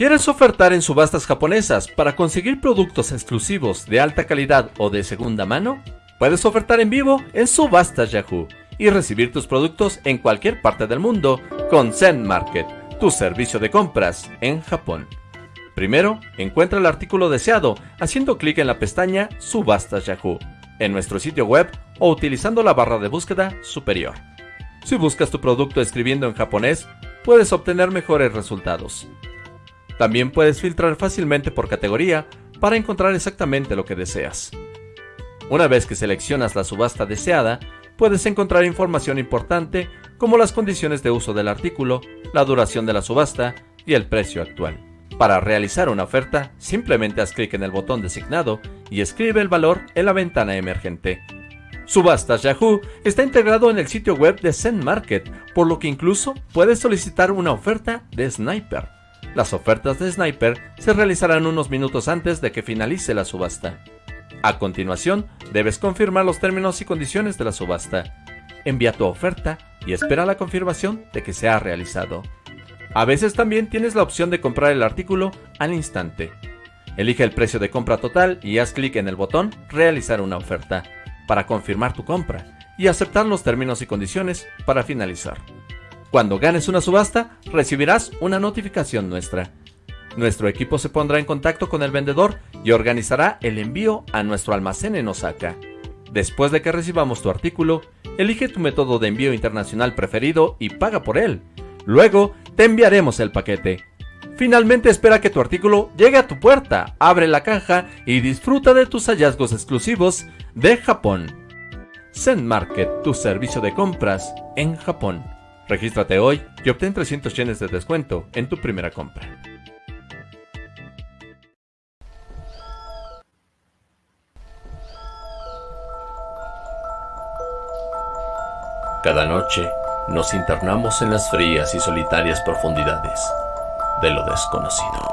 ¿Quieres ofertar en subastas japonesas para conseguir productos exclusivos de alta calidad o de segunda mano? Puedes ofertar en vivo en Subastas Yahoo y recibir tus productos en cualquier parte del mundo con Zen Market, tu servicio de compras en Japón. Primero, encuentra el artículo deseado haciendo clic en la pestaña Subastas Yahoo en nuestro sitio web o utilizando la barra de búsqueda superior. Si buscas tu producto escribiendo en japonés, puedes obtener mejores resultados. También puedes filtrar fácilmente por categoría para encontrar exactamente lo que deseas. Una vez que seleccionas la subasta deseada, puedes encontrar información importante como las condiciones de uso del artículo, la duración de la subasta y el precio actual. Para realizar una oferta, simplemente haz clic en el botón designado y escribe el valor en la ventana emergente. Subastas Yahoo está integrado en el sitio web de Zen Market, por lo que incluso puedes solicitar una oferta de Sniper. Las ofertas de Sniper se realizarán unos minutos antes de que finalice la subasta. A continuación, debes confirmar los términos y condiciones de la subasta. Envía tu oferta y espera la confirmación de que se ha realizado. A veces también tienes la opción de comprar el artículo al instante. Elige el precio de compra total y haz clic en el botón Realizar una oferta para confirmar tu compra y aceptar los términos y condiciones para finalizar. Cuando ganes una subasta, recibirás una notificación nuestra. Nuestro equipo se pondrá en contacto con el vendedor y organizará el envío a nuestro almacén en Osaka. Después de que recibamos tu artículo, elige tu método de envío internacional preferido y paga por él. Luego, te enviaremos el paquete. Finalmente espera que tu artículo llegue a tu puerta, abre la caja y disfruta de tus hallazgos exclusivos de Japón. Zen Market, tu servicio de compras en Japón. Regístrate hoy y obtén 300 yenes de descuento en tu primera compra. Cada noche nos internamos en las frías y solitarias profundidades de lo desconocido.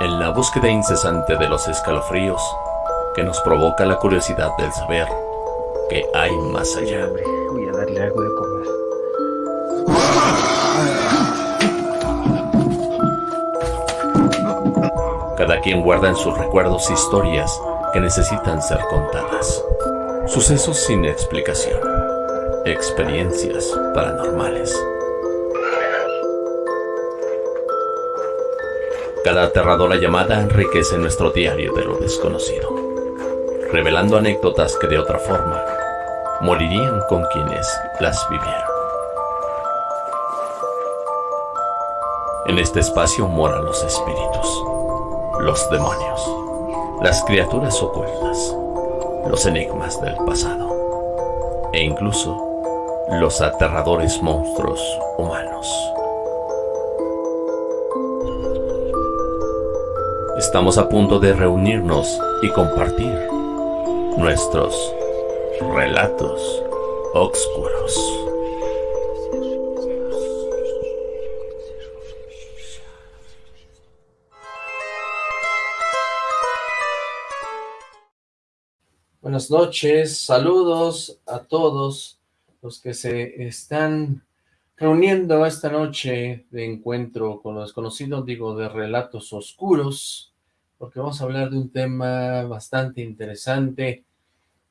En la búsqueda incesante de los escalofríos que nos provoca la curiosidad del saber que hay más allá. Voy a darle algo de comer. Cada quien guarda en sus recuerdos historias que necesitan ser contadas. Sucesos sin explicación experiencias paranormales. Cada aterradora llamada enriquece nuestro diario de lo desconocido, revelando anécdotas que de otra forma morirían con quienes las vivieron. En este espacio moran los espíritus, los demonios, las criaturas ocultas, los enigmas del pasado e incluso los aterradores monstruos humanos. Estamos a punto de reunirnos y compartir nuestros relatos oscuros. Buenas noches, saludos a todos los que se están reuniendo esta noche de encuentro con los desconocidos, digo, de relatos oscuros, porque vamos a hablar de un tema bastante interesante.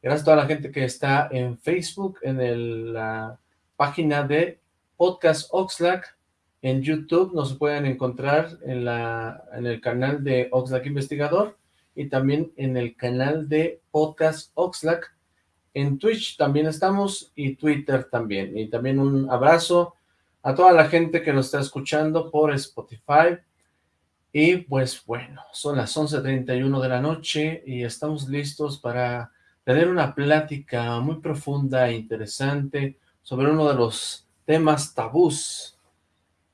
Gracias a toda la gente que está en Facebook, en la página de Podcast Oxlack, en YouTube nos pueden encontrar en, la, en el canal de Oxlack Investigador y también en el canal de Podcast Oxlack en Twitch también estamos y Twitter también. Y también un abrazo a toda la gente que nos está escuchando por Spotify. Y pues bueno, son las 11.31 de la noche y estamos listos para tener una plática muy profunda e interesante sobre uno de los temas tabús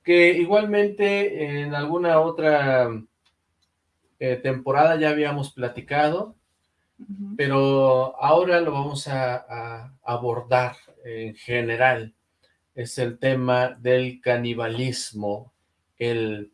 que igualmente en alguna otra eh, temporada ya habíamos platicado pero ahora lo vamos a, abordar en general. Es el tema del canibalismo, el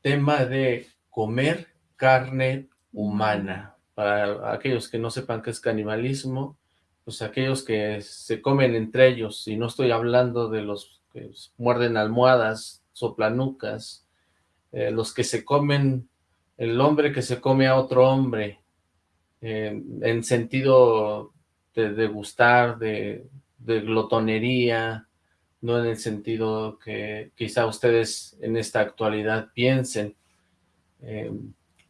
tema de comer carne humana. Para aquellos que no sepan qué es canibalismo, pues aquellos que se comen entre ellos, y no estoy hablando de los que muerden almohadas, soplanucas, eh, los que se comen, el hombre que se come a otro hombre, eh, en sentido de, de gustar, de, de glotonería, no en el sentido que quizá ustedes en esta actualidad piensen. Eh,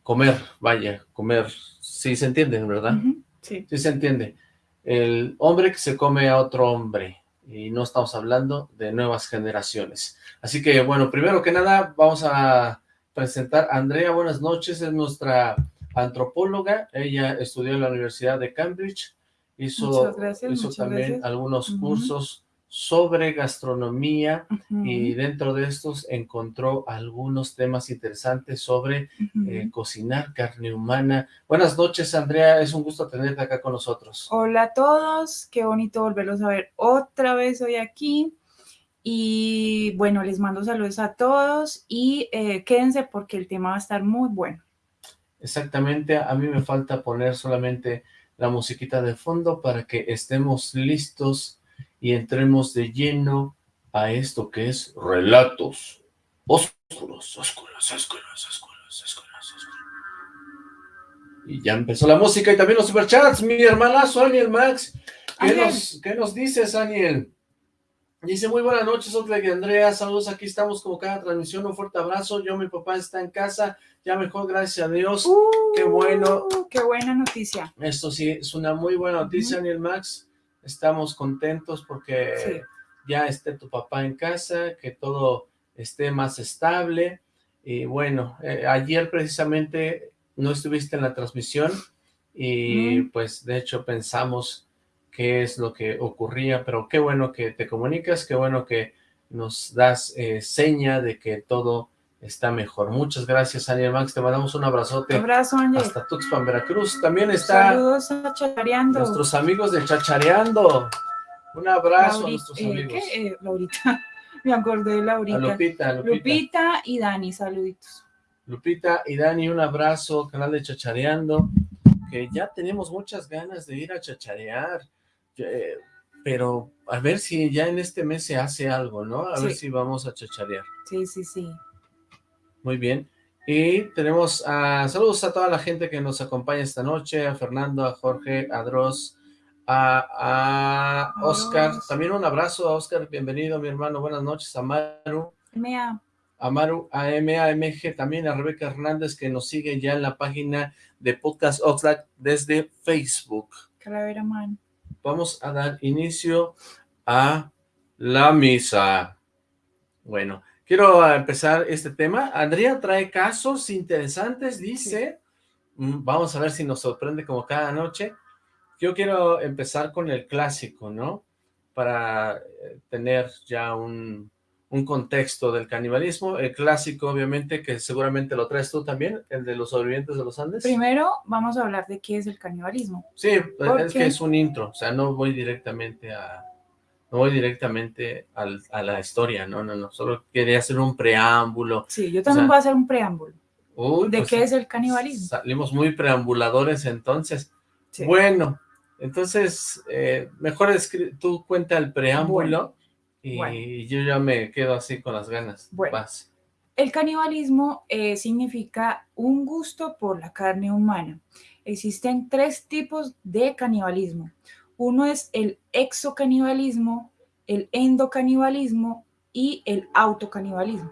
comer, vaya, comer, sí se entiende, ¿verdad? sí. Sí se entiende. El hombre que se come a otro hombre, y no estamos hablando de nuevas generaciones. Así que, bueno, primero que nada, vamos a presentar a Andrea, buenas noches, es nuestra antropóloga, ella estudió en la Universidad de Cambridge, hizo, gracias, hizo también gracias. algunos Uh -huh. cursos sobre gastronomía uh -huh. y dentro de estos encontró algunos temas interesantes sobre uh -huh. eh, cocinar carne humana. Buenas noches, Andrea, es un gusto tenerte acá con nosotros. Hola a todos, qué bonito volverlos a ver otra vez hoy aquí. Y bueno, les mando saludos a todos y eh, quédense porque el tema va a estar muy bueno. Exactamente, a mí me falta poner solamente la musiquita de fondo para que estemos listos y entremos de lleno a esto que es relatos oscuros, oscuros, oscuros, oscuros, oscuros, oscuros. Y ya empezó la música y también los superchats, mi hermanazo Aniel Max. ¿Qué, nos, ¿qué nos dices, Aniel? Dice, muy buenas noches, Oxlack y Andrea, saludos, aquí estamos como cada transmisión, un fuerte abrazo, yo, mi papá está en casa, ya mejor, gracias a Dios, uh, qué bueno. Qué buena noticia. Esto sí, es una muy buena noticia, uh -huh. Aniel Max, estamos contentos porque sí. ya esté tu papá en casa, que todo esté más estable, y bueno, eh, ayer precisamente no estuviste en la transmisión, y pues de hecho pensamos qué es lo que ocurría, pero qué bueno que te comunicas, qué bueno que nos das eh, seña de que todo está mejor. Muchas gracias, Aniel Max, te mandamos un abrazote. Abrazo, Ángel. Hasta Tuxpan, Veracruz. También está... Saludos a Chachareando. Nuestros amigos de Chachareando. Un abrazo Lauri, a nuestros eh, amigos. ¿qué? Eh, Laurita. Me acordé de Laurita. A Lupita, Lupita. Lupita y Dani, saluditos. Lupita y Dani, un abrazo, canal de Chachareando, que ya tenemos muchas ganas de ir a chacharear. Eh, pero a ver si ya en este mes se hace algo, ¿no? A sí. ver si vamos a chacharear. Sí, sí, sí. Muy bien. Y tenemos a, saludos a toda la gente que nos acompaña esta noche, a Fernando, a Jorge, a Dross, a, a Oscar. Dios. También un abrazo a Oscar, bienvenido mi hermano, buenas noches, a Maru. Mea. A Maru, a MAMG, también a Rebeca Hernández que nos sigue ya en la página de Podcast Oxlack desde Facebook. Calavera Man vamos a dar inicio a la misa. Bueno, quiero empezar este tema. Andrea trae casos interesantes, dice. Sí. Vamos a ver si nos sorprende como cada noche. Yo quiero empezar con el clásico, ¿no? Para eh, tener ya un, un contexto del canibalismo. El clásico, obviamente, que seguramente lo traes tú también, el de los sobrevivientes de los Andes. Primero vamos a hablar de qué es el canibalismo. Sí, es que es un intro, o sea, no voy directamente a... No voy directamente al, a la historia, no, no, no, solo quería hacer un preámbulo. Sí, yo también o sea, voy a hacer un preámbulo. Uy, ¿De pues, qué es el canibalismo? Salimos muy preambuladores entonces. Sí. Bueno, entonces, eh, mejor tú cuenta el preámbulo. Bueno. Y bueno. yo ya me quedo así con las ganas. Bueno, Vas. el canibalismo eh, significa un gusto por la carne humana. Existen tres tipos de canibalismo. Uno es el exocanibalismo, el endocanibalismo y el autocanibalismo.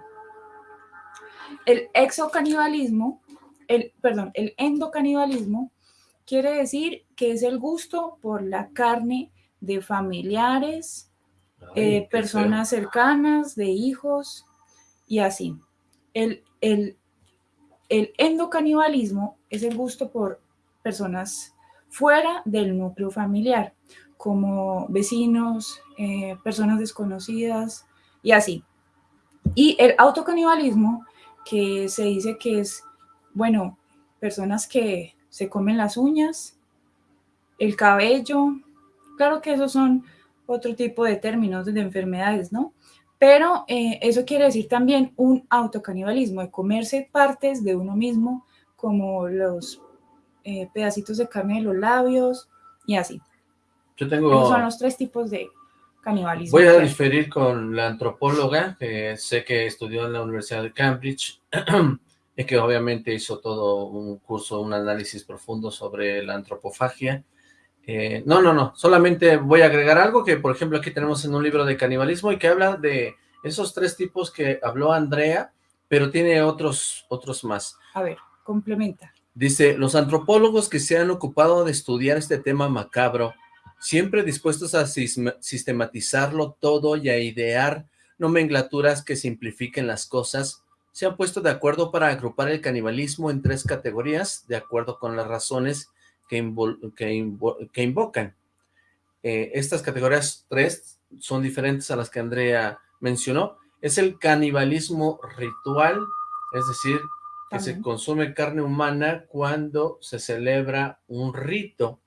El exocanibalismo, el, perdón, el endocanibalismo quiere decir que es el gusto por la carne de familiares, eh, personas cercanas, de hijos y así. El, el, el endocanibalismo es el gusto por personas fuera del núcleo familiar, como vecinos, eh, personas desconocidas y así. Y el autocanibalismo, que se dice que es, bueno, personas que se comen las uñas, el cabello, claro que esos son otro tipo de términos de enfermedades, ¿no? Pero eh, eso quiere decir también un autocanibalismo, de comerse partes de uno mismo, como los eh, pedacitos de carne de los labios y así. Yo tengo... Esos son los tres tipos de canibalismo. Voy a diferir con la antropóloga, que sé que estudió en la Universidad de Cambridge, y que obviamente hizo todo un curso, un análisis profundo sobre la antropofagia. Eh, no, no, no, solamente voy a agregar algo que, por ejemplo, aquí tenemos en un libro de canibalismo y que habla de esos tres tipos que habló Andrea, pero tiene otros, otros más. A ver, complementa. Dice, los antropólogos que se han ocupado de estudiar este tema macabro, siempre dispuestos a sistematizarlo todo y a idear nomenclaturas que simplifiquen las cosas, se han puesto de acuerdo para agrupar el canibalismo en tres categorías, de acuerdo con las razones que, invol- que invo- que invocan. Eh, estas categorías tres son diferentes a las que Andrea mencionó. Es el canibalismo ritual, es decir, que se consume carne humana cuando se celebra un rito.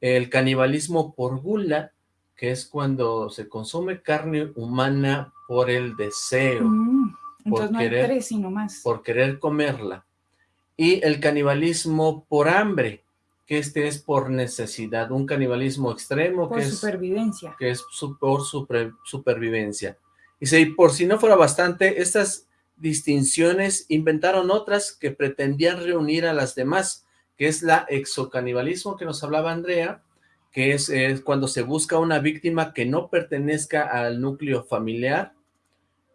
El canibalismo por gula, que es cuando se consume carne humana por el deseo, Mm, entonces no hay querer- tres, sino más. por querer comerla. Y el canibalismo por hambre, que este es por necesidad, un canibalismo extremo por que es supervivencia. que es su- por supervivencia. Y si por si no fuera bastante, estas distinciones inventaron otras que pretendían reunir a las demás, que es la exocanibalismo que nos hablaba Andrea, que es, es cuando se busca una víctima que no pertenezca al núcleo familiar,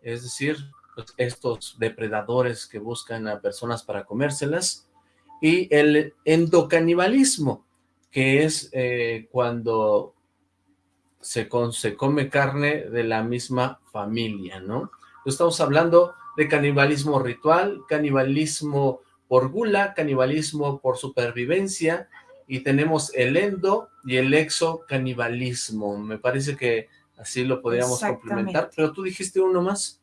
es decir, pues, estos depredadores que buscan a personas para comérselas, y el endocanibalismo, que es eh, cuando se, con- se come carne de la misma familia, ¿no? Estamos hablando de canibalismo ritual, canibalismo por gula, canibalismo por supervivencia, y tenemos el endo y el exocanibalismo. Me parece que así lo podríamos complementar, pero tú dijiste uno más,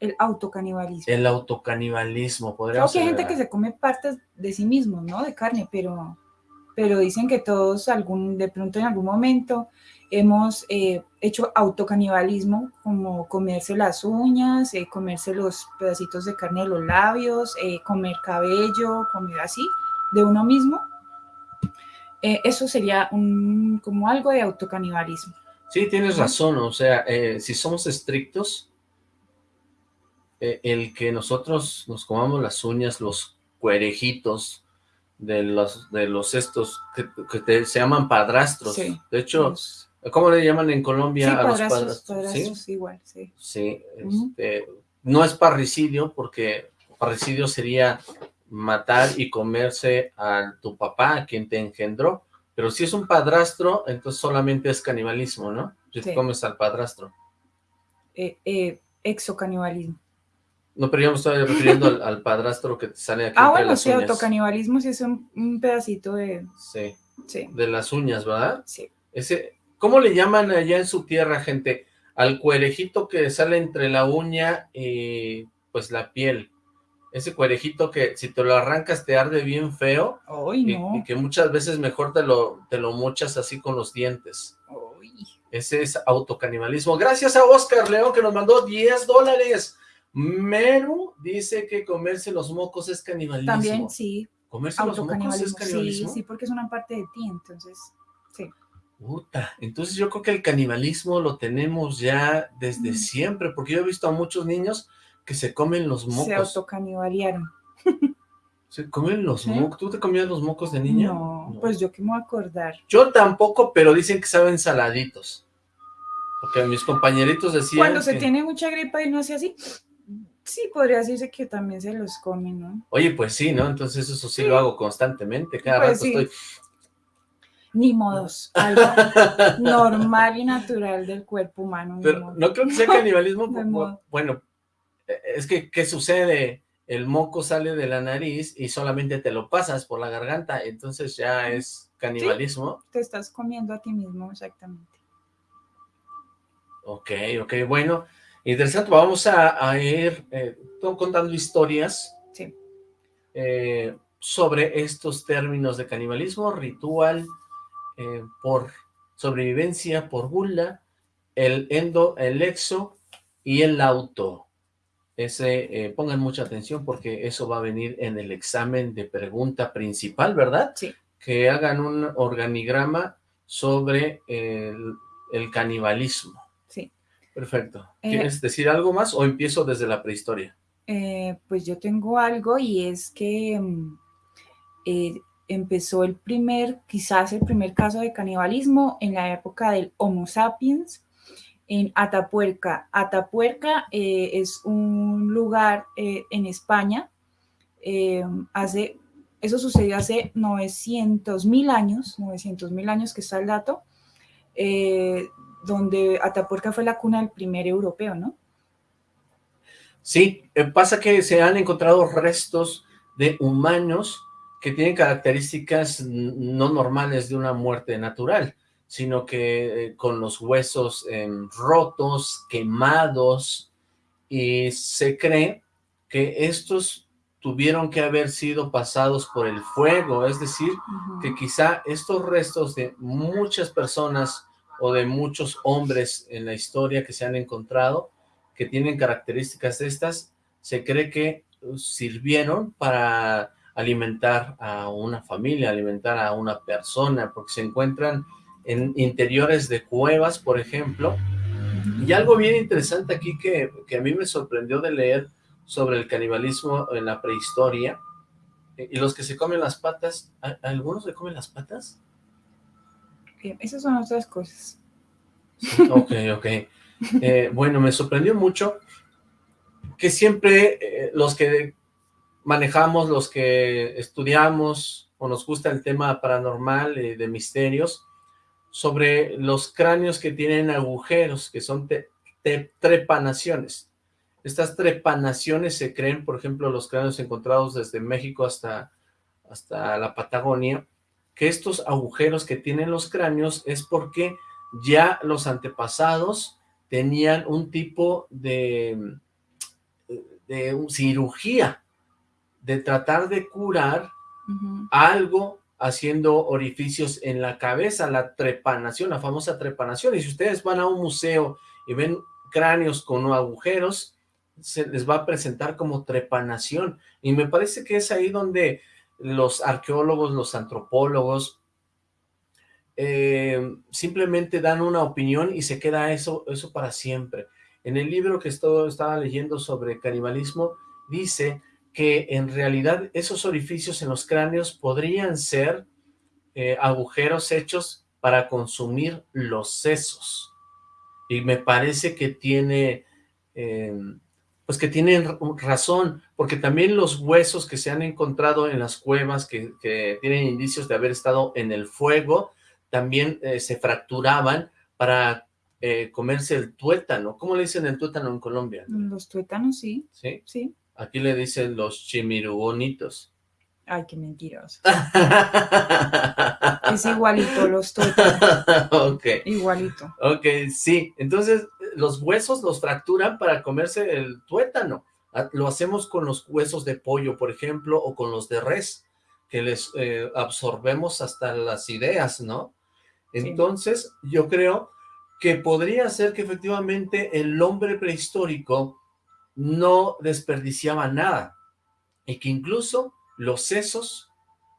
El autocanibalismo. el autocanibalismo. Creo Podríamos que hay gente que se come partes de sí mismos, ¿no? De carne, pero, pero dicen que todos algún, de pronto en algún momento hemos eh, hecho autocanibalismo, como comerse las uñas, eh, comerse los pedacitos de carne de los labios, eh, comer cabello, comer así, de uno mismo. Eh, eso sería un, como algo de autocanibalismo. Sí, tienes razón, o sea, eh, si somos estrictos, eh, el que nosotros nos comamos las uñas, los cuerejitos de los, de los estos que, que te- se llaman padrastros. Sí. De hecho, Los- ¿cómo le llaman en sí, Colombia a los padrastros, padrastros? padrastros, igual, sí. Sí, este, no es parricidio, porque parricidio sería matar y comerse a tu papá, a quien te engendró, pero si es un padrastro, entonces solamente es canibalismo, ¿no? Si te Sí. comes al padrastro. Eh, eh, exocanibalismo. No, pero yo me estoy refiriendo al, al padrastro que sale aquí Ah, bueno, sí, autocanibalismo sí es un, un pedacito de... Sí, Sí, de las uñas, ¿verdad? sí. Ese, ¿Cómo le llaman allá en su tierra, gente? Al cuerejito que sale entre la uña y pues la piel. Ese cuerejito que si te lo arrancas te arde bien feo Ay, y, no. y que muchas veces mejor te lo, te lo mochas así con los dientes. Ay. Ese es autocanibalismo. Gracias a Oscar León que nos mandó 10 dólares. Meru dice que comerse los mocos es canibalismo. También sí, ¿Comerse los mocos es autocanibalismo. Sí, canibalismo? sí, porque es una parte de ti, entonces, sí. Puta, entonces yo creo que el canibalismo lo tenemos ya desde Mm. siempre, porque yo he visto a muchos niños que se comen los Se mocos. autocanibalearon. Se comen los mocos. ¿Tú te comías los mocos de niña? No, pues yo qué me voy a acordar. Yo tampoco, pero dicen que saben saladitos. Porque mis compañeritos decían Cuando se que- tiene mucha gripa y no hace así, sí podría decirse que también se los comen, ¿no? Oye, pues sí, ¿no? Entonces eso sí, Sí. lo hago constantemente. Cada Pues rato sí. estoy... Ni modos, algo normal y natural del cuerpo humano. ni Pero modo. no creo que sea canibalismo. Bueno, eh, es que, ¿qué sucede? El moco sale de la nariz y solamente te lo pasas por la garganta, entonces ya es canibalismo. Te estás comiendo a ti mismo, exactamente. Ok, ok, bueno, interesante. Vamos a, a ir eh, contando historias Sí. eh, sobre estos términos de canibalismo, ritual, eh, por sobrevivencia, por gula, el endo, el exo y el auto. Ese, pongan mucha atención porque eso va a venir en el examen de pregunta principal, ¿verdad? Sí. Que hagan un organigrama sobre el- el canibalismo. Perfecto. Eh, ¿Quieres decir algo más o empiezo desde la prehistoria? Eh, pues yo tengo algo y es que mm, eh, empezó el primer, quizás el primer caso de canibalismo en la época del Homo sapiens en Atapuerca. Atapuerca es un lugar en España. hace, eso sucedió hace 900 mil años, 900 mil años que está el dato, donde Atapuerca fue la cuna del primer europeo, ¿no? Sí, eh, pasa que se han encontrado restos de humanos que tienen características no normales de una muerte natural, sino que eh, con los huesos em, rotos, quemados, y se cree que estos tuvieron que haber sido pasados por el fuego, es decir, que quizá estos restos de muchas personas o de muchos hombres en la historia que se han encontrado que tienen características estas, se cree que sirvieron para alimentar a una familia, alimentar a una persona, porque se encuentran en interiores de cuevas, por ejemplo. Y algo bien interesante aquí que, a mí me sorprendió de leer sobre el canibalismo en la prehistoria, y los que se comen las patas, ¿algunos se comen las patas? Esas son otras cosas. Ok, ok. Eh, bueno, me sorprendió mucho que siempre eh, los que manejamos, los que estudiamos o nos gusta el tema paranormal y de misterios, sobre los cráneos que tienen agujeros, que son trepanaciones. Estas trepanaciones se creen, por ejemplo, los cráneos encontrados desde México hasta, hasta la Patagonia, que estos agujeros que tienen los cráneos es porque ya los antepasados tenían un tipo de, de cirugía, de tratar de curar algo haciendo orificios en la cabeza, la trepanación, la famosa trepanación. Y si ustedes van a un museo y ven cráneos con agujeros, se les va a presentar como trepanación. Y me parece que es ahí donde los arqueólogos, los antropólogos, eh, simplemente dan una opinión y se queda eso, eso para siempre. En el libro que estaba leyendo sobre canibalismo, dice que en realidad esos orificios en los cráneos podrían ser eh, agujeros hechos para consumir los sesos. Y me parece que tiene, eh, pues que tienen razón, porque también los huesos que se han encontrado en las cuevas, que, que tienen indicios de haber estado en el fuego, también eh, se fracturaban para eh, comerse el tuétano. ¿Cómo le dicen el tuétano en Colombia? Los tuétanos, sí. ¿Sí? Sí. Aquí le dicen los chimirugonitos. Ay, qué mentiroso. es igualito los tuétanos. ok. Igualito. Ok, sí. Entonces, los huesos los fracturan para comerse el tuétano. Ah, lo hacemos con los huesos de pollo, por ejemplo, o con los de res, que les eh, absorbemos hasta las ideas, ¿no? Entonces, yo creo que podría ser que efectivamente el hombre prehistórico no desperdiciaba nada y que incluso los sesos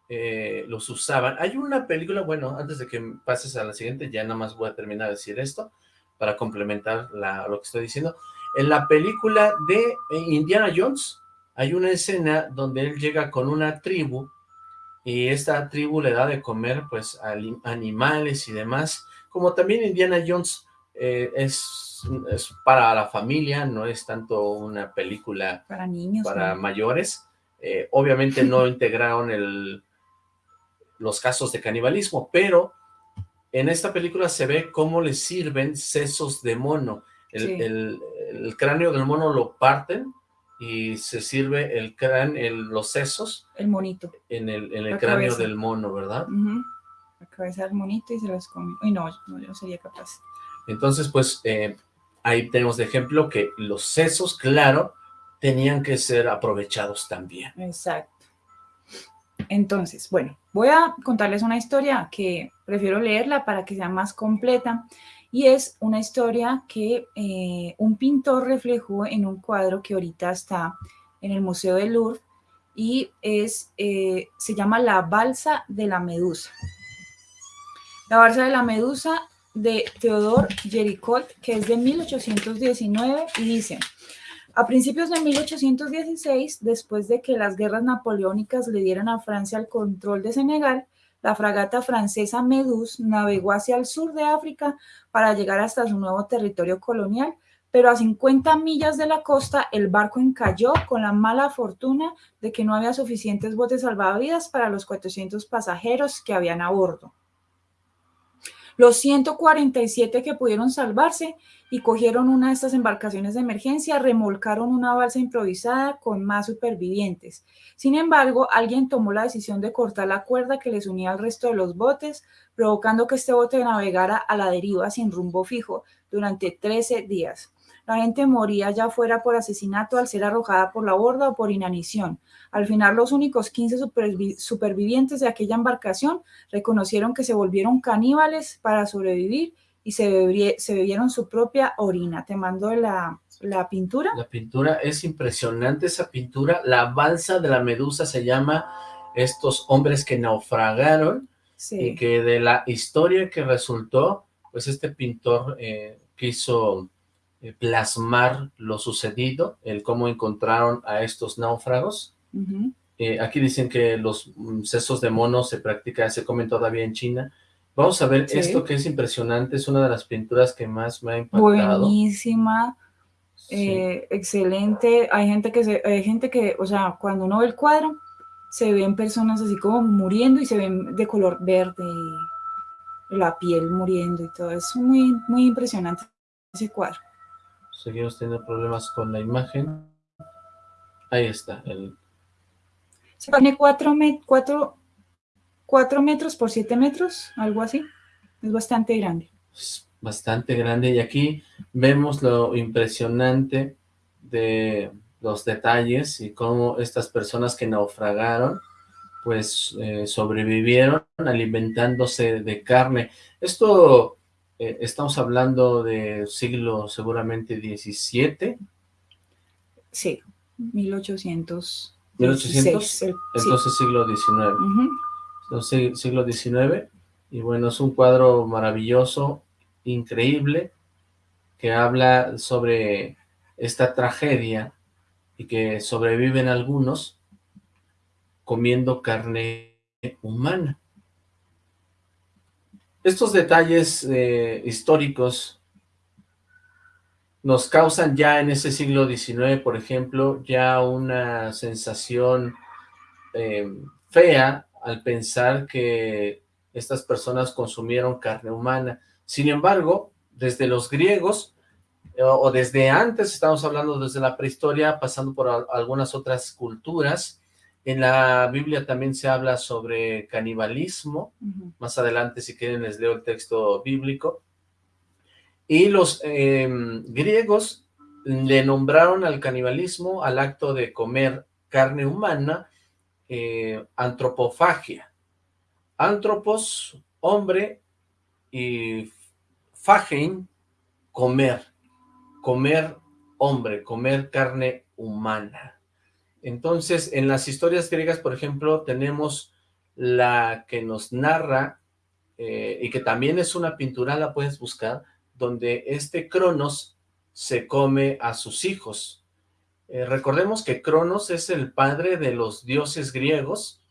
eh, los usaban. Hay una película, bueno, antes de que pases a la siguiente, ya nada más voy a terminar de decir esto para complementar lo que estoy diciendo. En la película de eh, Indiana Jones hay una escena donde él llega con una tribu y esta tribu le da de comer pues animales y demás, como también Indiana Jones eh, es, es, para la familia, no es tanto una película para niños, para mayores, eh, obviamente no integraron el, los casos de canibalismo, pero en esta película se ve cómo le sirven sesos de mono, el, el cráneo del mono lo parten y se sirve el cráneo, los sesos. El monito. En el, en el cráneo del mono, ¿verdad? La cabeza del monito y se las come. Uy, no, no, yo no sería capaz. Entonces, pues, eh, ahí tenemos de ejemplo que los sesos, claro, tenían que ser aprovechados también. Exacto. Entonces, bueno, voy a contarles una historia que prefiero leerla para que sea más completa y es una historia que eh, un pintor reflejó en un cuadro que ahorita está en el Museo del Louvre y es, eh, se llama La Balsa de la Medusa. La Balsa de la Medusa de Theodore Géricault, que es de 1819, y dice, a principios de 1816, después de que las guerras napoleónicas le dieran a Francia el control de Senegal, la fragata francesa Medus navegó hacia el sur de África para llegar hasta su nuevo territorio colonial, pero a 50 millas de la costa el barco encalló con la mala fortuna de que no había suficientes botes salvavidas para los 400 pasajeros que habían a bordo. Los 147 que pudieron salvarse y cogieron una de estas embarcaciones de emergencia remolcaron una balsa improvisada con más supervivientes. Sin embargo, alguien tomó la decisión de cortar la cuerda que les unía al resto de los botes, provocando que este bote navegara a la deriva sin rumbo fijo durante 13 días. La gente moría ya fuera por asesinato al ser arrojada por la borda o por inanición. Al final, los únicos 15 supervivientes de aquella embarcación reconocieron que se volvieron caníbales para sobrevivir y se, bebieron su propia orina. Te mando la, la pintura. La pintura es impresionante, esa pintura. La balsa de la medusa se llama Estos hombres que naufragaron y que de la historia que resultó, pues este pintor eh, quiso plasmar lo sucedido, el cómo encontraron a estos náufragos. Eh, aquí dicen que los mm, sesos de mono se practican, se comen todavía en China. Vamos a ver esto que es impresionante, es una de las pinturas que más me ha impactado. Buenísima, eh, excelente. Hay gente que, se, hay gente que, o sea, cuando uno ve el cuadro, se ven personas así como muriendo y se ven de color verde, la piel muriendo y todo. Es muy, muy impresionante ese cuadro seguimos teniendo problemas con la imagen. Ahí está. El... Se pone 4 metros por 7 metros, algo así. Es bastante grande. Es bastante grande y aquí vemos lo impresionante de los detalles y cómo estas personas que naufragaron pues eh, sobrevivieron alimentándose de carne. Esto eh, estamos hablando de siglo seguramente 17. Sí, 1800. 1800, entonces siglo XIX. Entonces siglo XIX, y bueno, es un cuadro maravilloso, increíble, que habla sobre esta tragedia y que sobreviven algunos comiendo carne humana. Estos detalles eh, históricos nos causan ya en ese siglo XIX, por ejemplo, ya una sensación eh, fea al pensar que estas personas consumieron carne humana. Sin embargo, desde los griegos, o desde antes, estamos hablando desde la prehistoria, pasando por algunas otras culturas, en la Biblia también se habla sobre canibalismo. Más adelante, si quieren, les leo el texto bíblico. Y los em, griegos le nombraron al canibalismo, al acto de comer carne humana, eh, antropofagia. Antropos, hombre, y fagen, comer. Comer hombre, comer carne humana. Entonces, en las historias griegas, por ejemplo, tenemos la que nos narra, eh, y que también es una pintura, la puedes buscar, donde este Cronos se come a sus hijos. Eh, recordemos que Cronos es el padre de los dioses griegos,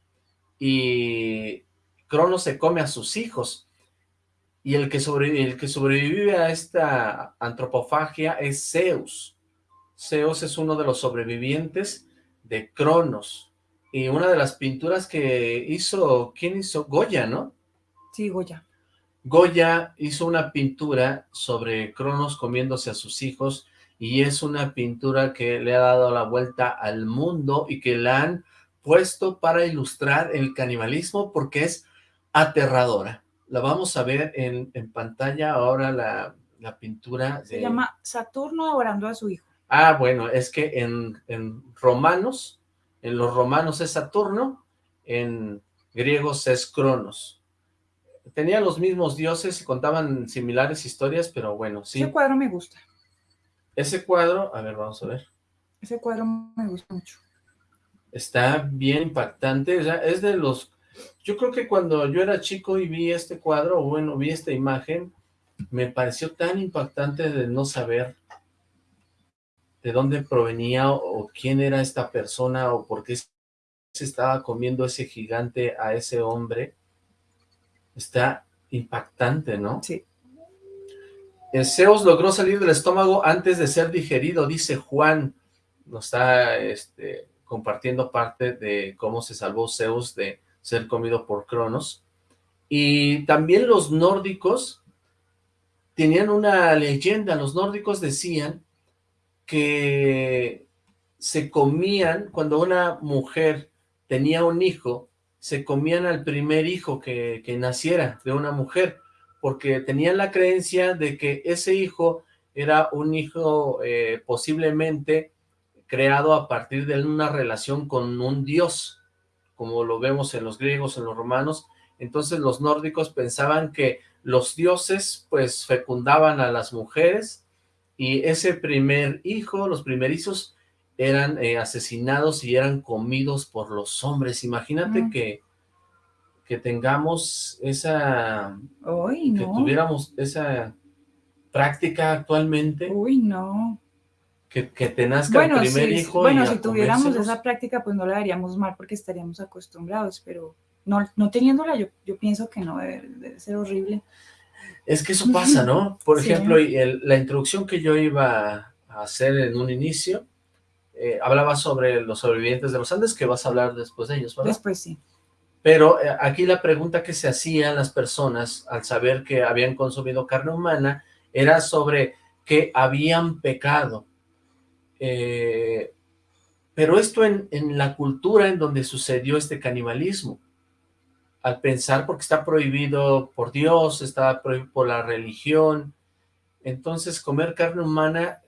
y Cronos se come a sus hijos. Y el que, el que sobrevive a esta antropofagia es Zeus. Zeus es uno de los sobrevivientes de Cronos. Y una de las pinturas que hizo, ¿quién hizo? Goya, ¿no? Sí, Goya. Goya hizo una pintura sobre Cronos comiéndose a sus hijos y es una pintura que le ha dado la vuelta al mundo y que la han puesto para ilustrar el canibalismo porque es aterradora. La vamos a ver en, pantalla ahora la, la pintura. Se llama Saturno devorando a su hijo. Ah, bueno, es que en, romanos, en los romanos es Saturno, en griegos es Cronos. Tenían los mismos dioses y contaban similares historias, pero bueno, sí. Ese cuadro me gusta. Ese cuadro, a ver, vamos a ver. Ese cuadro me gusta mucho. Está bien impactante, es de los... Yo creo que cuando yo era chico y vi este cuadro, o bueno, vi esta imagen, me pareció tan impactante de no saber de dónde provenía o quién era esta persona o por qué se estaba comiendo ese gigante a ese hombre. Está impactante, ¿no? Sí. Zeus logró salir del estómago antes de ser digerido, dice Juan. Nos está este, compartiendo parte de cómo se salvó Zeus de ser comido por Cronos. Y también los nórdicos tenían una leyenda. Los nórdicos decían que se comían, cuando una mujer tenía un hijo, se comían al primer hijo que, que naciera de una mujer porque tenían la creencia de que ese hijo era un hijo eh, posiblemente creado a partir de una relación con un dios, como lo vemos en los griegos, en los romanos, entonces los nórdicos pensaban que los dioses pues fecundaban a las mujeres y ese primer hijo, los primerizos, eran eh, asesinados y eran comidos por los hombres. Imagínate que que tengamos esa... Uy, que tuviéramos esa práctica actualmente. Uy, no. Que, que te nazca el primer hijo Bueno, si tuviéramos esa práctica, pues no la haríamos mal porque estaríamos acostumbrados, pero no, no teniéndola, yo, yo pienso que no, debe, ser horrible. Es que eso pasa, ¿no? Por ejemplo, la introducción que yo iba a hacer en un inicio, eh, hablaba sobre los sobrevivientes de los Andes, que vas a hablar después de ellos, ¿verdad? Después sí. Pero eh, aquí la pregunta que se hacían las personas al saber que habían consumido carne humana era sobre que habían pecado. Eh, pero esto en, en, la cultura en donde sucedió este canibalismo, al pensar porque está prohibido por Dios, está prohibido por la religión, entonces comer carne humana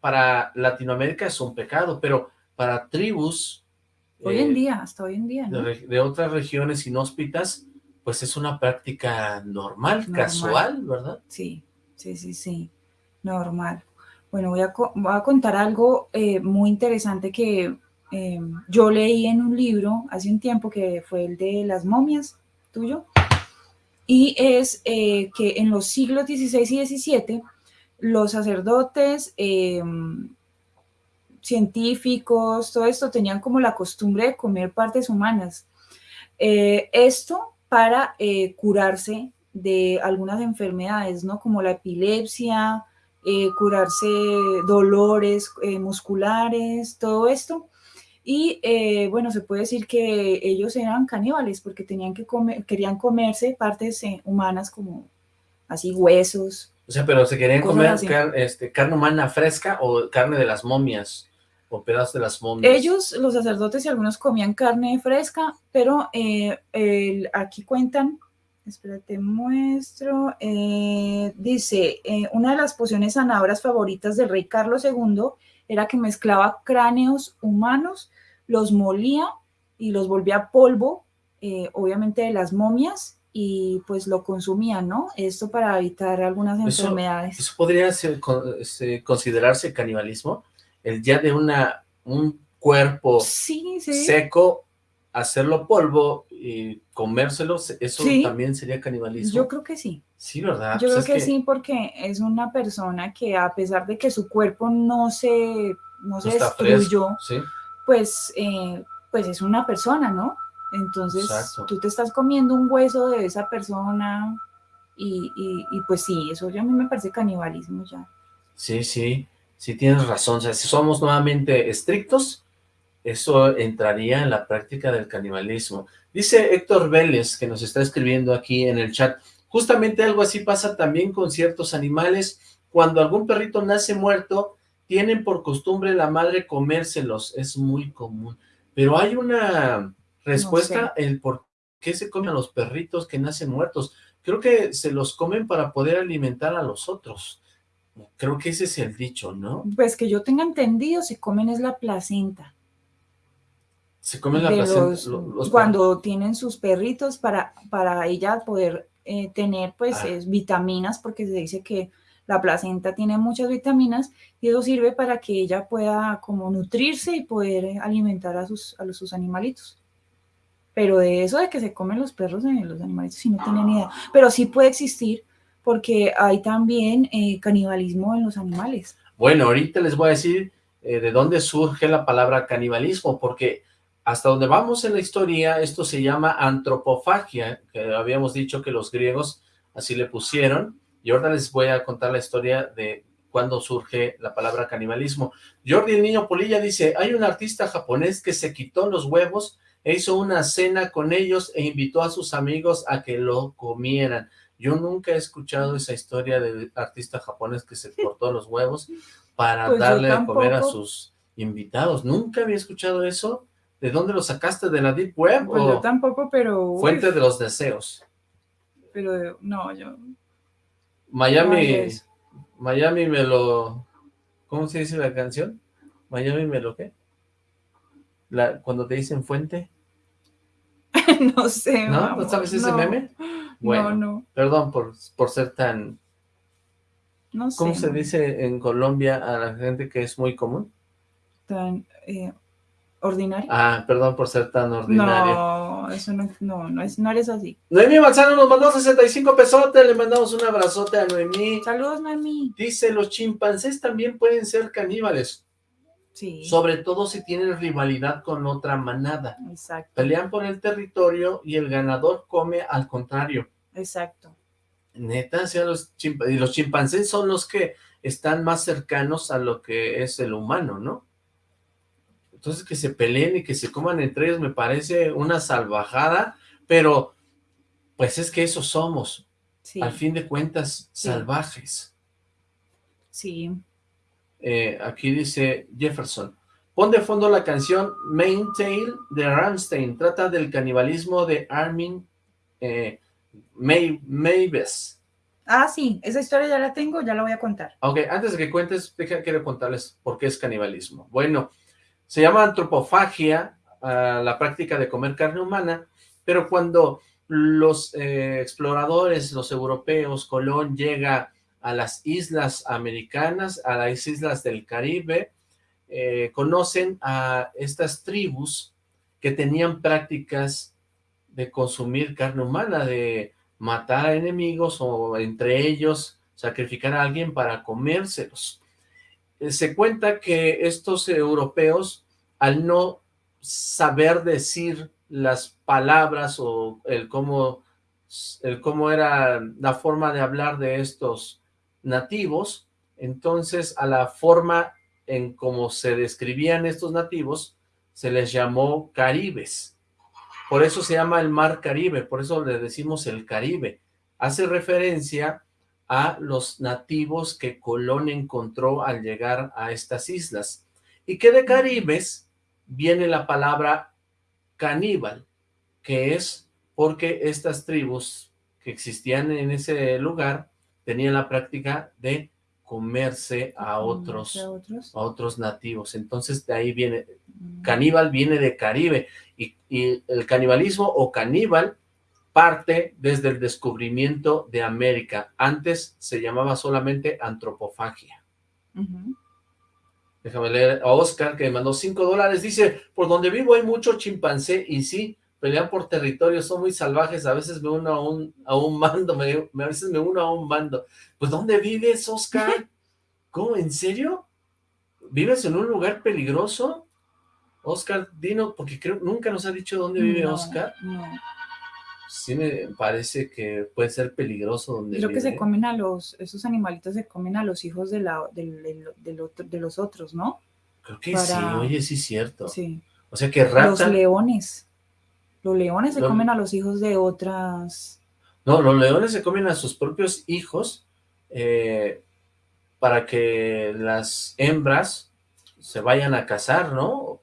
para Latinoamérica es un pecado, pero para tribus Hoy en eh, día, hasta hoy en día. De, otras regiones inhóspitas, pues es una práctica normal, casual, ¿verdad? Sí, sí, sí, sí, normal. Bueno, voy a, voy a contar algo eh, muy interesante que em, yo leí en un libro hace un tiempo que fue el de las momias, tuyo, y es eh, que en los siglos XVI y XVII los sacerdotes em, científicos, todo esto, tenían como la costumbre de comer partes humanas. Eh, esto para eh, curarse de algunas enfermedades, ¿no? Como la epilepsia, curarse dolores musculares, todo esto. Y bueno, se puede decir que ellos eran caníbales porque tenían que comer, querían comerse partes humanas como así huesos. O sea, pero se querían comer este, carne humana fresca o carne de las momias o pedazos de las momias. Ellos, los sacerdotes y algunos comían carne fresca, pero eh, aquí cuentan, espérate, muestro, eh, dice, eh, una de las pociones sanadoras favoritas del rey Carlos II era que mezclaba cráneos humanos, los molía y los volvía polvo, obviamente de las momias, y pues lo consumían, ¿no? Esto para evitar algunas enfermedades. ¿Eso podría ser, considerarse canibalismo? el ya de una un cuerpo seco, hacerlo polvo y comérselo, eso también sería canibalismo. Yo creo que sí. Sí, ¿verdad? Yo pues creo que, sí, porque es una persona que a pesar de que su cuerpo no se, no, se destruyó, pues, eh, pues es una persona, ¿no? Entonces, tú te estás comiendo un hueso de esa persona y, y, y pues sí, eso ya a mí me parece canibalismo ya. Sí, sí. Sí, tienes razón. O sea, si somos nuevamente estrictos, eso entraría en la práctica del canibalismo. Dice Héctor Vélez, que nos está escribiendo aquí en el chat, justamente algo así pasa también con ciertos animales. Cuando algún perrito nace muerto, tienen por costumbre la madre comérselos. Es muy común. Pero hay una respuesta el por qué se comen a los perritos que nacen muertos. Creo que se los comen para poder alimentar a los otros. Creo que ese es el dicho, ¿no? Pues que yo tenga entendido, se comen es la placenta. Se comen la placenta. cuando tienen sus perritos para, para ella poder eh, tener pues ah. vitaminas, porque se dice que la placenta tiene muchas vitaminas y eso sirve para que ella pueda como nutrirse y poder alimentar a sus, a sus animalitos. Pero de eso de que se comen los perros, en los animalitos, sí no tenía ni idea. Pero sí puede existir porque hay también eh, canibalismo en los animales. Bueno, ahorita les voy a decir eh, de dónde surge la palabra canibalismo, porque hasta donde vamos en la historia, esto se llama antropofagia, que habíamos dicho que los griegos así le pusieron, y ahora les voy a contar la historia de cuándo surge la palabra canibalismo. Jordi el Niño Polilla dice, hay un artista japonés que se quitó los huevos e hizo una cena con ellos e invitó a sus amigos a que lo comieran. Yo nunca he escuchado esa historia del artista japonés que se cortó los huevos para Pues darle de comer a sus invitados. Nunca había escuchado eso. ¿De dónde lo sacaste? ¿De la Deep Web? Pues o yo tampoco, pero... Fuente de los deseos. Pero no, yo... Miami, no. Miami me lo... ¿Cómo se dice la canción? Miami me lo qué? La, cuando te dicen fuente. no sé, ¿No? amor, ¿No sabes ese no. meme? Bueno, No, no, perdón por, por ser tan... no sé. ¿Cómo se dice en Colombia a la gente que es muy común? Tan eh, ordinario. Ah, perdón por ser tan ordinario. no, eso no, no, no, es, no eres así. Noemí Manzano nos mandó 65 pesotes, le mandamos un abrazote a Noemí. Saludos, mami. Dice, los chimpancés también pueden ser caníbales, Sí, sobre todo si tienen rivalidad con otra manada. exacto, Pelean por el territorio y el ganador come al contrario. exacto. Neta, sea, los, y los chimpancés son los que están más cercanos a lo que es el humano, ¿no? Entonces que se peleen y que se coman entre ellos me parece una salvajada, pero pues es que eso somos, Sí, al fin de cuentas, Sí. salvajes. sí. Eh, aquí dice Jefferson, pon de fondo la canción Main Tale de Rammstein, trata del canibalismo de Armin eh, May- Mavis. Ah, sí, esa historia ya la tengo, ya la voy a contar. Ok, antes de que cuentes, deja, quiero contarles por qué es canibalismo. Bueno, se llama antropofagia, ah, la práctica de comer carne humana, pero cuando los eh, exploradores, los europeos, Colón llega a las islas americanas, a las islas del Caribe, eh, conocen a estas tribus que tenían prácticas de consumir carne humana, de matar a enemigos o entre ellos sacrificar a alguien para comérselos. Eh, Se cuenta que estos europeos, al no saber decir las palabras o el cómo, el cómo era la forma de hablar de estos nativos, entonces a la forma en cómo se describían estos nativos, se les llamó caribes. Por eso se llama el mar Caribe, por eso le decimos el Caribe. Hace referencia a los nativos que Colón encontró al llegar a estas islas. Y que de caribes viene la palabra caníbal, que es porque estas tribus que existían en ese lugar tenían la práctica de comerse a otros, ¿A otros? a otros nativos. Entonces de ahí viene, Mm. caníbal viene de Caribe y, y el canibalismo o caníbal parte desde el descubrimiento de América. Antes se llamaba solamente antropofagia. Ujú. Déjame leer a Oscar que me mandó 5 dólares. Dice, por donde vivo hay mucho chimpancé y sí, pelean por territorio, son muy salvajes. A veces me uno a un, a un mando, me, me- a veces me uno a un mando. Pues ¿dónde vives, Oscar? ¿Cómo? ¿En serio? ¿Vives en un lugar peligroso? Oscar, Dino, porque creo nunca nos ha dicho dónde vive No, Oscar. no. Sí me parece que puede ser peligroso donde Creo que se comen a los, esos animalitos se comen a los hijos de, la, del otro- de los otros, ¿no? Creo que para- sí, oye, sí es cierto. Sí. O sea que Los raptan... leones. Los leones se Los- comen a los hijos de otras. No, los leones se comen a sus propios hijos eh, para que las hembras se vayan a cazar, ¿no?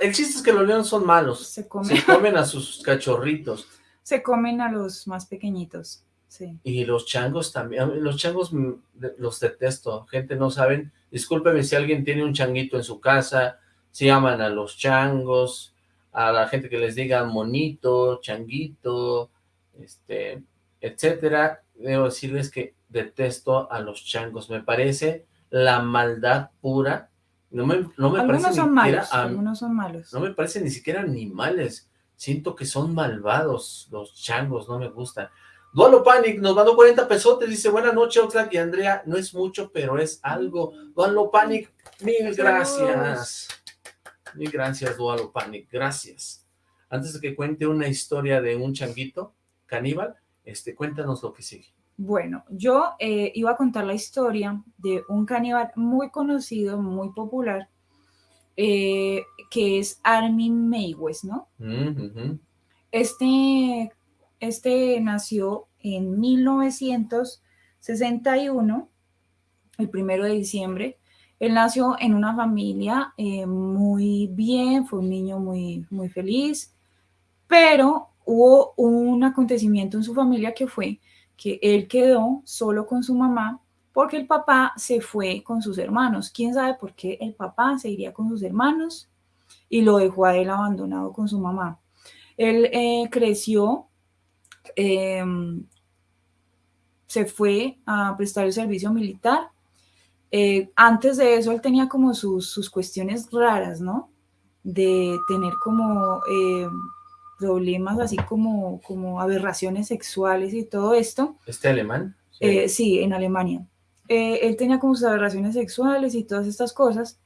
El chiste es que los leones son malos. Se comen, Se comen a sus cachorritos. se comen a los más pequeñitos. Sí. Y los changos también. Los changos mm, los detesto. Gente, no saben. Discúlpeme si alguien tiene un changuito en su casa. Si aman a los changos. A la gente que les diga monito, changuito, este, etcétera. Debo decirles que detesto a los changos. Me parece la maldad pura. No me, no me parece Algunos son ni siquiera malos. am- Algunos son malos. no me parecen ni siquiera animales. Siento que son malvados los changos, no me gustan. Dualo Panic nos mandó 40 pesotes, dice, buenas noches Oxlack y Andrea, no es mucho, pero es algo. Dualo Panic, mil gracias. Mil gracias, Dualo Panic, gracias. Antes de que cuente una historia de un changuito caníbal, este, cuéntanos lo que sigue. Bueno, yo eh, iba a contar la historia de un caníbal muy conocido, muy popular, eh, que es Armin Meiwes, ¿no? Mm, Este este nació en 1961, el primero de diciembre. Él nació en una familia eh, muy bien, fue un niño muy, muy feliz, pero hubo un acontecimiento en su familia que fue que él quedó solo con su mamá porque el papá se fue con sus hermanos. ¿Quién sabe por qué el papá se iría con sus hermanos y lo dejó a él abandonado con su mamá? Él eh, creció Em, se fue a prestar el servicio militar. Eh, antes de eso, él tenía como sus, cuestiones raras, ¿no? De tener como eh, problemas así como, como aberraciones sexuales y todo esto. ¿Este alemán? Sí, eh, en Alemania. él tenía como sus aberraciones sexuales y todas estas cosas.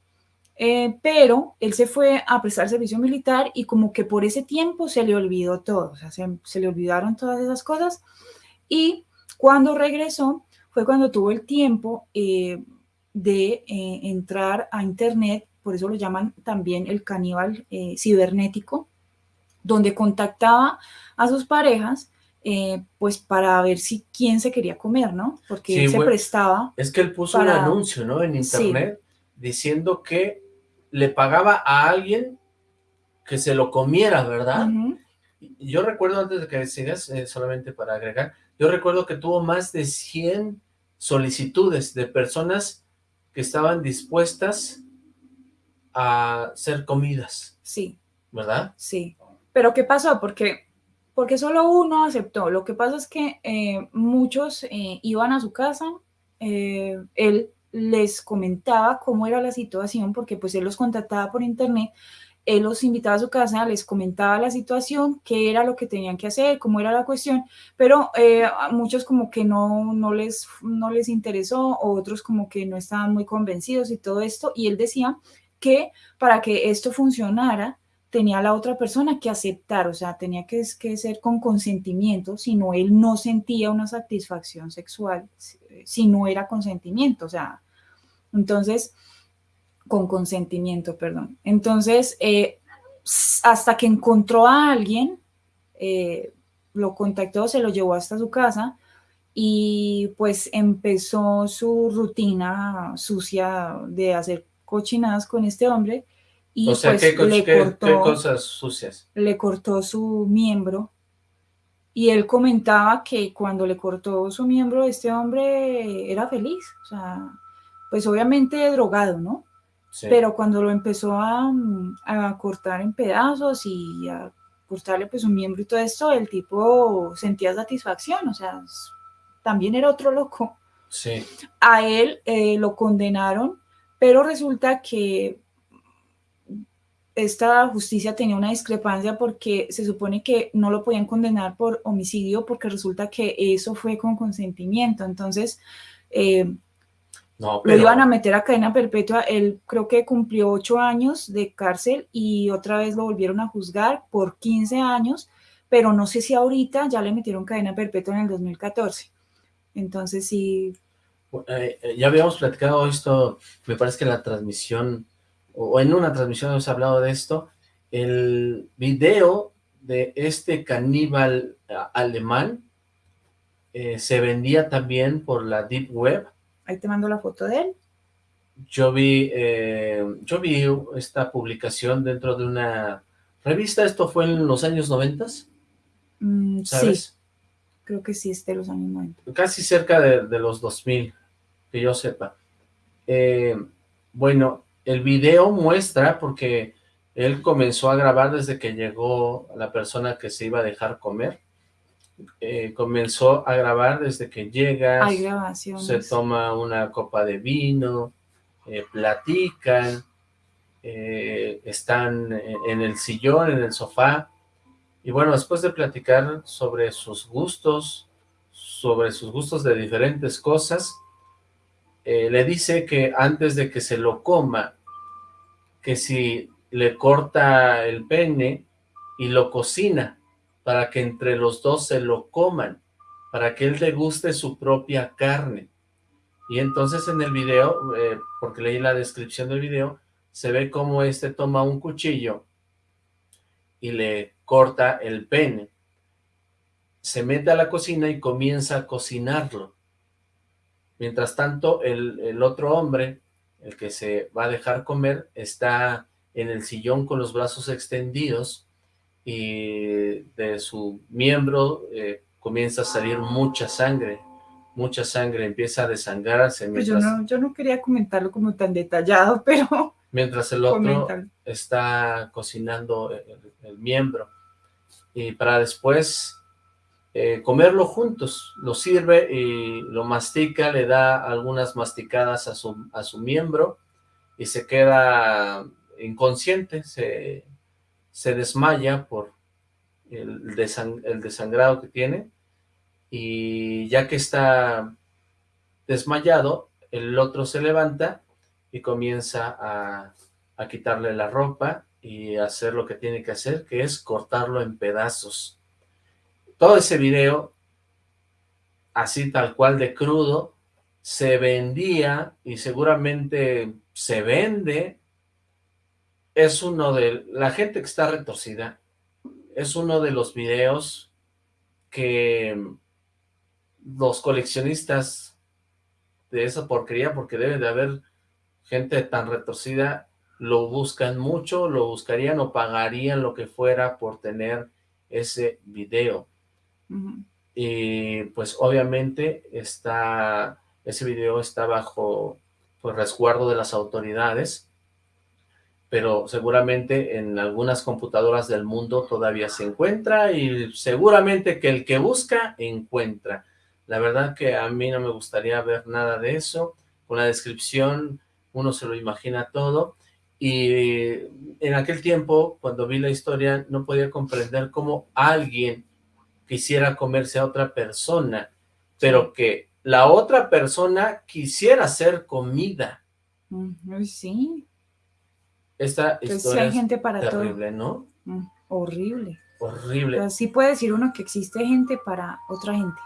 pero él se fue a prestar servicio militar y como que por ese tiempo se le olvidó todo, o sea, se, le olvidaron todas esas cosas y cuando regresó fue cuando tuvo el tiempo eh, de eh, entrar a internet, por eso lo llaman también el caníbal eh, cibernético, donde contactaba a sus parejas pues para ver si quién se quería comer, ¿no? Porque él se prestaba. Es que él puso un anuncio, ¿no? En internet diciendo que le pagaba a alguien que se lo comiera, ¿verdad? Yo recuerdo, antes de que sigas, eh, solamente para agregar, yo recuerdo que tuvo más de 100 solicitudes de personas que estaban dispuestas a ser comidas. Sí. ¿Verdad? Sí. Pero ¿qué pasó? Porque, porque solo uno aceptó. Lo que pasa es que eh, muchos eh, iban a su casa, él les comentaba cómo era la situación, porque pues él los contactaba por internet, él los invitaba a su casa, les comentaba la situación, qué era lo que tenían que hacer, cómo era la cuestión, pero eh, muchos como que no, no, les, no les interesó, otros como que no estaban muy convencidos y todo esto, y él decía que para que esto funcionara, tenía la otra persona que aceptar, o sea, tenía que, que ser con consentimiento, si no él no sentía una satisfacción sexual, si no era consentimiento, o sea, entonces, con consentimiento, perdón. Entonces, eh, hasta que encontró a alguien, eh, lo contactó, se lo llevó hasta su casa y pues empezó su rutina sucia de hacer cochinadas con este hombre y o sea, pues ¿qué, le cortó, cosas sucias? Le cortó su miembro y él comentaba que cuando le cortó su miembro, este hombre era feliz, o sea, pues obviamente drogado, ¿no? Pero cuando lo empezó a, cortar en pedazos y a cortarle pues un miembro y todo esto, el tipo sentía satisfacción, o sea, también era otro loco. Sí. A él eh, lo condenaron, pero resulta que esta justicia tenía una discrepancia porque se supone que no lo podían condenar por homicidio porque resulta que eso fue con consentimiento. Entonces, eh, lo iban a meter a cadena perpetua. Él creo que cumplió ocho años de cárcel y otra vez lo volvieron a juzgar por 15 años, pero no sé si ahorita ya le metieron cadena perpetua en el 2014. Entonces, sí. Eh, eh, ya habíamos platicado esto, me parece que en la transmisión o en una transmisión hemos hablado de esto, el video de este caníbal alemán eh, se vendía también por la Deep Web. Ahí te mando la foto de él. Yo vi, eh, yo vi esta publicación dentro de una revista, ¿esto fue en los años 90? Mm, ¿Sabes? Sí, creo que sí, es de los años 90. Casi cerca de, de los 2000, que yo sepa. Eh, bueno, el video muestra, porque él comenzó a grabar desde que llegó la persona que se iba a dejar comer, eh, comenzó a grabar desde que llega, se toma una copa de vino, eh, platican, eh, están en el sillón, en el sofá, y bueno, después de platicar sobre sus gustos, sobre sus gustos de diferentes cosas, le dice que antes de que se lo coma, que si le corta el pene y lo cocina para que entre los dos se lo coman, para que él le guste su propia carne. Y entonces en el video, eh, porque leí la descripción del video, se ve cómo este toma un cuchillo y le corta el pene. Se mete a la cocina y comienza a cocinarlo. Mientras tanto, el, el otro hombre, el que se va a dejar comer, está en el sillón con los brazos extendidos y de su miembro eh, comienza a salir mucha sangre, mucha sangre, empieza a desangrarse. Pues yo, no, yo no quería comentarlo como tan detallado, pero... Mientras el otro está cocinando el, miembro. Y para después eh, comerlo juntos, lo sirve y lo mastica, le da algunas masticadas a su, a su miembro y se queda inconsciente, se, se desmaya por el, el desangrado que tiene y ya que está desmayado, el otro se levanta y comienza a, a, quitarle la ropa y hacer lo que tiene que hacer, que es cortarlo en pedazos. Todo ese video, así tal cual de crudo, se vendía y seguramente se vende. Es uno de... La gente que está retorcida, es uno de los videos que los coleccionistas de esa porquería, porque debe de haber gente tan retorcida, lo buscan mucho, lo buscarían o pagarían lo que fuera por tener ese video. Y pues obviamente está, ese video está bajo pues, resguardo de las autoridades, pero seguramente en algunas computadoras del mundo todavía se encuentra y seguramente que el que busca, encuentra. La verdad que a mí no me gustaría ver nada de eso. Con la descripción uno se lo imagina todo. Y en aquel tiempo, cuando vi la historia, no podía comprender cómo alguien quisiera comerse a otra persona, pero que la otra persona quisiera ser comida. Sí. Esta pues historia hay gente para es terrible, ¿no? Mm, horrible. Horrible. Así puede decir uno que existe gente para otra gente.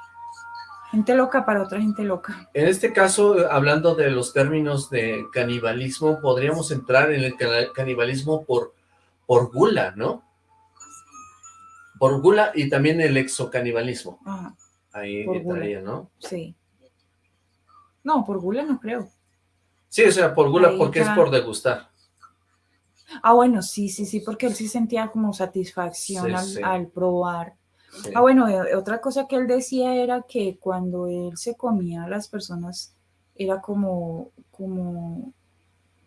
Gente loca para otra gente loca. En este caso, hablando de los términos de canibalismo, podríamos entrar en el canibalismo por, por gula, ¿no? Por gula y también el exocanibalismo. Ajá. Ahí entraría, ¿no? Sí. No, por gula no creo. Sí, o sea, por gula porque es por degustar. Ah, bueno, sí, sí, sí, porque él sí sentía como satisfacción al probar Ah, bueno, eh, otra cosa que él decía era que cuando él se comía a las personas era como, como,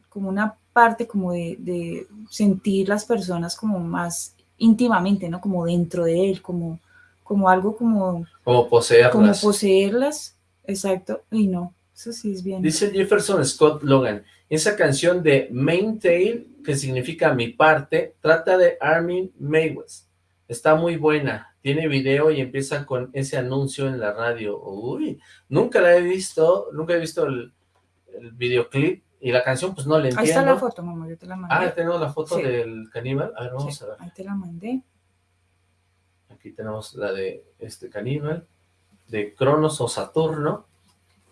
como una parte como de, sentir las personas como más íntimamente, ¿no? Como dentro de él, como, como algo como... Como poseerlas. Como poseerlas, exacto, y no, eso sí es bien. Dice Jefferson Scott Logan, esa canción de Main Tail, que significa mi parte, trata de Armin Maywes. Está muy buena, tiene video y empieza con ese anuncio en la radio. Uy, nunca la he visto, nunca he visto el, videoclip y la canción pues no le entiendo. Ahí está la foto, mamá, yo te la mandé. Ah, tenemos la foto del caníbal. A ver, vamos a ver. Ahí te la mandé. Aquí tenemos la de este caníbal, de Cronos o Saturno.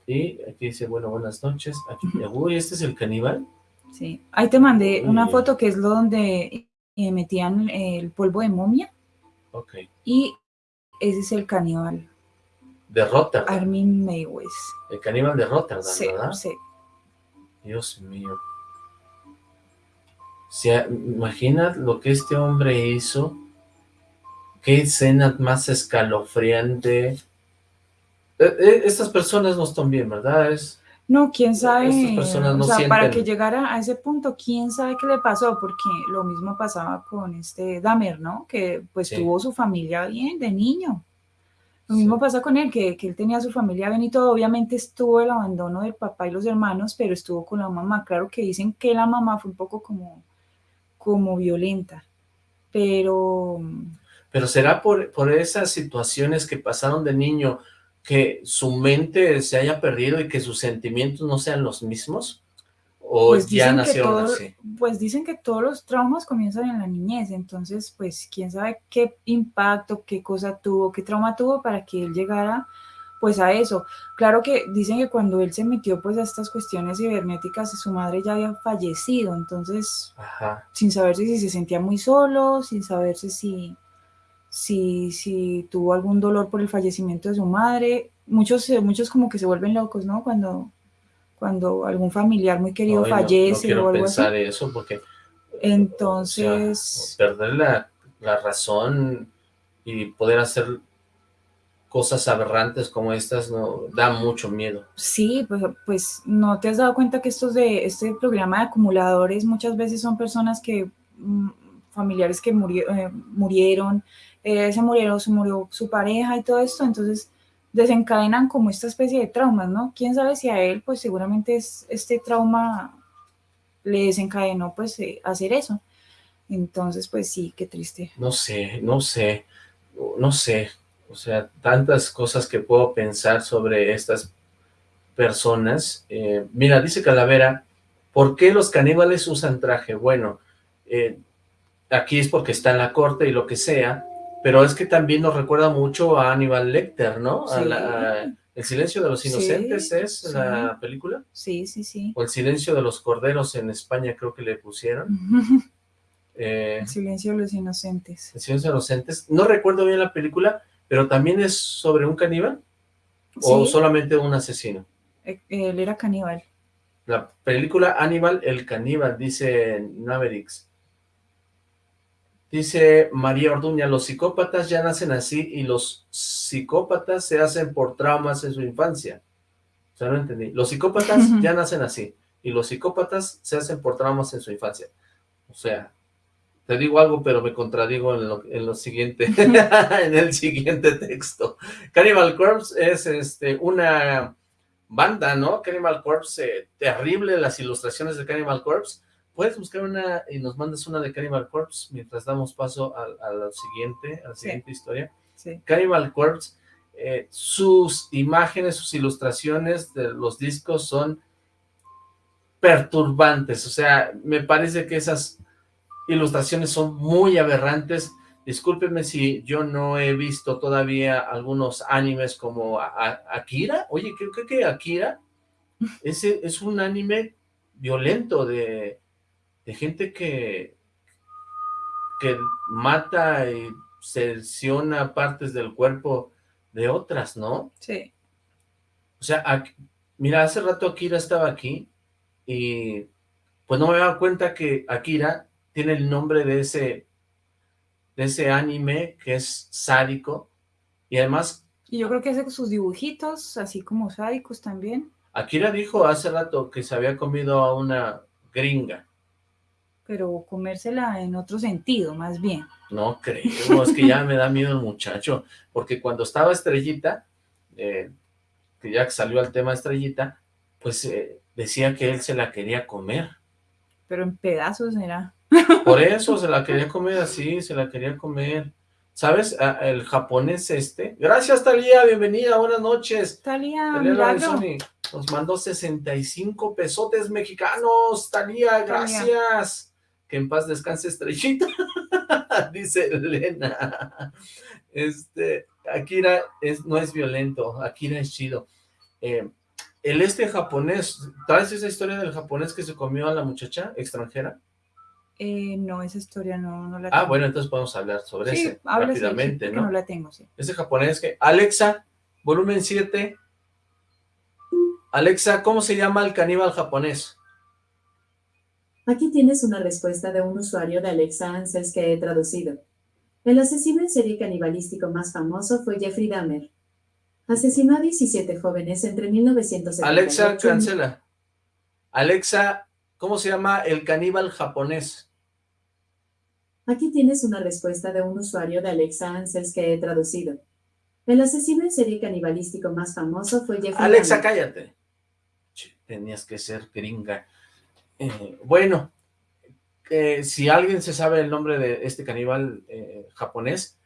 Y aquí dice, bueno, buenas noches. Aquí, uy, ¿este es el caníbal? Sí, ahí te mandé una foto que es lo donde eh, metían el polvo de momia. Ok. Y ese es el caníbal. De Rotterdam. Armin Maywes. El caníbal de Rotterdam, sí, ¿verdad? Sí. Dios mío. Si, imagina lo que este hombre hizo. Qué escena más escalofriante. Eh, eh, estas personas no están bien, ¿verdad? Es, no, quién sabe, o sea, para que llegara a ese punto, quién sabe qué le pasó, porque lo mismo pasaba con este Damer, ¿no? Que pues tuvo su familia bien de niño. Lo mismo pasa con él, que, él tenía su familia bien y todo. Obviamente estuvo el abandono del papá y los hermanos, pero estuvo con la mamá. Claro que dicen que la mamá fue un poco como, como violenta, pero... Pero será por, por esas situaciones que pasaron de niño, que su mente se haya perdido y que sus sentimientos no sean los mismos? ¿O Pues ya todo- así? pues dicen que todos los traumas comienzan en la niñez, entonces pues quién sabe qué impacto, qué cosa tuvo, qué trauma tuvo para que él llegara pues a eso. Claro que dicen que cuando él se metió pues a estas cuestiones cibernéticas, su madre ya había fallecido, entonces Ajá. sin saberse si se sentía muy solo, sin saberse si, si, si tuvo algún dolor por el fallecimiento de su madre. Muchos, muchos como que se vuelven locos, ¿no? Cuando, cuando algún familiar muy querido Ay, no- no, fallece o algo así. pensar eso porque... Entonces, o sea, perder la, la razón y poder hacer cosas aberrantes como estas no da mucho miedo. sí, pues, pues no te has dado cuenta que estos de este programa de acumuladores muchas veces son personas que, mm, familiares que murie- eh, murieron, eh, se murieron, se murió su pareja y todo esto, entonces desencadenan como esta especie de traumas, ¿no? Quién sabe si a él, pues seguramente es, este trauma le desencadenó, pues, eh, hacer eso. Entonces, pues sí, qué triste. No sé, no sé, no sé. O sea, tantas cosas que puedo pensar sobre estas personas. Eh, mira, dice Calavera, ¿por qué los caníbales usan traje? Bueno, eh, aquí es porque está en la corte y lo que sea, pero es que también nos recuerda mucho a Aníbal Lecter, ¿no? A Sí. la- a El silencio de los Sí, inocentes es sí. la película, Sí, sí, sí. o El silencio de los corderos en España creo que le pusieron. Eh, El silencio de los inocentes. El silencio de los inocentes, no recuerdo bien la película, pero también es sobre un caníbal o solamente un asesino. eh, él era caníbal. La película Aníbal el caníbal, dice Mavericks. Dice María Orduña, los psicópatas ya nacen así y los psicópatas se hacen por traumas en su infancia. O sea, no entendí. Los psicópatas ya nacen así y los psicópatas se hacen por traumas en su infancia. O sea, te digo algo, pero me contradigo en lo, en lo siguiente, en el siguiente texto. Cannibal Corpse es este, una banda, ¿no? Cannibal Corpse, eh, terrible las ilustraciones de Cannibal Corpse. Puedes buscar una y nos mandas una de Cannibal Corpse mientras damos paso a, a la siguiente, a la Sí. siguiente historia. Sí. Cannibal Corpse, eh, sus imágenes, sus ilustraciones de los discos son perturbantes, o sea, me parece que esas ilustraciones son muy aberrantes, discúlpenme si yo no he visto todavía algunos animes como A- A- Akira, oye, creo que, que Akira ese es un anime violento de, de gente que que mata y secciona partes del cuerpo de otras, ¿no? Sí. O sea, mira, hace rato Akira estaba aquí y pues no me daba cuenta que Akira tiene el nombre de ese de ese anime que es sádico y además Y yo creo que hace sus dibujitos, así como sádicos también. Akira dijo hace rato que se había comido a una gringa. Pero comérsela en otro sentido, más bien. No creo, es que ya me da miedo el muchacho, porque cuando estaba Estrellita, eh, que ya salió al tema Estrellita, pues eh, decía que él se la quería comer. Pero en pedazos era. Por eso se la quería comer así, se la quería comer. ¿Sabes? A- El japonés este. Gracias, Talía, bienvenida, buenas noches. Talía, Talía nos mandó 65 pesotes mexicanos. Talía, gracias. Que en paz descanse Estrellita. Dice Elena. Este, Akira es, no es violento, Akira es chido. Eh, el este japonés, ¿traes esa historia del japonés que se comió a la muchacha extranjera? Eh, no, esa historia no, no la Ah, tengo. bueno, entonces podemos hablar sobre sí, ese sí, rápidamente, ¿no? no la tengo, sí. Ese japonés que... Alexa, volumen 7. Alexa, ¿cómo se llama el caníbal japonés? Aquí tienes una respuesta de un usuario de Alexa Answers que he traducido. El asesino en serie canibalístico más famoso fue Jeffrey Dahmer. Asesinó a 17 jóvenes entre 1978 Alexa, cancela. Alexa, ¿cómo se llama el caníbal japonés? Aquí tienes una respuesta de un usuario de Alexa Answers que he traducido. El asesino en serie canibalístico más famoso fue Jeffrey Alexa, Dahmer. cállate. Tenías que ser gringa. Eh, bueno, si alguien se sabe el nombre de este caníbal eh, japonés,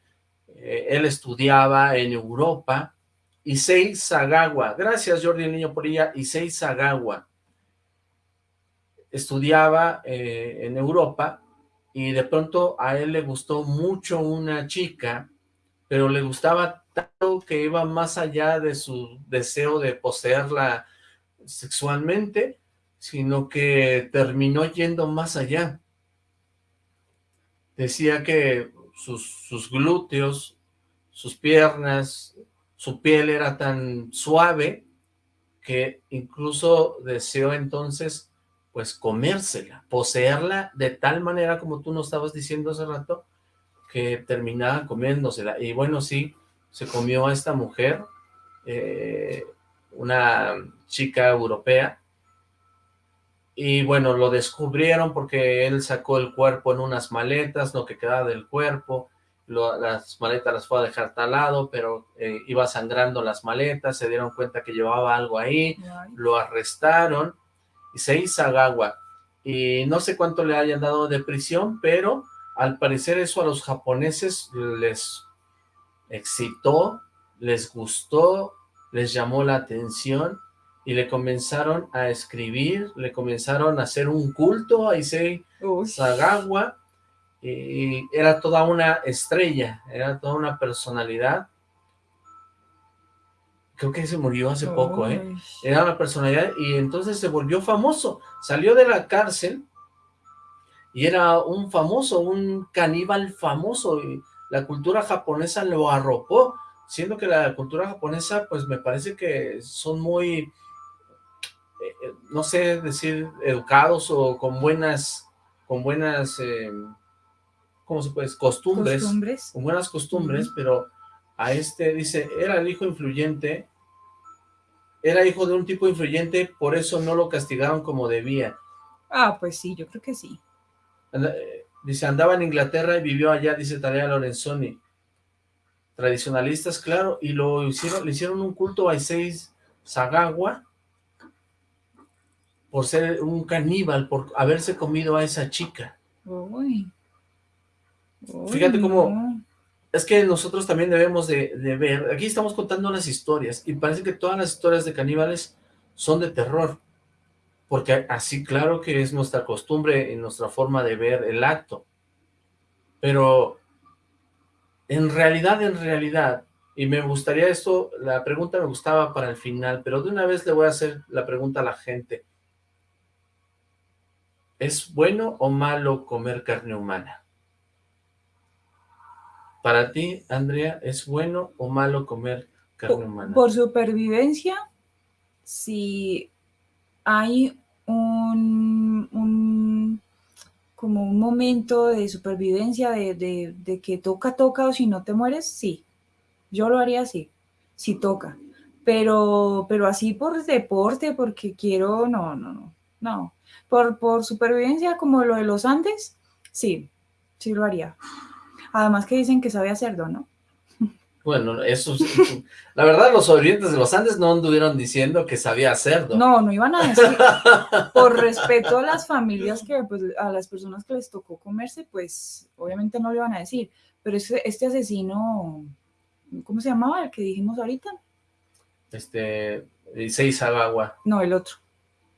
eh, él estudiaba en Europa Issei Sagawa. Gracias, Jordi el Niño Porilla. Issei Sagawa. Estudiaba en Europa y de pronto a él le gustó mucho una chica, pero le gustaba tanto que iba más allá de su deseo de poseerla sexualmente, sino que terminó yendo más allá. Decía que sus, sus glúteos, sus piernas, su piel era tan suave que incluso deseó entonces pues comérsela, poseerla de tal manera como tú nos estabas diciendo hace rato, que terminaba comiéndosela. Y bueno, sí, se comió a esta mujer, eh, una chica europea, y bueno, lo descubrieron porque él sacó el cuerpo en unas maletas, lo que quedaba del cuerpo, las maletas las fue a dejar talado, pero eh, iba sangrando las maletas, se dieron cuenta que llevaba algo ahí, lo arrestaron, y se hizo agua, y no sé cuánto le hayan dado de prisión, pero al parecer eso a los japoneses les excitó, les gustó, les llamó la atención, y le comenzaron a escribir, le comenzaron a hacer un culto a Issei Sagawa, y era toda una estrella, era toda una personalidad. Creo que se murió hace poco, ¿eh? Era una personalidad y entonces se volvió famoso. Salió de la cárcel y era un famoso, un caníbal famoso y la cultura japonesa lo arropó, siendo que la cultura japonesa, pues me parece que son muy, eh, no sé decir, educados o con buenas, con buenas... Eh, ¿cómo se puede? Costumbres, costumbres. con buenas costumbres, pero a este dice, era el hijo influyente, era hijo de un tipo influyente, por eso no lo castigaron como debía. Ah, pues sí, yo creo que sí. Eh, dice, andaba en Inglaterra y vivió allá, dice Tarea Lorenzoni. Tradicionalistas, claro, y lo hicieron, le hicieron un culto a Iseis Sagawa por ser un caníbal, por haberse comido a esa chica. Uy. Fíjate cómo... Es que nosotros también debemos de, ver... Aquí estamos contando las historias y parece que todas las historias de caníbales son de terror. Porque así claro que es nuestra costumbre y nuestra forma de ver el acto. Pero en realidad, en realidad, y me gustaría esto, la pregunta me gustaba para el final, pero de una vez le voy a hacer la pregunta a la gente. ¿Es bueno o malo comer carne humana? Para ti, Andrea, ¿es bueno o malo comer carne humana? Por supervivencia, si hay un, como un momento de supervivencia de, que toca, toca o si no te mueres, sí. Yo lo haría así, si toca. Pero, pero así por deporte, porque quiero, no, no, no, no. Por, por supervivencia como lo de los Andes, sí, sí lo haría. Además que dicen que sabe cerdo, ¿no? Bueno, eso la verdad los sobrevivientes de los Andes no anduvieron diciendo que sabía cerdo. No, no iban a decir, por respeto a las familias que, pues, a las personas que les tocó comerse, pues, obviamente no lo iban a decir, pero este, este asesino, ¿cómo se llamaba el que dijimos ahorita? Este, Seis Agua. No, el otro.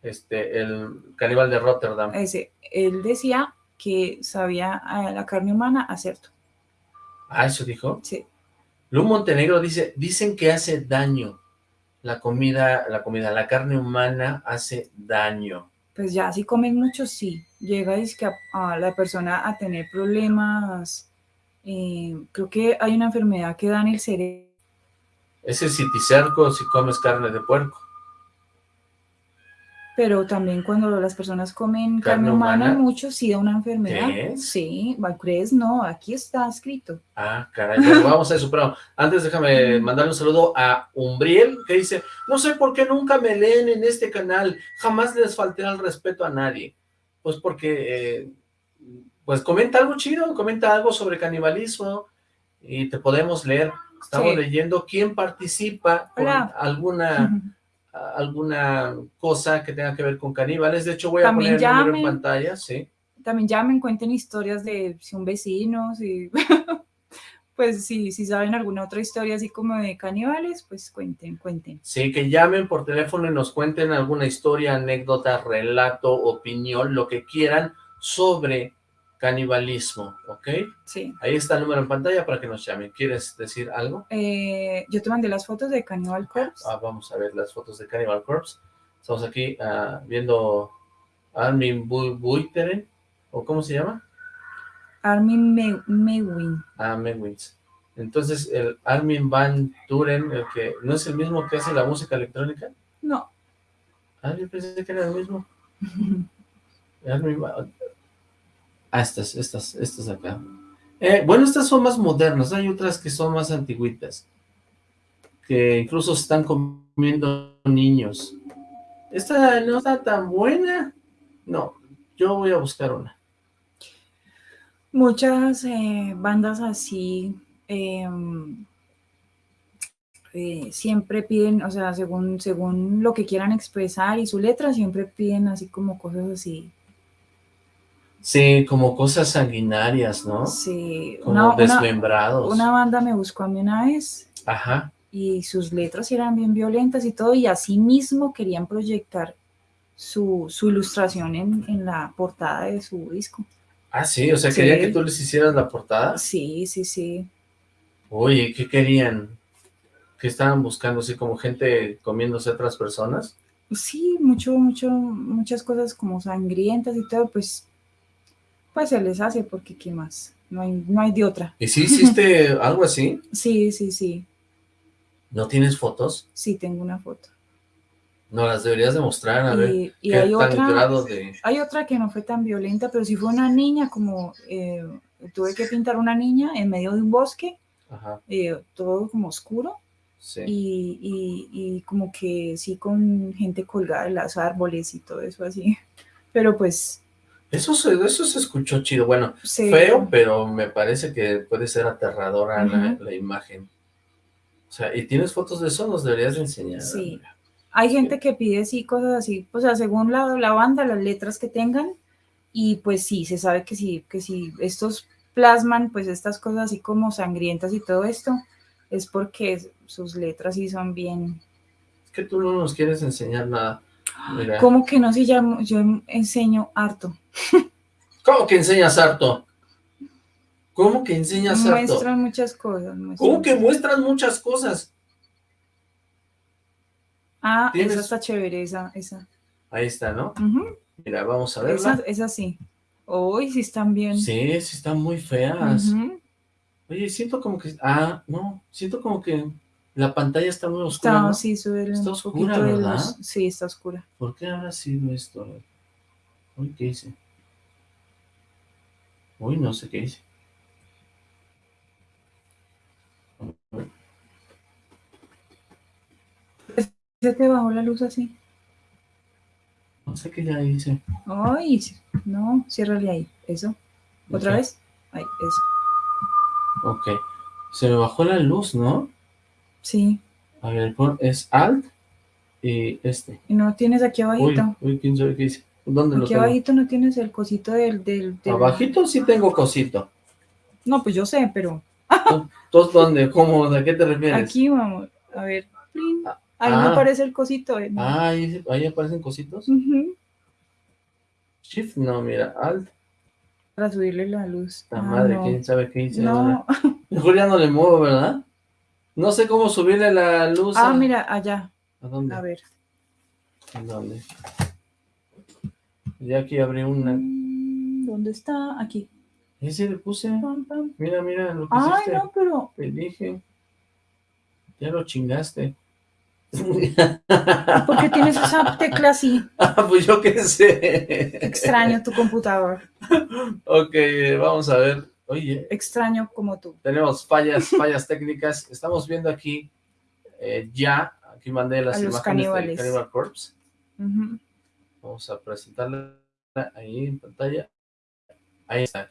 Este, el caníbal de Rotterdam. Ese, él decía que sabía a la carne humana a cerdo. Ah, ¿eso dijo? Sí. Lu Montenegro dice, dicen que hace daño la comida, la comida, la carne humana hace daño. Pues ya, si comen mucho, sí. Llega a, la persona a tener problemas. Eh, creo que hay una enfermedad que da en el cerebro. Ese es citicerco si comes carne de puerco pero también cuando las personas comen carne, humana, mucho sí da una enfermedad. Sí, ¿crees? No, aquí está escrito. Ah, caray, vamos a eso, pero antes déjame mandarle un saludo a Umbriel, que dice, no sé por qué nunca me leen en este canal, jamás les falté al respeto a nadie. Pues porque, eh, pues comenta algo chido, comenta algo sobre canibalismo y te podemos leer. Estamos leyendo quién participa con alguna alguna cosa que tenga que ver con caníbales. De hecho, voy a poner el número en pantalla, sí. También ya me cuenten historias de si un vecino, si... Pues sí, si saben alguna otra historia así como de caníbales, pues cuenten, cuenten. Sí, que llamen por teléfono y nos cuenten alguna historia, anécdota, relato, opinión, lo que quieran sobre canibalismo, ¿ok? Sí. Ahí está el número en pantalla para que nos llamen. ¿Quieres decir algo? Eh, yo te mandé las fotos de Cannibal Corpse. Ah, vamos a ver las fotos de Cannibal Corpse. Estamos aquí ah, viendo Armin Bu- Buitere, ¿o cómo se llama? Armin Me- Mewin. Ah, Menwins. Entonces, el Armin Van Turen, el que no es el mismo que hace la música electrónica. No. Ah, yo pensé que era el mismo. Armin Van- Ah, estas, estas, estas acá. Eh, bueno, estas son más modernas, hay otras que son más antiguitas, que incluso están comiendo niños. Esta no está tan buena. No, yo voy a buscar una. Muchas eh, bandas así em, eh, siempre piden, o sea, según, según lo que quieran expresar y su letra, siempre piden así como cosas así. Sí, como cosas sanguinarias, ¿no? Sí, Como una, desmembrados. una banda me buscó a mí una vez Ajá. y sus letras eran bien violentas y todo, y así mismo querían proyectar su, su ilustración en, en la portada de su disco. Ah, sí, o sea, Sí. querían que tú les hicieras la portada. Sí, sí, sí. Oye, ¿qué querían? ¿Qué estaban buscando? ¿Así como gente comiéndose a otras personas? Sí, mucho, mucho, muchas cosas como sangrientas y todo, pues, pues se les hace porque qué más, no hay, no hay de otra. ¿Y si hiciste algo así? Sí, sí, sí, ¿No tienes fotos? sí tengo una foto. No, las deberías demostrar, a ver. Y, y ¿Qué hay tan otra, grado de...? hay otra que no fue tan violenta, pero sí fue una niña, como eh, tuve que pintar una niña en medio de un bosque, Ajá, eh, todo como oscuro, sí. y, y, y como que sí con gente colgada en los árboles y todo eso así. Pero pues Eso se, eso se escuchó chido. Bueno, se... feo, pero me parece que puede ser aterradora la, la imagen. O sea, ¿y tienes fotos de eso? Nos deberías de enseñar. Sí. Hay gente que pide sí cosas así, o sea, según la, la banda, las letras que tengan, y pues sí, se sabe que sí, que si estos plasman pues estas cosas así como sangrientas y todo esto, es porque sus letras sí son bien... Es que tú no nos quieres enseñar nada. Mira. ¿Cómo que no se llama? Yo enseño harto. ¿Cómo que enseñas harto? ¿Cómo que enseñas harto? Muestran muchas cosas. muestran ¿Cómo que muestras muchas cosas? Ah, tienes- esa está chévere, esa, esa. Ahí está, ¿no? Mira, vamos a Esa, verla. esa sí. Uy, sí están bien. Sí, sí están muy feas. Oye, siento como que... Ah, no, siento como que la pantalla está muy oscura, Está, ¿no? sí, sube Está un oscura, ¿verdad? Sí, está oscura. ¿Por qué habrá sido esto? Uy, ¿qué hice? Uy, no sé qué hice. ¿Se te bajó la luz así? No sé qué ya hice. Ay, no, ciérrale ahí. Eso. ¿Otra vez? Ahí, eso. Ok. Se me bajó la luz, ¿no? Sí. A ver, es Alt y este. Y no tienes aquí Uy, abajito. uy, quién sabe qué hice. ¿Dónde lo Aquí tengo? abajito no tienes el cosito del, del, del- Abajito sí tengo cosito. No, pues yo sé, pero ¿Tú dónde? ¿Cómo? ¿De qué te refieres? aquí vamos. A ver. Ah, Ahí ah. me aparece el cosito. eh, no. Ah, ahí, ahí aparecen cositos. Shift, no, mira, Alt. Para subirle la luz. La Ah, madre, no. quién sabe qué hice ahora. No. Mejor ya no le muevo, ¿verdad? No sé cómo subirle la luz. Ah, a- mira, allá. ¿A dónde? A ver. ¿A dónde? Ya aquí abrí una. Mm, ¿Dónde está? Aquí. Ese le puse. Pam, pam. Mira, mira lo que Ay, hiciste. no, pero. Elige. Ya lo chingaste. ¿Por qué tienes esa tecla así? Ah, pues yo qué sé. Extraño tu computador. Ok, vamos a ver. Oye, Extraño como tú. tenemos fallas, fallas técnicas. Estamos viendo aquí eh, ya, aquí mandé las A los imágenes caníbales. de Cannibal Corpse. Ujú. Vamos a presentarla ahí en pantalla. Ahí está.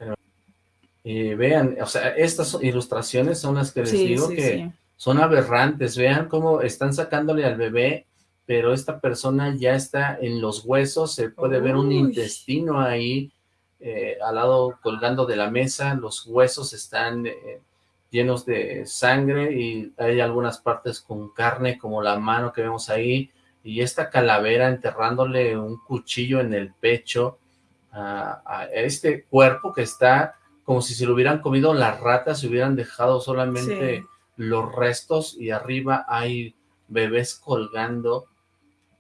Y vean, o sea, estas ilustraciones son las que les Sí, digo sí, que sí. son aberrantes. Vean cómo están sacándole al bebé, pero esta persona ya está en los huesos, se puede ver un intestino ahí eh, al lado colgando de la mesa, los huesos están eh, llenos de sangre y hay algunas partes con carne como la mano que vemos ahí y esta calavera enterrándole un cuchillo en el pecho a, este cuerpo que está como si se lo hubieran comido las ratas, se hubieran dejado solamente los restos y arriba hay bebés colgando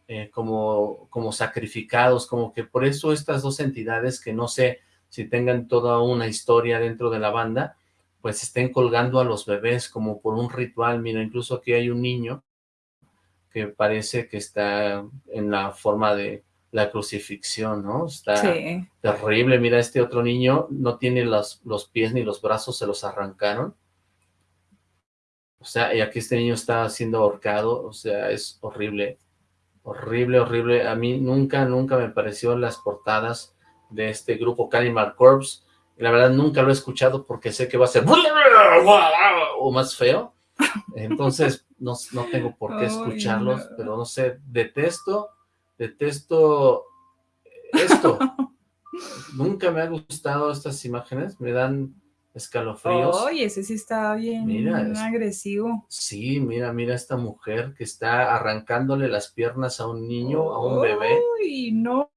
eh, como, como sacrificados, como que por eso estas dos entidades que no sé si tengan toda una historia dentro de la banda, pues estén colgando a los bebés como por un ritual. Mira, incluso aquí hay un niño que parece que está en la forma de la crucifixión, ¿no? Está terrible. Mira, este otro niño no tiene los, los pies ni los brazos, se los arrancaron. O sea, y aquí este niño está siendo ahorcado, o sea, es horrible. Horrible, horrible. A mí nunca, nunca me pareció las portadas de este grupo Cannibal Corpse. La verdad nunca lo he escuchado porque sé que va a ser o más feo. Entonces no, no tengo por qué escucharlos, pero no sé, detesto, detesto esto. nunca me ha gustado estas imágenes, me dan escalofríos. Oye, ese sí está bien agresivo. Sí, mira, mira esta mujer que está arrancándole las piernas a un niño, a un bebé. Uy, no.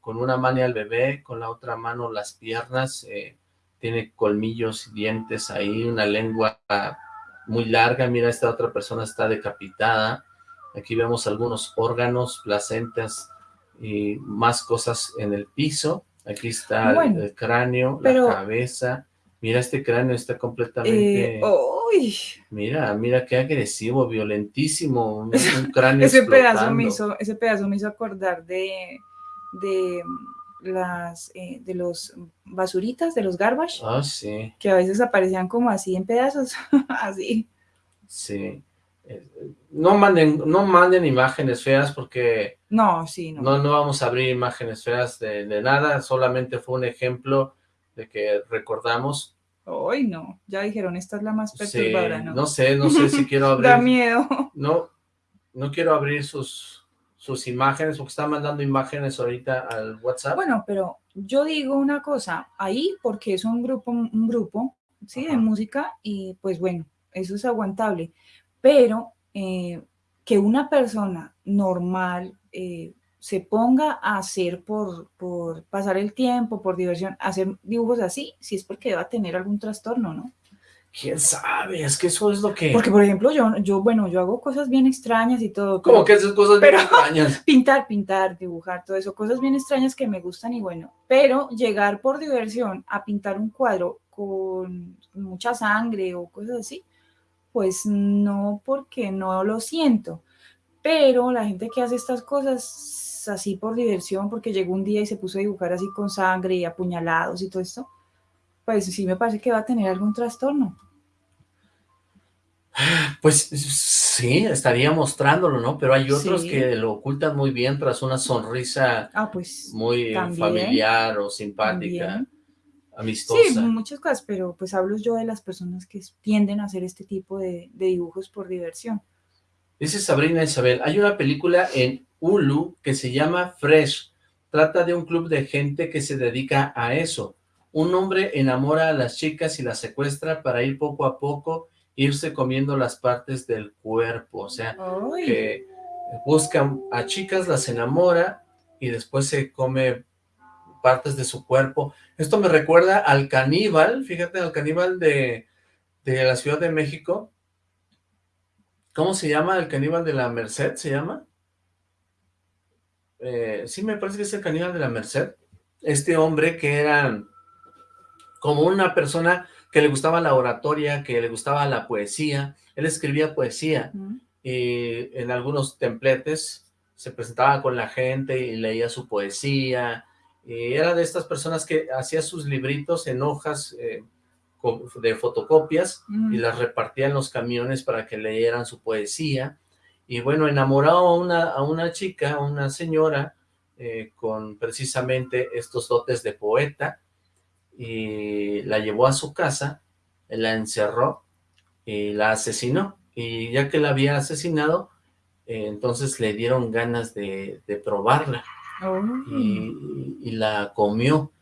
Con una mano al bebé, con la otra mano las piernas, eh, tiene colmillos y dientes ahí, una lengua muy larga, mira, esta otra persona está decapitada. Aquí vemos algunos órganos, placentas y más cosas en el piso Aquí está el cráneo, la cabeza. Mira, este cráneo está completamente... Eh, mira, mira qué agresivo, violentísimo. Un, cráneo ese pedazo me hizo Ese pedazo me hizo acordar de, de las eh, de los basuritas, de los garbage. Ah, sí. Que a veces aparecían como así en pedazos, así. Sí no manden, no manden imágenes feas porque... No, sí, no. No, vamos a abrir imágenes feas de, nada, solamente fue un ejemplo de que recordamos. Hoy no, ya dijeron, esta es la más perturbadora, ¿no? No sé, no sé si quiero abrir... da miedo. No, no quiero abrir sus, sus imágenes porque están mandando imágenes ahorita al WhatsApp. Bueno, pero yo digo una cosa, ahí porque es un grupo, un grupo, sí, de música y pues bueno, eso es aguantable pero eh, que una persona normal eh, se ponga a hacer por, por pasar el tiempo, por diversión, hacer dibujos así, si es porque va a tener algún trastorno, ¿no? ¿Quién sabe? Es que eso es lo que... Porque, por ejemplo, yo, yo bueno, yo hago cosas bien extrañas y todo. ¿Cómo que esas cosas bien extrañas? Pintar, pintar, dibujar, todo eso, cosas bien extrañas que me gustan y bueno, pero llegar por diversión a pintar un cuadro con mucha sangre o cosas así, pues no porque no lo siento, pero la gente que hace estas cosas así por diversión, porque llegó un día y se puso a dibujar así con sangre y apuñalados y todo esto, pues sí me parece que va a tener algún trastorno. Pues sí, estaría mostrándolo, ¿no? Pero hay otros que lo ocultan muy bien tras una sonrisa ah, pues, muy familiar o simpática amistosa. Sí, muchas cosas, pero pues hablo yo de las personas que tienden a hacer este tipo de, dibujos por diversión. Dice Sabrina Isabel, hay una película en Hulu que se llama Fresh. Trata de un club de gente que se dedica a eso. Un hombre enamora a las chicas y las secuestra para ir poco a poco, irse comiendo las partes del cuerpo. O sea, que busca a chicas, las enamora y después se come partes de su cuerpo. Esto me recuerda al caníbal, fíjate, al caníbal de, la Ciudad de México. ¿Cómo se llama? ¿El caníbal de la Merced se llama? Eh, sí, me parece que es el caníbal de la Merced. Este hombre que era como una persona que le gustaba la oratoria, que le gustaba la poesía. Él escribía poesía y en algunos templetes se presentaba con la gente y leía su poesía eh, era de estas personas que hacía sus libritos en hojas eh, de fotocopias y las repartía en los camiones para que leyeran su poesía. Y bueno, enamoró a una, a una chica, una señora, eh, con precisamente estos dotes de poeta, y la llevó a su casa, la encerró y la asesinó. Y ya que la había asesinado, entonces le dieron ganas de probarla y, la comió.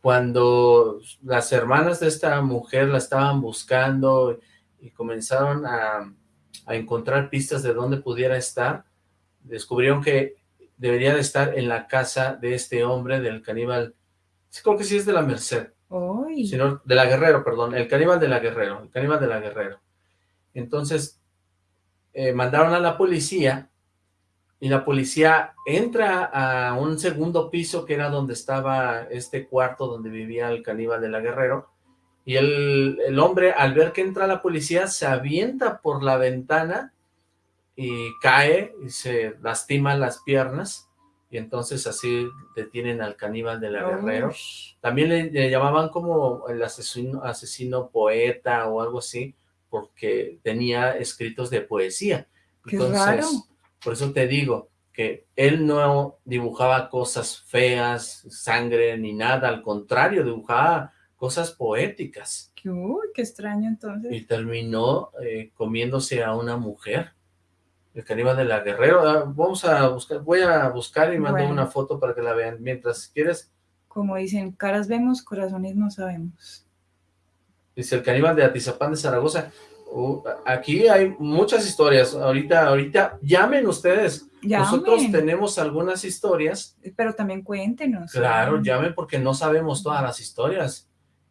cuando las hermanas de esta mujer la estaban buscando y comenzaron a, a encontrar pistas de dónde pudiera estar, descubrieron que debería de estar en la casa de este hombre, del caníbal, creo que sí es de la Merced, Sino de la Guerrero, perdón, el caníbal de la Guerrero, el caníbal de la Guerrero. Entonces, eh, mandaron a la policía, y la policía entra a un segundo piso, que era donde estaba este cuarto donde vivía el caníbal de la Guerrero, y el, el hombre, al ver que entra la policía, se avienta por la ventana, y cae, y se lastima las piernas, y entonces así detienen al caníbal de la Guerrero. También le, le llamaban como el asesino, asesino poeta o algo así, porque tenía escritos de poesía. Qué raro. por eso te digo que él no dibujaba cosas feas, sangre, ni nada, al contrario, dibujaba cosas poéticas. uy, qué extraño entonces. Y terminó eh, comiéndose a una mujer. El caníbal de la Guerrero. Ah, Vamos a buscar, voy a buscar y mando Bueno. una foto para que la vean. Mientras quieres, Como dicen, caras vemos, corazones no sabemos. Dice el caníbal de Atizapán de Zaragoza. Uh, aquí hay muchas historias. Ahorita, ahorita, llamen ustedes. Nosotros Llamen, tenemos algunas historias. pero también cuéntenos. Claro, llamen porque no sabemos todas las historias.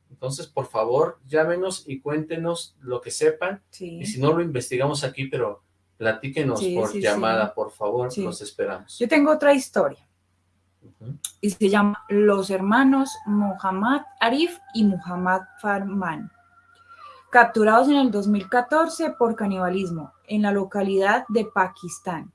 Entonces, por favor, llámenos y cuéntenos lo que sepan. Sí. Y si no, lo investigamos aquí, pero platíquenos Sí, por sí, llamada, sí. por favor. Los esperamos. Yo tengo otra historia y se llama Los hermanos Muhammad Arif y Muhammad Farman, capturados en el 2014 por canibalismo en la localidad de Pakistán.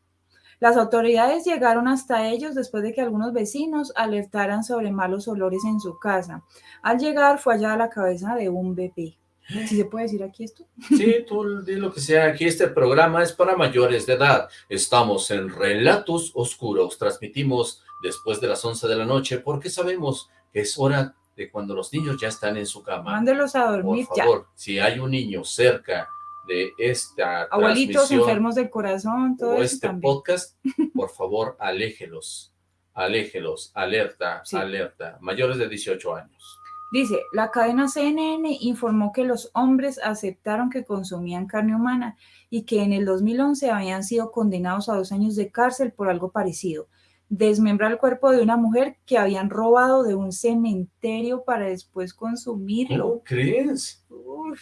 Las autoridades llegaron hasta ellos después de que algunos vecinos alertaran sobre malos olores en su casa. Al llegar fue hallada la cabeza de un bebé. ¿Sí se puede decir aquí esto? Sí, tú di lo que sea. Aquí este programa es para mayores de edad. Estamos en Relatos Oscuros. Transmitimos después de las 11 de la noche porque sabemos que es hora de cuando los niños ya están en su cama. Mándelos a dormir Por ya. favor, si hay un niño cerca de esta Abuelitos enfermos del corazón, todo o eso este también. podcast, por favor, aléjelos. Aléjelos. Alerta, Sí. alerta. Mayores de 18 años. Dice, la cadena CNN informó que los hombres aceptaron que consumían carne humana y que en el 2011 habían sido condenados a dos años de cárcel por algo parecido. Desmembrar el cuerpo de una mujer que habían robado de un cementerio para después consumirlo. ¿Cómo crees? Uf.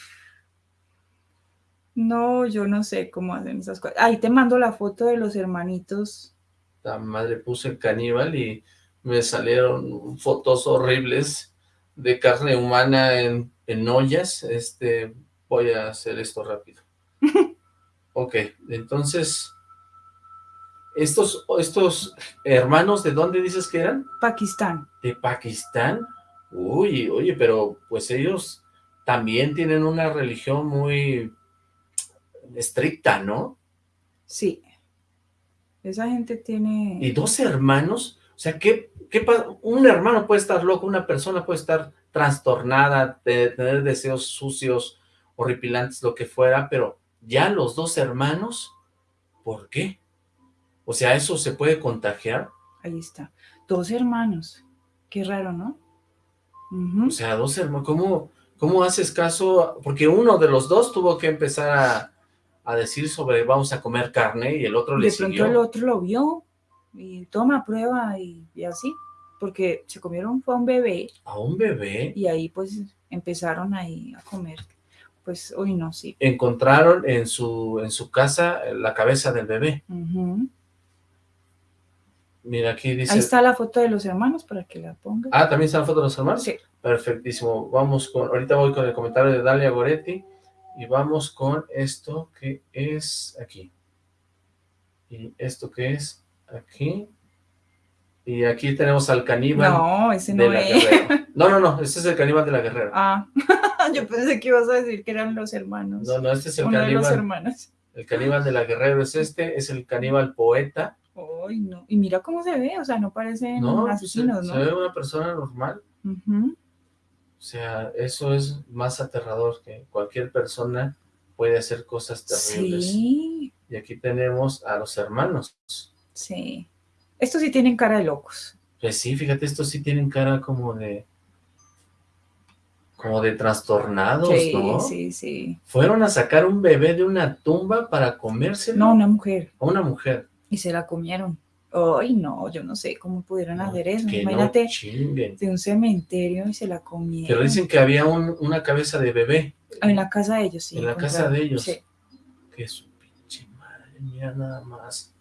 No, yo no sé cómo hacen esas cosas. Ahí te mando la foto de los hermanitos. la madre puse caníbal y me salieron fotos horribles de carne humana en, en ollas. Este, voy a hacer esto rápido. Ok, entonces, estos, estos hermanos, ¿de dónde dices que eran? Pakistán. ¿De Pakistán? Uy, oye, pero pues ellos también tienen una religión muy estricta, ¿no? Sí. Esa gente tiene... Y dos hermanos, sea, ¿qué, qué un hermano puede estar loco, una persona puede estar trastornada, de tener deseos sucios, horripilantes, lo que fuera, pero ya los dos hermanos, ¿por qué? O sea, ¿eso se puede contagiar? Ahí está. Dos hermanos. Qué raro, ¿no? O sea, dos hermanos, ¿cómo, ¿cómo haces caso? Porque uno de los dos tuvo que empezar a, a decir sobre vamos a comer carne y el otro le de pronto siguió. el otro lo vio y toma prueba y, y así. Porque se comieron fue a un bebé A un bebé y ahí pues empezaron ahí a comer. Pues, uy, no, sí. encontraron en su, en su casa la cabeza del bebé. Mira, aquí dice... Ahí está la foto de los hermanos para que la pongan. Ah, ¿también está la foto de los hermanos? Sí. Perfectísimo. Vamos con... Ahorita voy con el comentario de Dalia Goretti. Y vamos con esto que es aquí. Y esto que es aquí. Y aquí tenemos al caníbal No, ese de no la es. Guerrero. No, no, no. Este es el caníbal de la Guerrero. Ah, yo pensé que ibas a decir que eran los hermanos. No, no, este es el Uno de los caníbal. hermanos. El caníbal de la Guerrero es este. Es el caníbal poeta. Ay, no. Y mira cómo se ve, o sea, no parecen No, se, asesinos, se ¿no? ve una persona normal. O sea, eso es más aterrador que cualquier persona puede hacer cosas terribles. Sí, Y aquí tenemos a los hermanos. Sí. Estos sí tienen cara de locos. Pues sí, fíjate, estos sí tienen cara como de... como de trastornados, Sí, ¿no? sí, sí. Fueron a sacar un bebé de una tumba para comérselo. No, una mujer. A una mujer. Y se la comieron. Ay, no, yo no sé cómo pudieron No, hacer eso. no Imagínate de un cementerio y se la comieron. Pero dicen que había un- una cabeza de bebé. En la casa de ellos, sí. En la casa de ellos. Sí. Que su pinche madre, mira nada más.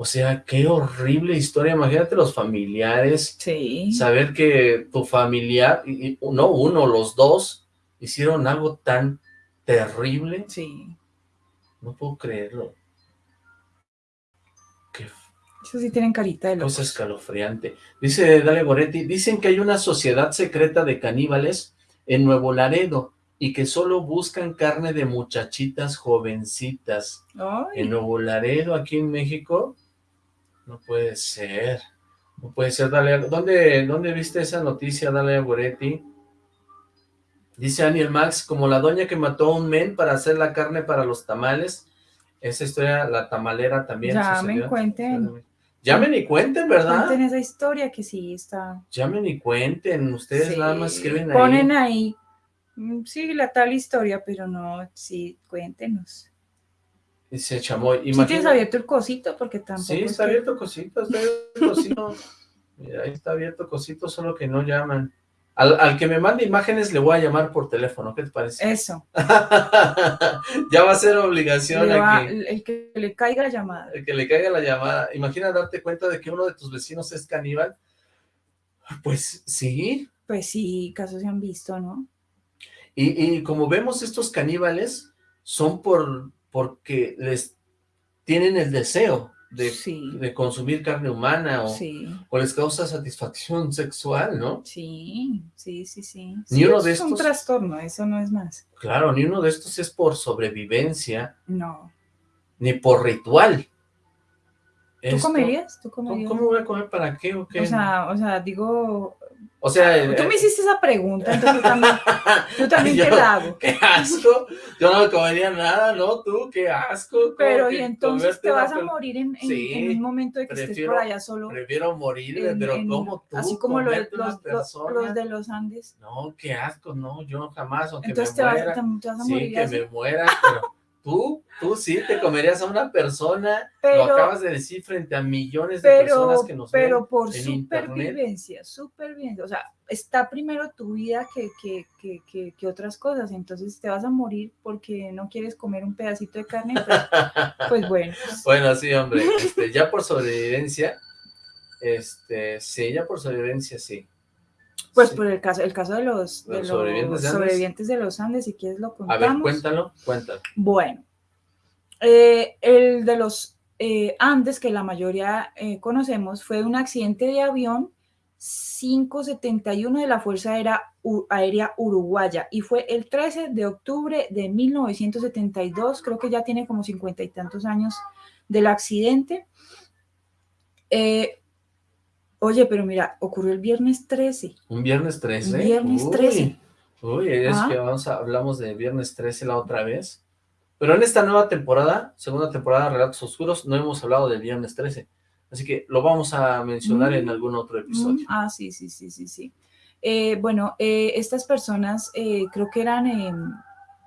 O sea, qué horrible historia. Imagínate los familiares, Sí. saber que tu familiar, y, no uno, los dos, hicieron algo tan terrible. Sí. No puedo creerlo. Qué Eso sí tienen carita de cosa locos. escalofriante. Dice Dale Goretti, dicen que hay una sociedad secreta de caníbales en Nuevo Laredo y que solo buscan carne de muchachitas jovencitas. Ay, En Nuevo Laredo, aquí en México, no puede ser. No puede ser, Dale. ¿Dónde, dónde viste esa noticia, Dale Goretti? Dice Aniel Max, como la doña que mató a un men para hacer la carne para los tamales. Esa historia, la tamalera también Llamen, sucedió. cuenten. Llamen y cuenten, ¿verdad? cuenten esa historia que sí está. Llamen y cuenten. Ustedes Sí, nada más escriben ahí. Ponen ahí. mm, Sí, la tal historia, pero no, sí, cuéntenos. Dice Chamoy. Si tienes imagina- abierto el cosito, porque tampoco. Sí, es está abierto cosito, está abierto cosito. Mira, ahí está abierto cosito, solo que no llaman. Al, al que me mande imágenes le voy a llamar por teléfono, ¿qué te parece? Eso. ya va a ser obligación va- aquí. el, el que le caiga la llamada. El que le caiga la llamada. Imagina darte cuenta de que uno de tus vecinos es caníbal. Pues sí. Pues sí, casos se han visto, ¿no? Y, y como vemos, estos caníbales son por porque les tienen el deseo de, Sí. de consumir carne humana o, Sí, o les causa satisfacción sexual, ¿no? sí, sí, sí, sí. Ni Sí, uno de es un trastorno, eso no es más. Claro, ni uno de estos es por sobrevivencia, No. ni por ritual. ¿Tú Esto- comerías? ¿Tú ¿Cómo, comerías? cómo voy a comer para qué o qué? O sea, o sea, digo, O sea, eh, tú me hiciste esa pregunta, entonces tú también, tú también Yo- te la hago. ¡Qué asco! Yo no me comería nada, ¿no? Tú, qué asco. ¿Cómo Pero que y entonces te vas a morir en, en- Sí, en un momento de que estés prefiero- por allá solo. Prefiero morirme, en- pero ¿cómo tú así como los, los- los de los Andes. No, qué asco, no, yo jamás, aunque Entonces me te vas, muera. te, te vas a sí, morir que así. me muera, pero tú, tú sí te comerías a una persona, Pero- lo acabas de decir frente a millones de pero, personas que nos pero ven por en internet. supervivencia, supervivencia, o sea, está primero tu vida que, que, que, que, que otras cosas, entonces te vas a morir porque no quieres comer un pedacito de carne, pues, pues bueno, Bueno, sí, hombre, este, ya por sobrevivencia, este, sí, ya por sobrevivencia, sí. Pues Sí. por el caso, el caso de los, de ¿Los los sobrevivientes de Andes? sobrevivientes de los Andes, si quieres lo A contamos. ver, cuéntalo, cuéntalo. Bueno, eh, el de los eh, Andes, que la mayoría eh, conocemos, fue un accidente de avión 571 de la Fuerza Aérea, Uruguaya y fue el 13 de octubre de 1972, creo que ya tiene como cincuenta y tantos años del accidente. Eh, oye, pero mira, ocurrió el viernes 13. Un viernes 13. Un viernes Uy, 13. Uy, es Ah. que vamos a, hablamos de viernes 13 la otra vez. Pero en esta nueva temporada, segunda temporada de Relatos Oscuros, no hemos hablado del viernes 13. Así que lo vamos a mencionar en Mm. algún otro Mm, episodio. ah, sí, sí, sí, sí, sí. Eh, bueno, eh, estas personas eh, creo que eran, eh,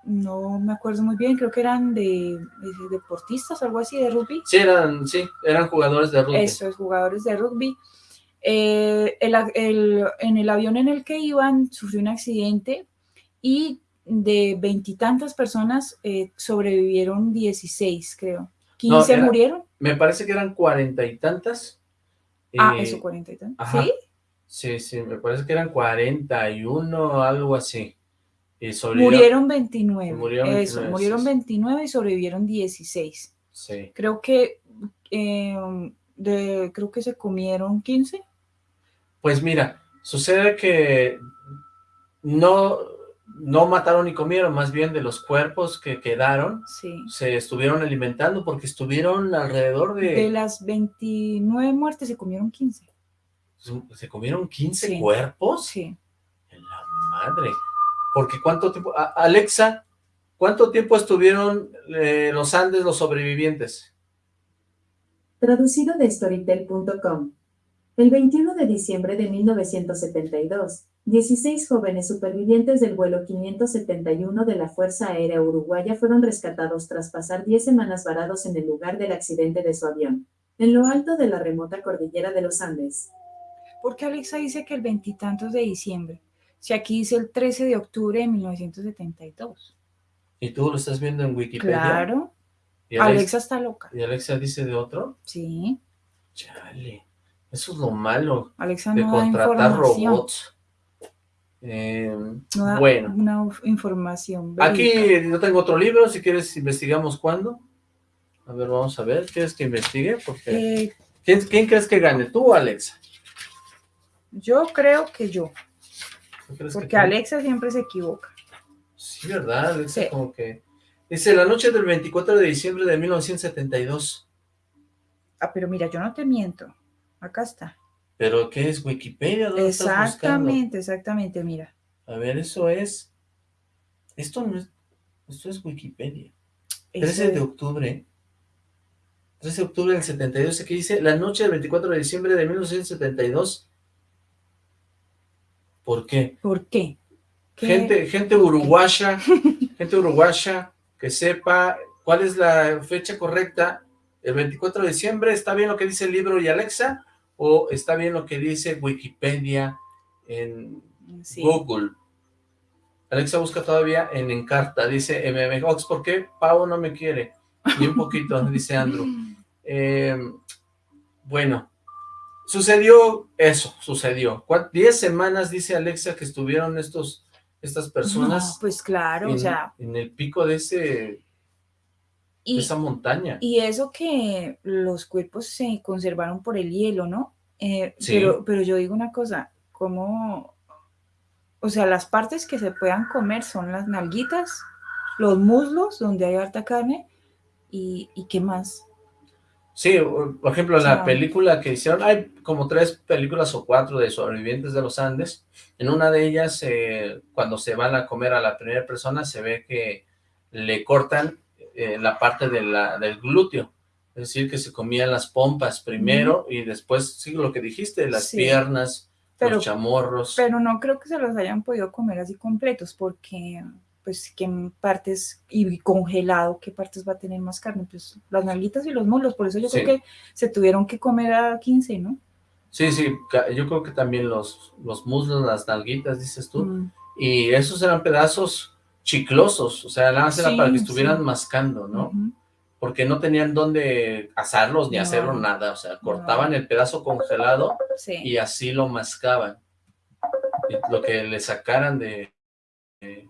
no me acuerdo muy bien, creo que eran de, de deportistas, algo así, de rugby. Sí, eran, sí, eran jugadores de rugby. Eso es, jugadores de rugby. Eh, el en el avión en el que iban sufrió un accidente y de veintitantas personas eh, sobrevivieron 16, creo. 15 era- murieron. Me parece que eran cuarenta y tantas. Ah, Eh, eso, cuarenta y tantos. ajá. ¿Sí? Sí, sí, me parece que eran 41, algo así. Y sobrevivieron- Murieron 29. Murieron Eso, 29, murieron sí, sí. 29 y sobrevivieron 16. Sí. Creo que eh, de, creo que se comieron 15. Pues mira, sucede que no, no mataron ni comieron, más bien de los cuerpos que quedaron, Sí. se estuvieron alimentando porque estuvieron alrededor de... De las 29 muertes se comieron 15. ¿Se comieron 15 Sí. cuerpos? Sí. En la madre. Porque cuánto tiempo... Alexa, ¿cuánto tiempo estuvieron eh, los Andes los sobrevivientes? Traducido de Storytel.com. El 21 de diciembre de 1972, 16 jóvenes supervivientes del vuelo 571 de la Fuerza Aérea Uruguaya fueron rescatados tras pasar 10 semanas varados en el lugar del accidente de su avión, en lo alto de la remota cordillera de los Andes. ¿Por qué Alexa dice que el veintitantos de diciembre? Si aquí dice el 13 de octubre de 1972. ¿Y tú lo estás viendo en Wikipedia? Claro. ¿Y Alexa está loca. ¿Y Alexa dice de otro? Sí. Chale. Eso es lo malo de no contratar robots. Eh, No bueno, una información. aquí verídica. yo tengo otro libro, si quieres investigamos cuándo. A ver, vamos a ver, ¿quieres que investigue? Porque Eh, ¿quién, quién crees que gane, tú o Alexa? yo creo que yo, ¿Tú crees que porque tú? Alexa siempre se equivoca. Sí, ¿verdad? Alexa Sí. como que... Dice, la noche del 24 de diciembre de 1972. Ah, pero mira, yo no te miento. Acá está. ¿Pero qué es Wikipedia? ¿Dónde estás? Exactamente, exactamente, mira. A ver, eso es... Esto no es... Esto es Wikipedia. 13 Eso de octubre. 13 de octubre del 72. Aquí dice, la noche del 24 de diciembre de 1972. ¿Por qué? ¿Por qué? ¿Qué? Gente, gente uruguaya, gente uruguaya que sepa cuál es la fecha correcta. El 24 de diciembre, ¿está bien lo que dice el libro y Alexa? ¿O está bien lo que dice Wikipedia en Sí. Google? Alexa busca todavía en Encarta, dice MM Ox, ¿por qué Pau no me quiere? Ni un poquito, dice Andrew. Eh, bueno, sucedió eso, sucedió. ¿Cuán- Diez semanas, dice Alexa, que estuvieron estos, estas personas No, pues claro, en, o sea, en el pico de, ese, y, esa montaña. y eso que los cuerpos se conservaron por el hielo, ¿no? Eh, Sí. pero, pero yo digo una cosa, como, o sea, las partes que se puedan comer son las nalguitas, los muslos, donde hay harta carne, y, y qué más. Sí, por ejemplo, en la sea- película que hicieron, hay como tres películas o cuatro de sobrevivientes de los Andes. En una de ellas, eh, cuando se van a comer a la primera persona, se ve que le cortan eh, la parte de la, del glúteo. Es decir, que se comían las pompas primero y después, sí, lo que dijiste, las Sí. piernas, Pero- los chamorros. Pero no creo que se los hayan podido comer así completos, porque, pues, qué partes, y congelado, qué partes va a tener más carne, pues, las nalguitas y los muslos, por eso yo Sí. creo que se tuvieron que comer a 15, ¿no? Sí, sí, yo creo que también los, los muslos, las nalguitas, dices tú. Mm, Y esos eran pedazos chiclosos, o sea, nada más era Sí, para que estuvieran sí. mascando, ¿no? Porque no tenían dónde asarlos ni No. hacerlo nada, o sea, cortaban el pedazo congelado Sí. y así lo mascaban. Y lo que le sacaran de, de,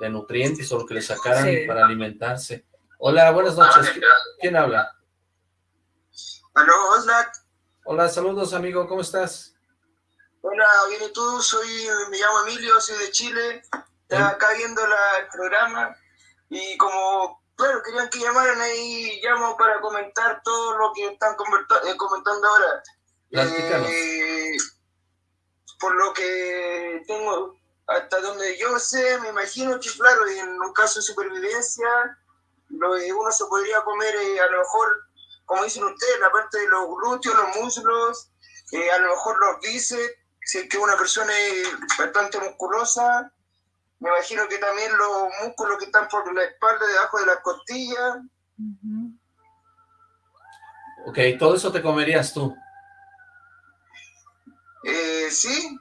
de nutrientes o lo que le sacaran Sí. para alimentarse. Hola, buenas noches. ¿Qui- ¿Quién habla? Aló, Oslac. Hola, saludos amigo, ¿cómo estás? Hola, bien y tú, soy, me llamo Emilio, soy de Chile. Estaba acá viendo la- el programa y como, claro, querían que llamaran ahí, llamo para comentar todo lo que están eh, comentando ahora. Eh, por lo que tengo, hasta donde yo sé, me imagino que, claro, en un caso de supervivencia, lo, uno se podría comer eh, a lo mejor, como dicen ustedes, la parte de los glúteos, los muslos, eh, a lo mejor los bíceps, si es que una persona es bastante musculosa, me imagino que también los músculos que están por la espalda, debajo de las costillas, Ujú. Ok, todo eso te comerías tú. eh, sí,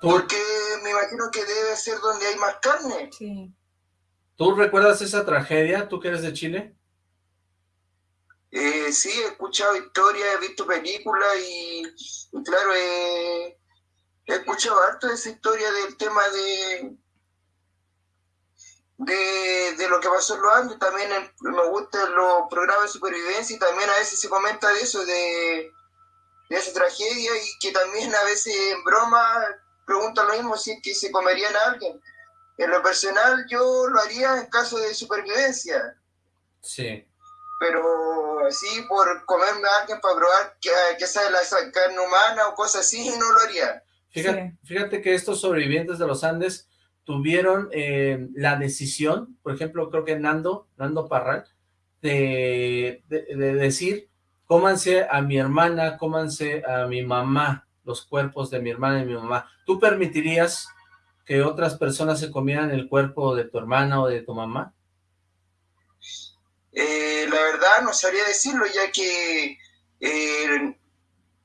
¿Tú, porque me imagino que debe ser donde hay más carne. Sí. ¿Tú recuerdas esa tragedia, tú que eres de Chile? Eh, sí, he escuchado historias, he visto películas y, y claro, eh, he escuchado harto de esa historia del tema de, de, de lo que pasó en los Andes. También en- me gustan los programas de supervivencia y también a veces se comenta de eso, de, de esa tragedia y que también a veces en broma preguntan lo mismo si es que se comerían a alguien. En lo personal yo lo haría en caso de supervivencia Sí. pero así por comerme a alguien para probar que, que sabe la carne humana o cosas así, no lo haría. Fíjate, fíjate que estos sobrevivientes de los Andes tuvieron eh, la decisión, por ejemplo, creo que Nando, Nando Parral, de, de- de decir, cómanse a mi hermana, cómanse a mi mamá, los cuerpos de mi hermana y mi mamá. ¿Tú permitirías que otras personas se comieran el cuerpo de tu hermana o de tu mamá? Eh, la verdad no sabría decirlo, ya que eh,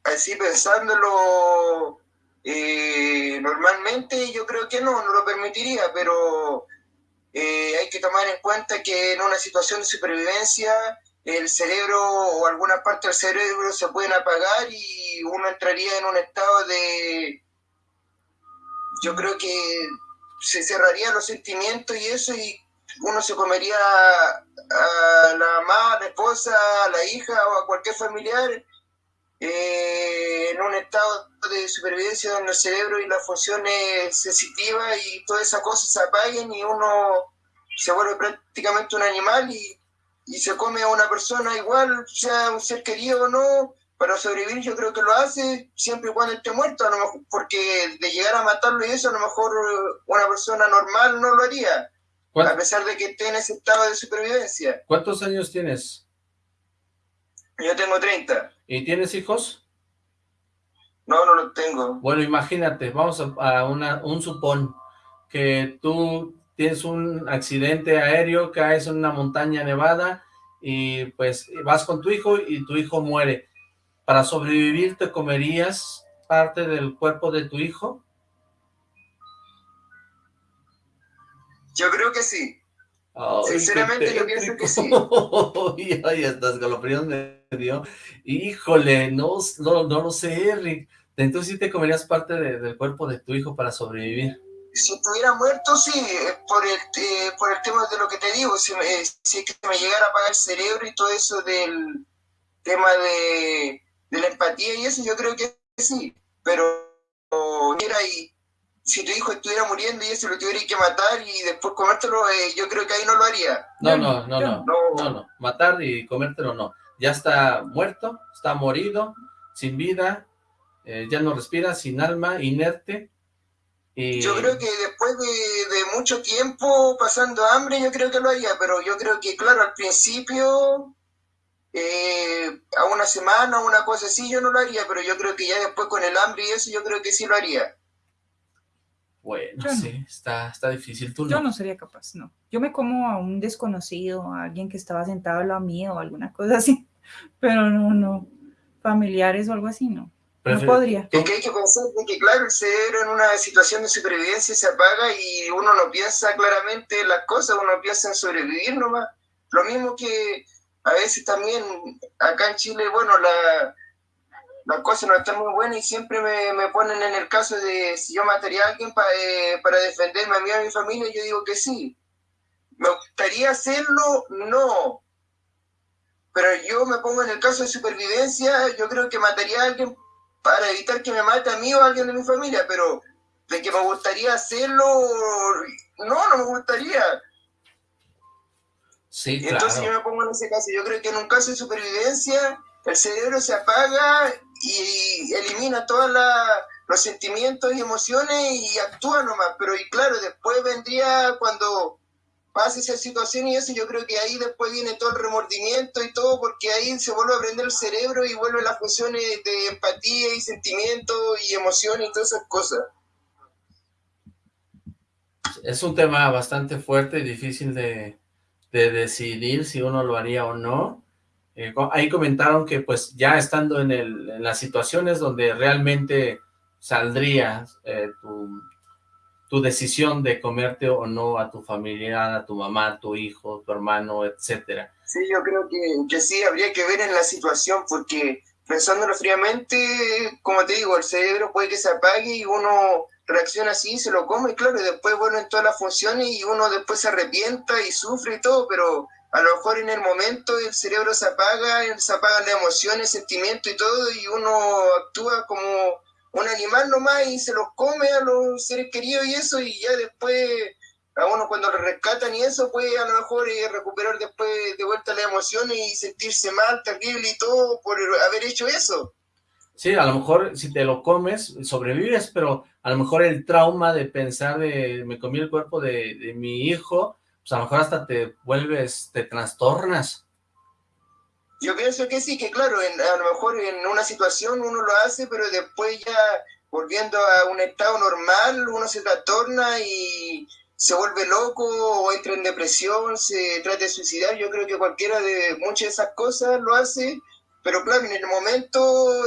así pensándolo eh, normalmente yo creo que no, no lo permitiría, pero hay que tomar en cuenta que en una situación de supervivencia el cerebro o alguna parte del cerebro se pueden apagar y uno entraría en un estado de... Yo creo que se cerrarían los sentimientos y eso y uno se comería a la mamá, a la esposa, a la hija o a cualquier familiar eh, en un estado de supervivencia donde el cerebro y las funciones sensitivas y todas esas cosas se apaguen y uno se vuelve prácticamente un animal y, se come a una persona igual, sea un ser querido o no, para sobrevivir yo creo que lo hace siempre y cuando esté muerto, a lo mejor, porque de llegar a matarlo y eso a lo mejor una persona normal no lo haría a pesar de que esté en ese estado de supervivencia. ¿Cuántos años tienes? Yo tengo 30. ¿Y tienes hijos? No, no los tengo. Bueno, imagínate, vamos a, una, un supón, que tú tienes un accidente aéreo, caes en una montaña nevada y pues vas con tu hijo y tu hijo muere. ¿Para sobrevivir te comerías parte del cuerpo de tu hijo? Yo creo que sí. Sinceramente yo pienso que sí. Ay, hasta escalofríos me dio. Híjole, no, no, no lo sé, Rick. Entonces sí te comerías parte del cuerpo de tu hijo para sobrevivir. Si estuviera muerto, sí, eh, por el, eh, por el tema de lo que te digo, si, me, si que me llegara a apagar el cerebro y todo eso del tema de, de la empatía y eso, yo creo que sí, pero mira, y si tu hijo estuviera muriendo y eso lo tuviera que matar y después comértelo, eh, yo creo que ahí no lo haría. No, no, no, no, no, no, matar y comértelo no. Ya está muerto, está morido, sin vida, eh, ya no respira, sin alma, inerte. Y... Yo creo que después de, mucho tiempo pasando hambre, yo creo que lo haría, pero yo creo que, claro, al principio, eh, a una semana, una cosa así, yo no lo haría, pero yo creo que ya después con el hambre y eso, yo creo que sí lo haría. Bueno, sí, está, está difícil. ¿Tú Yo no sería capaz, no. Yo me como a un desconocido, a alguien que estaba sentado a lo mío o alguna cosa así, pero no, no. Familiares o algo así, no. No podría. Es que hay que pensar que, claro, el cerebro en una situación de supervivencia se apaga y uno no piensa claramente en las cosas, uno piensa en sobrevivir nomás. Lo mismo que a veces también acá en Chile, bueno, la, las cosas no están muy buenas y siempre me, ponen en el caso de si yo mataría a alguien eh, para defenderme a mí y a mi familia, yo digo que sí. ¿Me gustaría hacerlo? No. Pero yo me pongo en el caso de supervivencia, yo creo que mataría a alguien para evitar que me mate a mí o a alguien de mi familia, pero de que me gustaría hacerlo, no, no me gustaría. Sí, Entonces yo me pongo en ese caso, yo creo que en un caso de supervivencia el cerebro se apaga y elimina todos los sentimientos y emociones y actúa nomás. Pero y claro, después vendría cuando pase esa situación y eso, yo creo que ahí después viene todo el remordimiento y todo, porque ahí se vuelve a prender el cerebro y vuelven las funciones de empatía y sentimiento y emoción y todas esas cosas. Es un tema bastante fuerte y difícil de, de decidir si uno lo haría o no. Eh, ahí comentaron que pues ya estando en, las situaciones donde realmente saldría eh, tu, decisión de comerte o no a tu familia, a tu mamá, a tu hijo, tu hermano, etcétera. Sí, yo creo que, que sí, habría que ver en la situación porque pensándolo fríamente, como te digo, el cerebro puede que se apague y uno reacciona así, se lo come, claro, y después vuelven todas las funciones y uno después se arrepienta y sufre y todo, pero a lo mejor en el momento el cerebro se apaga, se apagan las emociones, sentimientos y todo, y uno actúa como un animal nomás y se los come a los seres queridos y eso, y ya después a uno cuando lo rescatan y eso puede a lo mejor eh, recuperar después de vuelta las emociones y sentirse mal, terrible y todo por haber hecho eso. Sí, a lo mejor si te lo comes, sobrevives, pero a lo mejor el trauma de pensar de me comí el cuerpo de, de mi hijo, pues a lo mejor hasta te vuelves, te trastornas. Yo pienso que sí, que claro, a lo mejor en una situación uno lo hace, pero después ya volviendo a un estado normal, uno se trastorna y se vuelve loco o entra en depresión, se trata de suicidar. Yo creo que cualquiera de muchas de esas cosas lo hace, pero claro, en el momento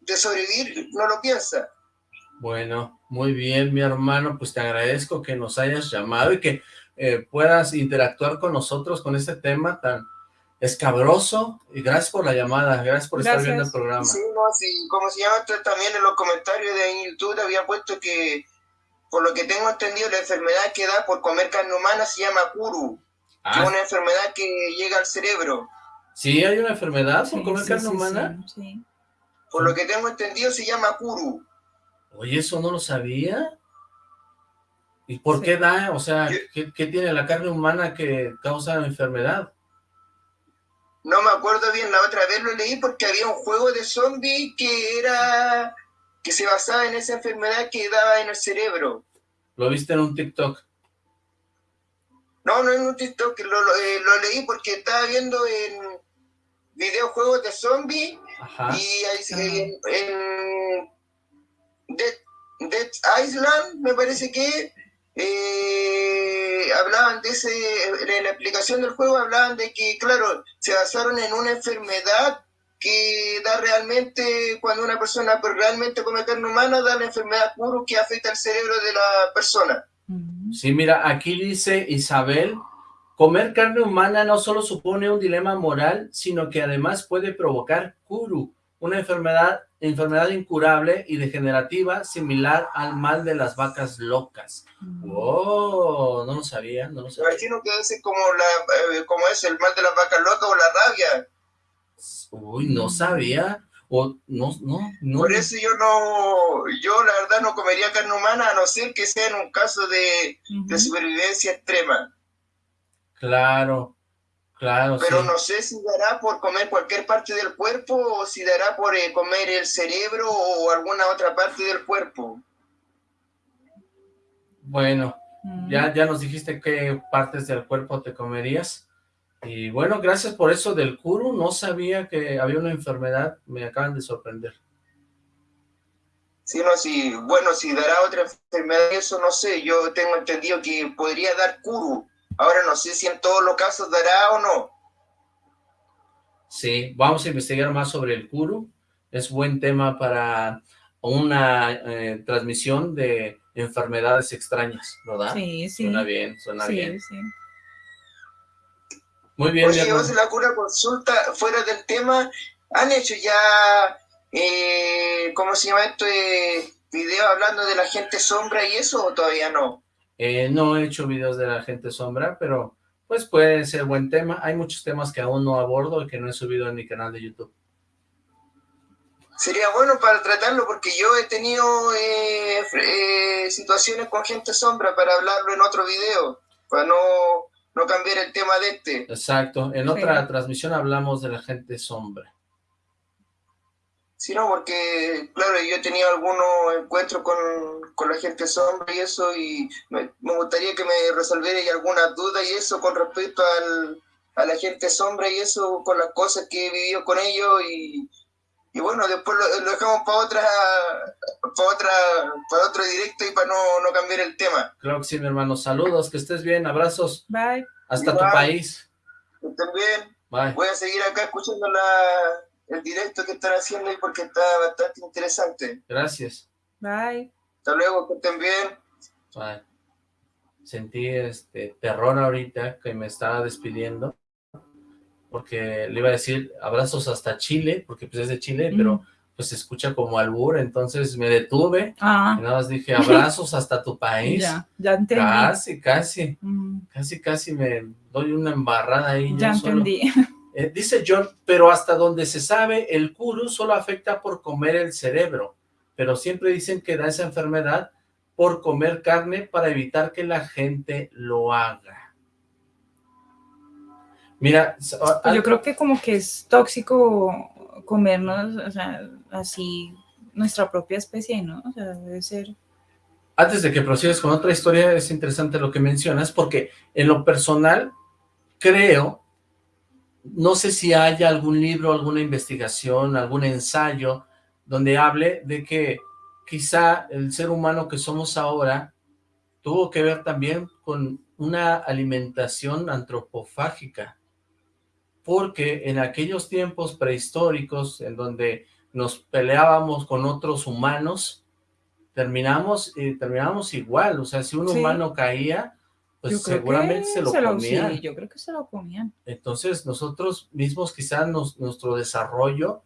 de sobrevivir no lo piensa. Bueno, muy bien, mi hermano, pues te agradezco que nos hayas llamado y que eh, puedas interactuar con nosotros con este tema tan escabroso y gracias por la llamada, gracias por estar viendo el programa. Sí, no, sí, como se llama también en los comentarios de YouTube había puesto que por lo que tengo entendido, la enfermedad que da por comer carne humana se llama Kuru, que es ah. una enfermedad que llega al cerebro. ¿Sí hay una enfermedad por comer carne humana? Sí, Por lo que tengo entendido se llama Kuru. Oye, eso no lo sabía. ¿Y por qué da? O sea, ¿qué, ¿qué, tiene la carne humana que causa la enfermedad? No me acuerdo bien, la otra vez lo leí porque había un juego de zombies que era que se basaba en esa enfermedad que daba en el cerebro. ¿Lo viste en un TikTok? No, no en un TikTok, lo, lo, eh, leí porque estaba viendo en videojuegos de zombies y en, en Dead, Island, me parece que eh, hablaban de ese, en la explicación del juego hablaban de que, claro, se basaron en una enfermedad que da realmente, cuando una persona pues, realmente come carne humana, da la enfermedad puro que afecta al cerebro de la persona. Sí, mira, aquí dice Isabel, comer carne humana no solo supone un dilema moral, sino que además puede provocar kuru, una enfermedad, enfermedad incurable y degenerativa similar al mal de las vacas locas. ¡Wow! No lo sabía, no lo sabía. Imagino que es como, la, eh, como es el mal de las vacas locas o la rabia Uy, no sabía. O no, no, no. Por eso yo no, yo la verdad no comería carne humana a no ser que sea en un caso de, supervivencia extrema. Claro, claro. Pero no sé si dará por comer cualquier parte del cuerpo o si dará por eh, comer el cerebro o alguna otra parte del cuerpo. Bueno, ya, ya nos dijiste qué partes del cuerpo te comerías. Y bueno, gracias por eso del Kuru, no sabía que había una enfermedad, me acaban de sorprender. Sí, no, sí, bueno, si dará otra enfermedad, eso no sé, yo tengo entendido que podría dar Kuru, ahora no sé si en todos los casos dará o no. Sí, vamos a investigar más sobre el Kuru, es buen tema para una eh, transmisión de enfermedades extrañas, ¿verdad? Sí, sí. Suena bien, suena bien. Sí. Muy bien. Oye, vamos a la cura consulta fuera del tema. ¿Han hecho ya, eh, cómo se llama esto, eh, video hablando de la gente sombra y eso o todavía no? Eh, no he hecho videos de la gente sombra, pero pues puede ser buen tema. Hay muchos temas que aún no abordo y que no he subido en mi canal de YouTube. Sería bueno para tratarlo porque yo he tenido eh, eh, situaciones con gente sombra para hablarlo en otro video, para no no cambiar el tema de este. Exacto, en otra transmisión hablamos de la gente sombra. Sí, no, porque, claro, yo he tenido algunos encuentros con, la gente sombra y eso, y me, gustaría que me resolviera alguna duda y eso con respecto al, a la gente sombra y eso, con las cosas que he vivido con ellos, y, y bueno, después lo, dejamos para otra, para otra, para otro directo y para no, no, cambiar el tema. Claro que sí, mi hermano. Saludos, que estés bien, abrazos. Bye. Hasta tu país. también. Bye. Voy a seguir acá escuchando la, el directo que están haciendo y porque está bastante interesante. Gracias. Bye. Hasta luego, que estén bien. Bye. Sentí este terror ahorita que me estaba despidiendo porque le iba a decir abrazos hasta Chile, porque pues es de Chile, pero pues se escucha como albur, entonces me detuve, ah. y nada más dije abrazos hasta tu país. Ya, ya entendí. Casi, casi, casi, casi me doy una embarrada ahí. Ya entendí. Eh, dice John, pero hasta donde se sabe, el kuru solo afecta por comer el cerebro, pero siempre dicen que da esa enfermedad por comer carne para evitar que la gente lo haga. Mira, pues yo creo que como que es tóxico comernos, o sea, así nuestra propia especie, ¿no? O sea, debe ser... Antes de que prosigas con otra historia, es interesante lo que mencionas, porque en lo personal creo no sé si haya algún libro, alguna investigación, algún ensayo donde hable de que quizá el ser humano que somos ahora tuvo que ver también con una alimentación antropofágica, porque en aquellos tiempos prehistóricos en donde nos peleábamos con otros humanos, terminamos, eh, terminamos igual, o sea, si un humano caía, pues seguramente se lo comían. yo creo que se lo comían. Entonces nosotros mismos quizás nuestro desarrollo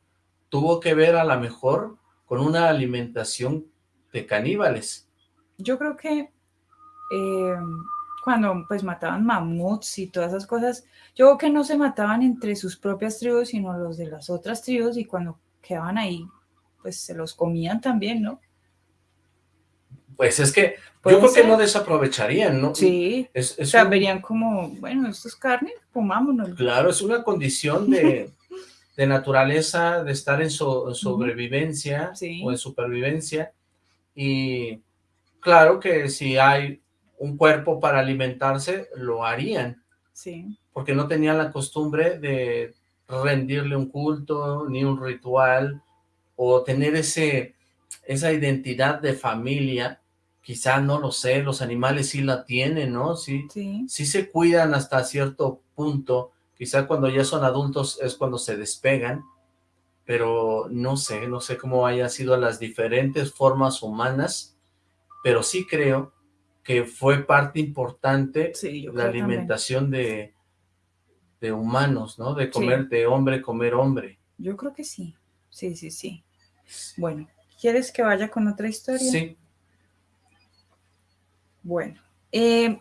tuvo que ver a lo mejor con una alimentación de caníbales. Yo creo que eh, cuando pues mataban mamuts y todas esas cosas, yo creo que no se mataban entre sus propias tribus, sino los de las otras tribus y cuando quedaban ahí, pues se los comían también, ¿no? Pues es que yo creo que no desaprovecharían, ¿no? Sí, es, o sea, verían como, bueno, esto es carne, comámonos. Claro, es una condición de, de naturaleza, de estar en, sobrevivencia o en supervivencia, y claro que si hay un cuerpo para alimentarse, lo harían. Sí. Porque no tenían la costumbre de rendirle un culto, ni un ritual, o tener ese, esa identidad de familia, quizá no lo sé, los animales sí la tienen, ¿no? Sí, sí. sí se cuidan hasta cierto punto, quizá cuando ya son adultos es cuando se despegan, pero no sé, no sé cómo hayan sido las diferentes formas humanas, pero sí creo que fue parte importante la alimentación de, de humanos, ¿no? De comer de hombre, comer hombre. Yo creo que sí, sí, sí, sí. Bueno, ¿quieres que vaya con otra historia? Sí. Bueno, eh,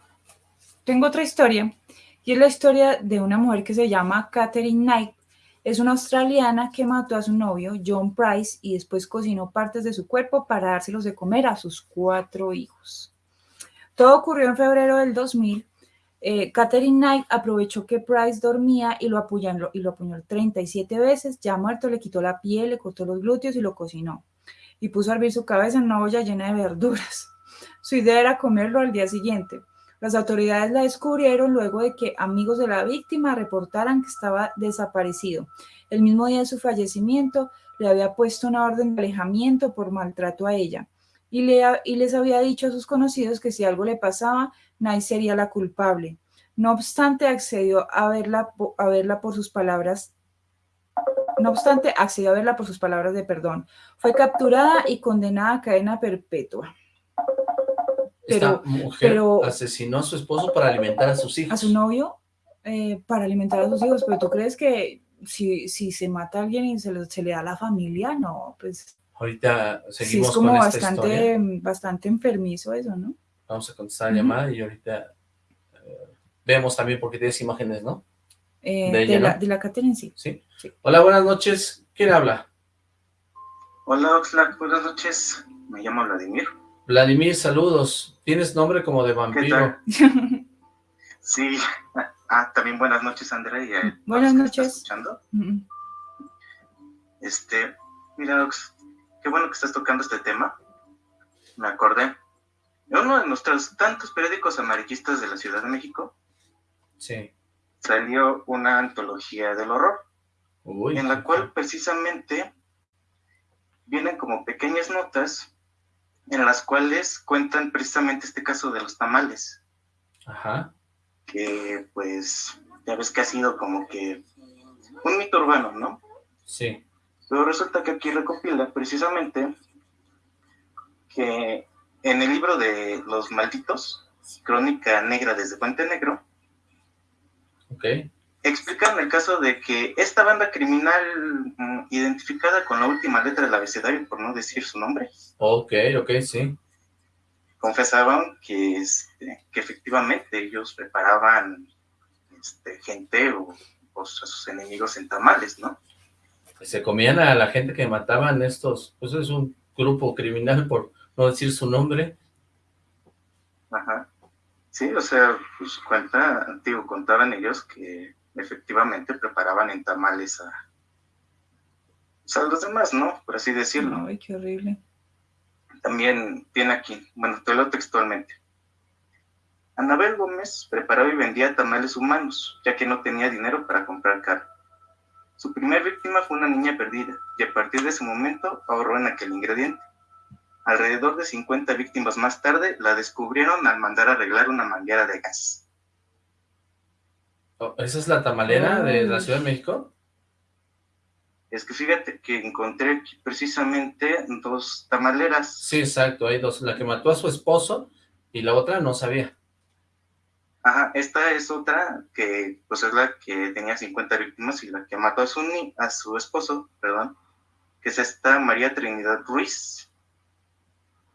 tengo otra historia, y es la historia de una mujer que se llama Catherine Knight. Es una australiana que mató a su novio, John Price, y después cocinó partes de su cuerpo para dárselos de comer a sus cuatro hijos. Todo ocurrió en febrero del 2000. Eh, Catherine Knight aprovechó que Price dormía y lo, apuñaló, y lo apuñaló 37 veces. Ya muerto, le quitó la piel, le cortó los glúteos y lo cocinó. Y puso a hervir su cabeza en una olla llena de verduras. Su idea era comerlo al día siguiente. Las autoridades la descubrieron luego de que amigos de la víctima reportaran que estaba desaparecido. El mismo día de su fallecimiento, le había puesto una orden de alejamiento por maltrato a ella y, les había dicho a sus conocidos que si algo le pasaba, Nay sería la culpable. No obstante, accedió a verla, a verla por sus palabras no obstante, accedió a verla por sus palabras de perdón. Fue capturada y condenada a cadena perpetua. Pero, Esta mujer asesinó a su esposo para alimentar a sus hijos. A su novio eh, para alimentar a sus hijos. Pero tú crees que si, si se mata a alguien y se, se le da a la familia, no, pues Ahorita seguimos sí, es como bastante, bastante enfermizo eso, ¿no? Vamos a contestar la llamada y ahorita eh, vemos también porque tienes imágenes, ¿no? Eh, de, la, de la Catherine, sí. sí. Hola, buenas noches. ¿Quién habla? Hola, Oxlack, buenas noches. Me llamo Vladimir. Vladimir, saludos. Tienes nombre como de vampiro. sí. Ah, también buenas noches, Andrea. buenas noches. escuchando? Este, mira, Ox, qué bueno que estás tocando este tema. Me acordé. En uno de nuestros tantos periódicos amarillistas de la Ciudad de México. Sí. Salió una antología del horror. en la cual precisamente vienen como pequeñas notas en las cuales cuentan precisamente este caso de los tamales. Ajá. Que pues ya ves que ha sido como que un mito urbano, ¿no? Sí. Pero resulta que aquí recopila precisamente que en el libro de Los Malditos, Crónica Negra desde Puente Negro, okay. Explican el caso de que esta banda criminal mm, identificada con la última letra del abecedario, por no decir su nombre. Ok, ok, sí. Confesaban que, este, que efectivamente ellos preparaban este, gente o, o a sus enemigos en tamales, ¿no? se comían a la gente que mataban estos, pues es un grupo criminal por no decir su nombre. Ajá. Sí, o sea, pues cuenta, digo, contaban ellos que efectivamente preparaban en tamales a, pues, a los demás, ¿no? Por así decirlo. Ay, qué horrible. También viene aquí, bueno, te lo textualmente. Anabel Gómez preparaba y vendía tamales humanos, ya que no tenía dinero para comprar carne. Su primer víctima fue una niña perdida, y a partir de ese momento ahorró en aquel ingrediente. Alrededor de 50 víctimas más tarde la descubrieron al mandar arreglar una manguera de gas. Oh, ¿Esa es la tamalera de la Ciudad de México? Es que fíjate que encontré precisamente dos tamaleras. Sí, exacto, hay dos. La que mató a su esposo y la otra no sabía. Ajá, esta es otra que pues es la que tenía 50 víctimas y la que mató a su, a su esposo, perdón, que es esta María Trinidad Ruiz,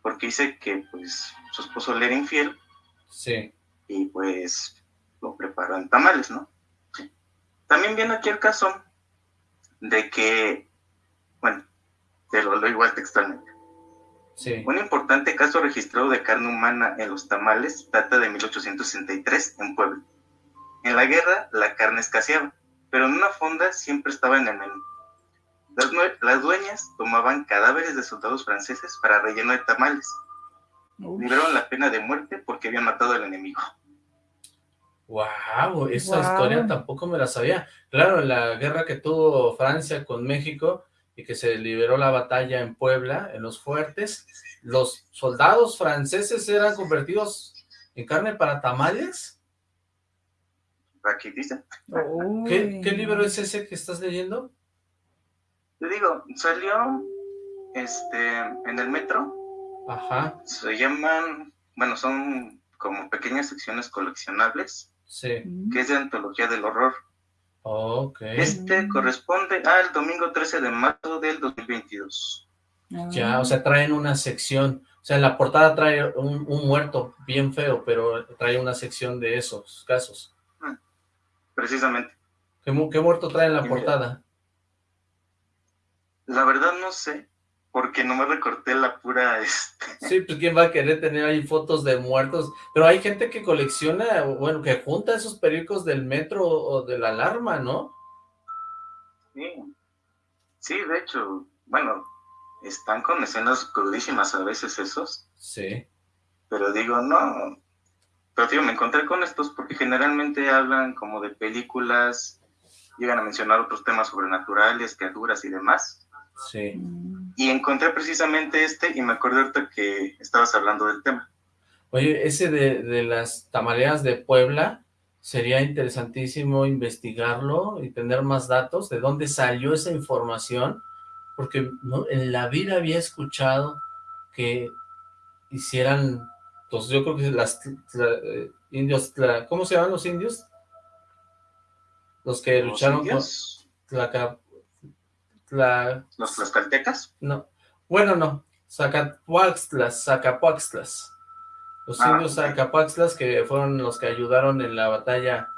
porque dice que pues su esposo le era infiel. Sí. Y pues lo preparó en tamales, ¿no? También viene aquí el caso de que, bueno, te lo leo igual textualmente. Sí. Un importante caso registrado de carne humana en los tamales data de 1863 en Puebla. En la guerra la carne escaseaba, pero en una fonda siempre estaba en el menú. Las, las dueñas tomaban cadáveres de soldados franceses para relleno de tamales. Libraron la pena de muerte porque habían matado al enemigo. Wow, esa historia tampoco me la sabía. Claro, la guerra que tuvo Francia con México y que se liberó la batalla en Puebla, en los fuertes, los soldados franceses eran convertidos en carne para tamales. Aquí dice. ¿Qué, ¿Qué, libro es ese que estás leyendo? Te digo, salió este en el metro. Ajá. Se llaman, bueno, son como pequeñas secciones coleccionables. Sí. Que es de Antología del Horror. Ok. Este corresponde al domingo 13 de marzo del 2022. Ya, o sea, traen una sección, o sea, en la portada trae un, muerto bien feo, pero trae una sección de esos casos. Mm, precisamente. ¿Qué, muerto trae en la portada? La verdad no sé, porque no me recorté la pura... Este... Sí, pues quién va a querer tener ahí fotos de muertos, pero hay gente que colecciona, bueno, que junta esos periódicos del metro o de la alarma, ¿no? Sí, sí, de hecho, bueno, están con escenas crudísimas a veces esos. Sí. Pero digo, no, pero tío, me encontré con estos porque generalmente hablan como de películas, llegan a mencionar otros temas sobrenaturales, criaturas y demás. Sí. Y encontré precisamente este y me acordé ahorita que estabas hablando del tema. Oye, ese de, de las tamaleas de Puebla, sería interesantísimo investigarlo y tener más datos de dónde salió esa información, porque ¿no? en la vida había escuchado que hicieran, pues yo creo que las eh, indios, ¿cómo se llaman los indios? Los que lucharon con ¿Los tlaxcaltecas? No. Bueno, no. Zacapuaxtlas, Zacapuaxtlas. Los ah, indios Zacapuaxtlas que fueron los que ayudaron en la batalla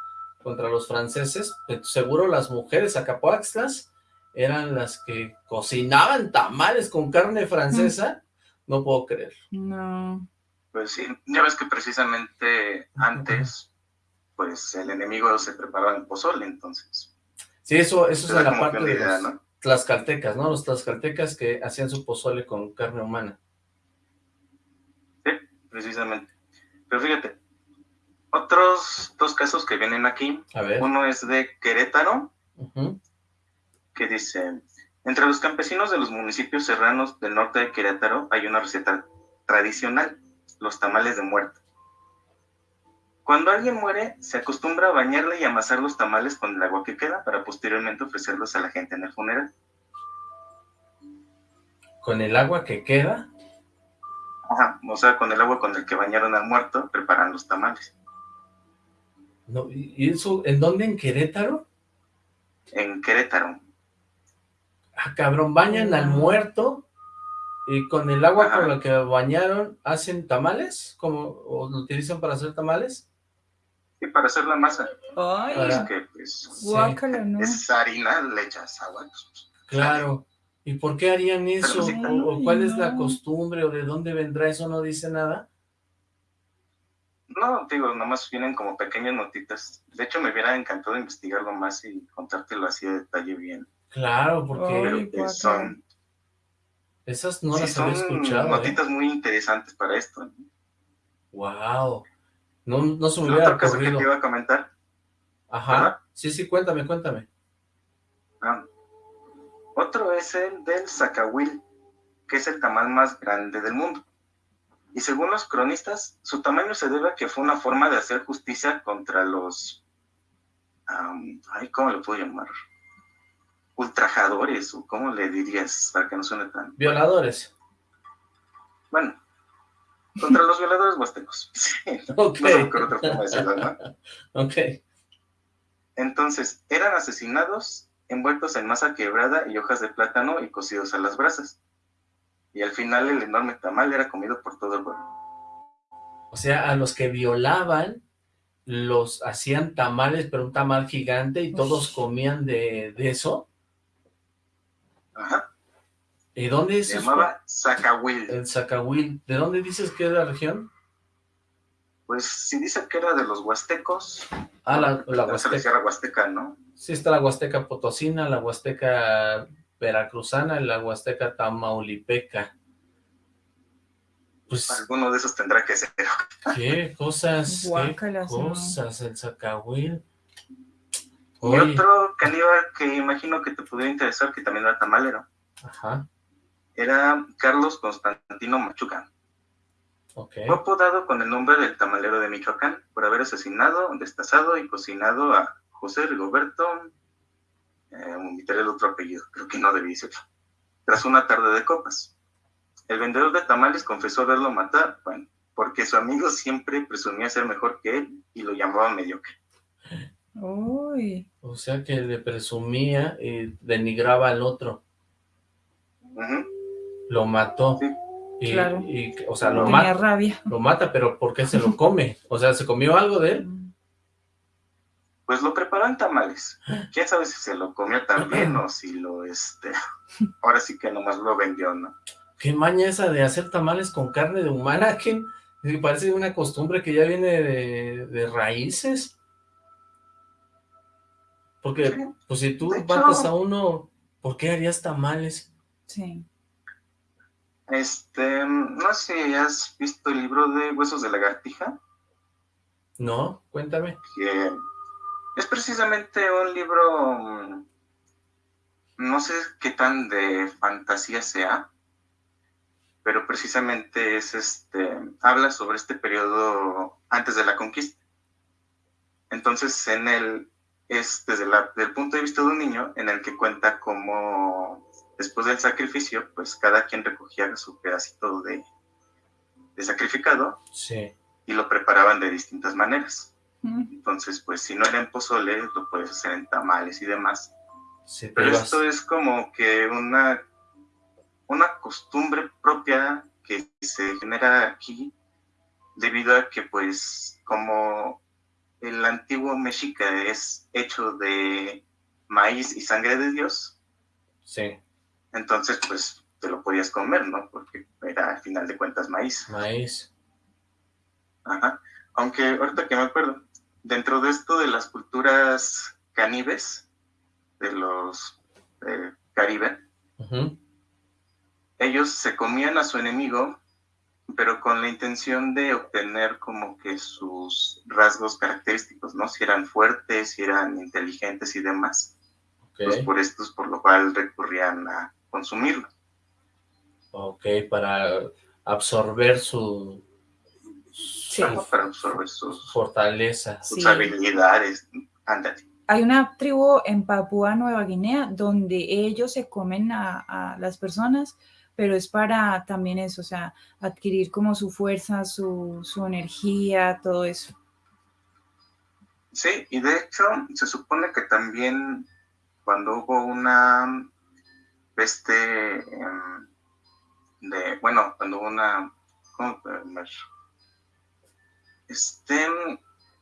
contra los franceses. Seguro las mujeres Zacapuaxtlas eran las que cocinaban tamales con carne francesa. No puedo creer. No. Pues sí, ya ves que precisamente antes, pues el enemigo se preparaba en pozole, entonces. Sí, eso, eso es la parte de los, tlaxcaltecas, ¿no? Los tlaxcaltecas que hacían su pozole con carne humana. Sí, precisamente. Pero fíjate, otros dos casos que vienen aquí. A ver. Uno es de Querétaro, que dice, entre los campesinos de los municipios serranos del norte de Querétaro hay una receta tradicional, los tamales de muerto. Cuando alguien muere, se acostumbra a bañarle y amasar los tamales con el agua que queda para posteriormente ofrecerlos a la gente en el funeral. ¿Con el agua que queda? Ajá, o sea, con el agua con el que bañaron al muerto, preparan los tamales. No, ¿Y eso en dónde? ¿En Querétaro? En Querétaro. Ah, cabrón, bañan al muerto y con el agua con la que bañaron hacen tamales, como o lo utilizan para hacer tamales. Y para hacer la masa. Ay, es que, pues, ¿no? Es harina, le echas agua. Pues, claro. ¿Y por qué harían eso? ¿O, cuál es la costumbre? ¿O de dónde vendrá eso? ¿No dice nada? No, digo, nomás vienen como pequeñas notitas. De hecho, me hubiera encantado investigarlo más y contártelo así de detalle bien. Claro, porque son... Esas no las había escuchado. ¿eh? notitas muy interesantes para esto. Wow. No, no se me hubiera Otro caso que te iba a comentar. Ajá. Sí, sí, cuéntame, cuéntame. Ah, otro es el del Zacahuil, que es el tamal más grande del mundo. Y según los cronistas, su tamaño se debe a que fue una forma de hacer justicia contra los... ay, ¿cómo le puedo llamar? Ultrajadores, o ¿cómo le dirías para que no suene tan... Violadores. Bueno, contra los violadores huastecos. Sí, Ok. no otra forma de decirlo, ¿no? Ok. Entonces, eran asesinados envueltos en masa quebrada y hojas de plátano y cocidos a las brasas. Y al final el enorme tamal era comido por todo el pueblo. O sea, a los que violaban, los hacían tamales, pero un tamal gigante, y todos comían de, de eso. Ajá. ¿Y dónde es Se llamaba Zacahuil. El Zacahuil. ¿De dónde dices que es la región? Pues si dice que era de los huastecos, Ah, la, la Huasteca. la huasteca, ¿no? Sí está la Huasteca Potosina, la Huasteca Veracruzana y la Huasteca Tamaulipeca. Pues, Alguno de esos tendrá que ser. ¿qué cosas? Guácala, ¿Qué sí, no. cosas? El Zacahuil. Y Oye, otro caníbal que imagino que te pudiera interesar, que también era tamalero, ajá, era Carlos Constantino Machuca. Fue apodado con el nombre del tamalero de Michoacán por haber asesinado, destazado y cocinado a José Rigoberto, eh, omitiré el otro apellido, creo que no debí decirlo, tras una tarde de copas. El vendedor de tamales confesó haberlo matado, bueno, porque su amigo siempre presumía ser mejor que él y lo llamaba mediocre. Uy, O sea que le presumía y denigraba al otro. Ujú, Lo mató. Sí. Y, Claro. y, o sea, lo tenía mata, rabia. lo mata, pero ¿por qué se lo come? O sea, ¿se comió algo de él? Pues lo preparó en tamales. Quién sabe si se lo comió también o si lo, este, ahora sí que nomás lo vendió, ¿no? ¿Qué maña esa de hacer tamales con carne de humana? ¿Qué? Me parece una costumbre que ya viene de, de raíces. Porque, Sí. pues si tú matas a uno, ¿por qué harías tamales? Sí. Este, no sé si has visto el libro de Huesos de Lagartija, ¿No? Cuéntame. que es precisamente un libro, mm, no sé qué tan de fantasía sea, pero precisamente es este, habla sobre este periodo antes de la conquista. Entonces, en él es desde la, del punto de vista de un niño en el que cuenta cómo después del sacrificio, pues cada quien recogía su pedacito de, de sacrificado Sí. y lo preparaban de distintas maneras. Mm, Entonces, pues si no era en pozole, lo puedes hacer en tamales y demás. Sí, Pero esto es como que una, una costumbre propia que se genera aquí debido a que pues como el antiguo mexica es hecho de maíz y sangre de Dios, Sí, entonces pues te lo podías comer, ¿no? Porque era al final de cuentas maíz. maíz. Ajá. Aunque ahorita que me acuerdo, dentro de esto de las culturas caníbes, de los eh, Caribe, ellos se comían a su enemigo, pero con la intención de obtener como que sus rasgos característicos, ¿no? Si eran fuertes, si eran inteligentes y demás. Pues Ok, por esto es por lo cual recurrían a consumirlo. ok, para absorber su, Sí. su Para absorber sus, fortaleza. sus Sí. habilidades. Ándale. Hay una tribu en Papúa Nueva Guinea donde ellos se comen a, a las personas, pero es para también eso, o sea, adquirir como su fuerza, su, su energía, todo eso. Sí, y de hecho se supone que también cuando hubo una peste em, de, bueno, cuando una, ¿cómo? Este,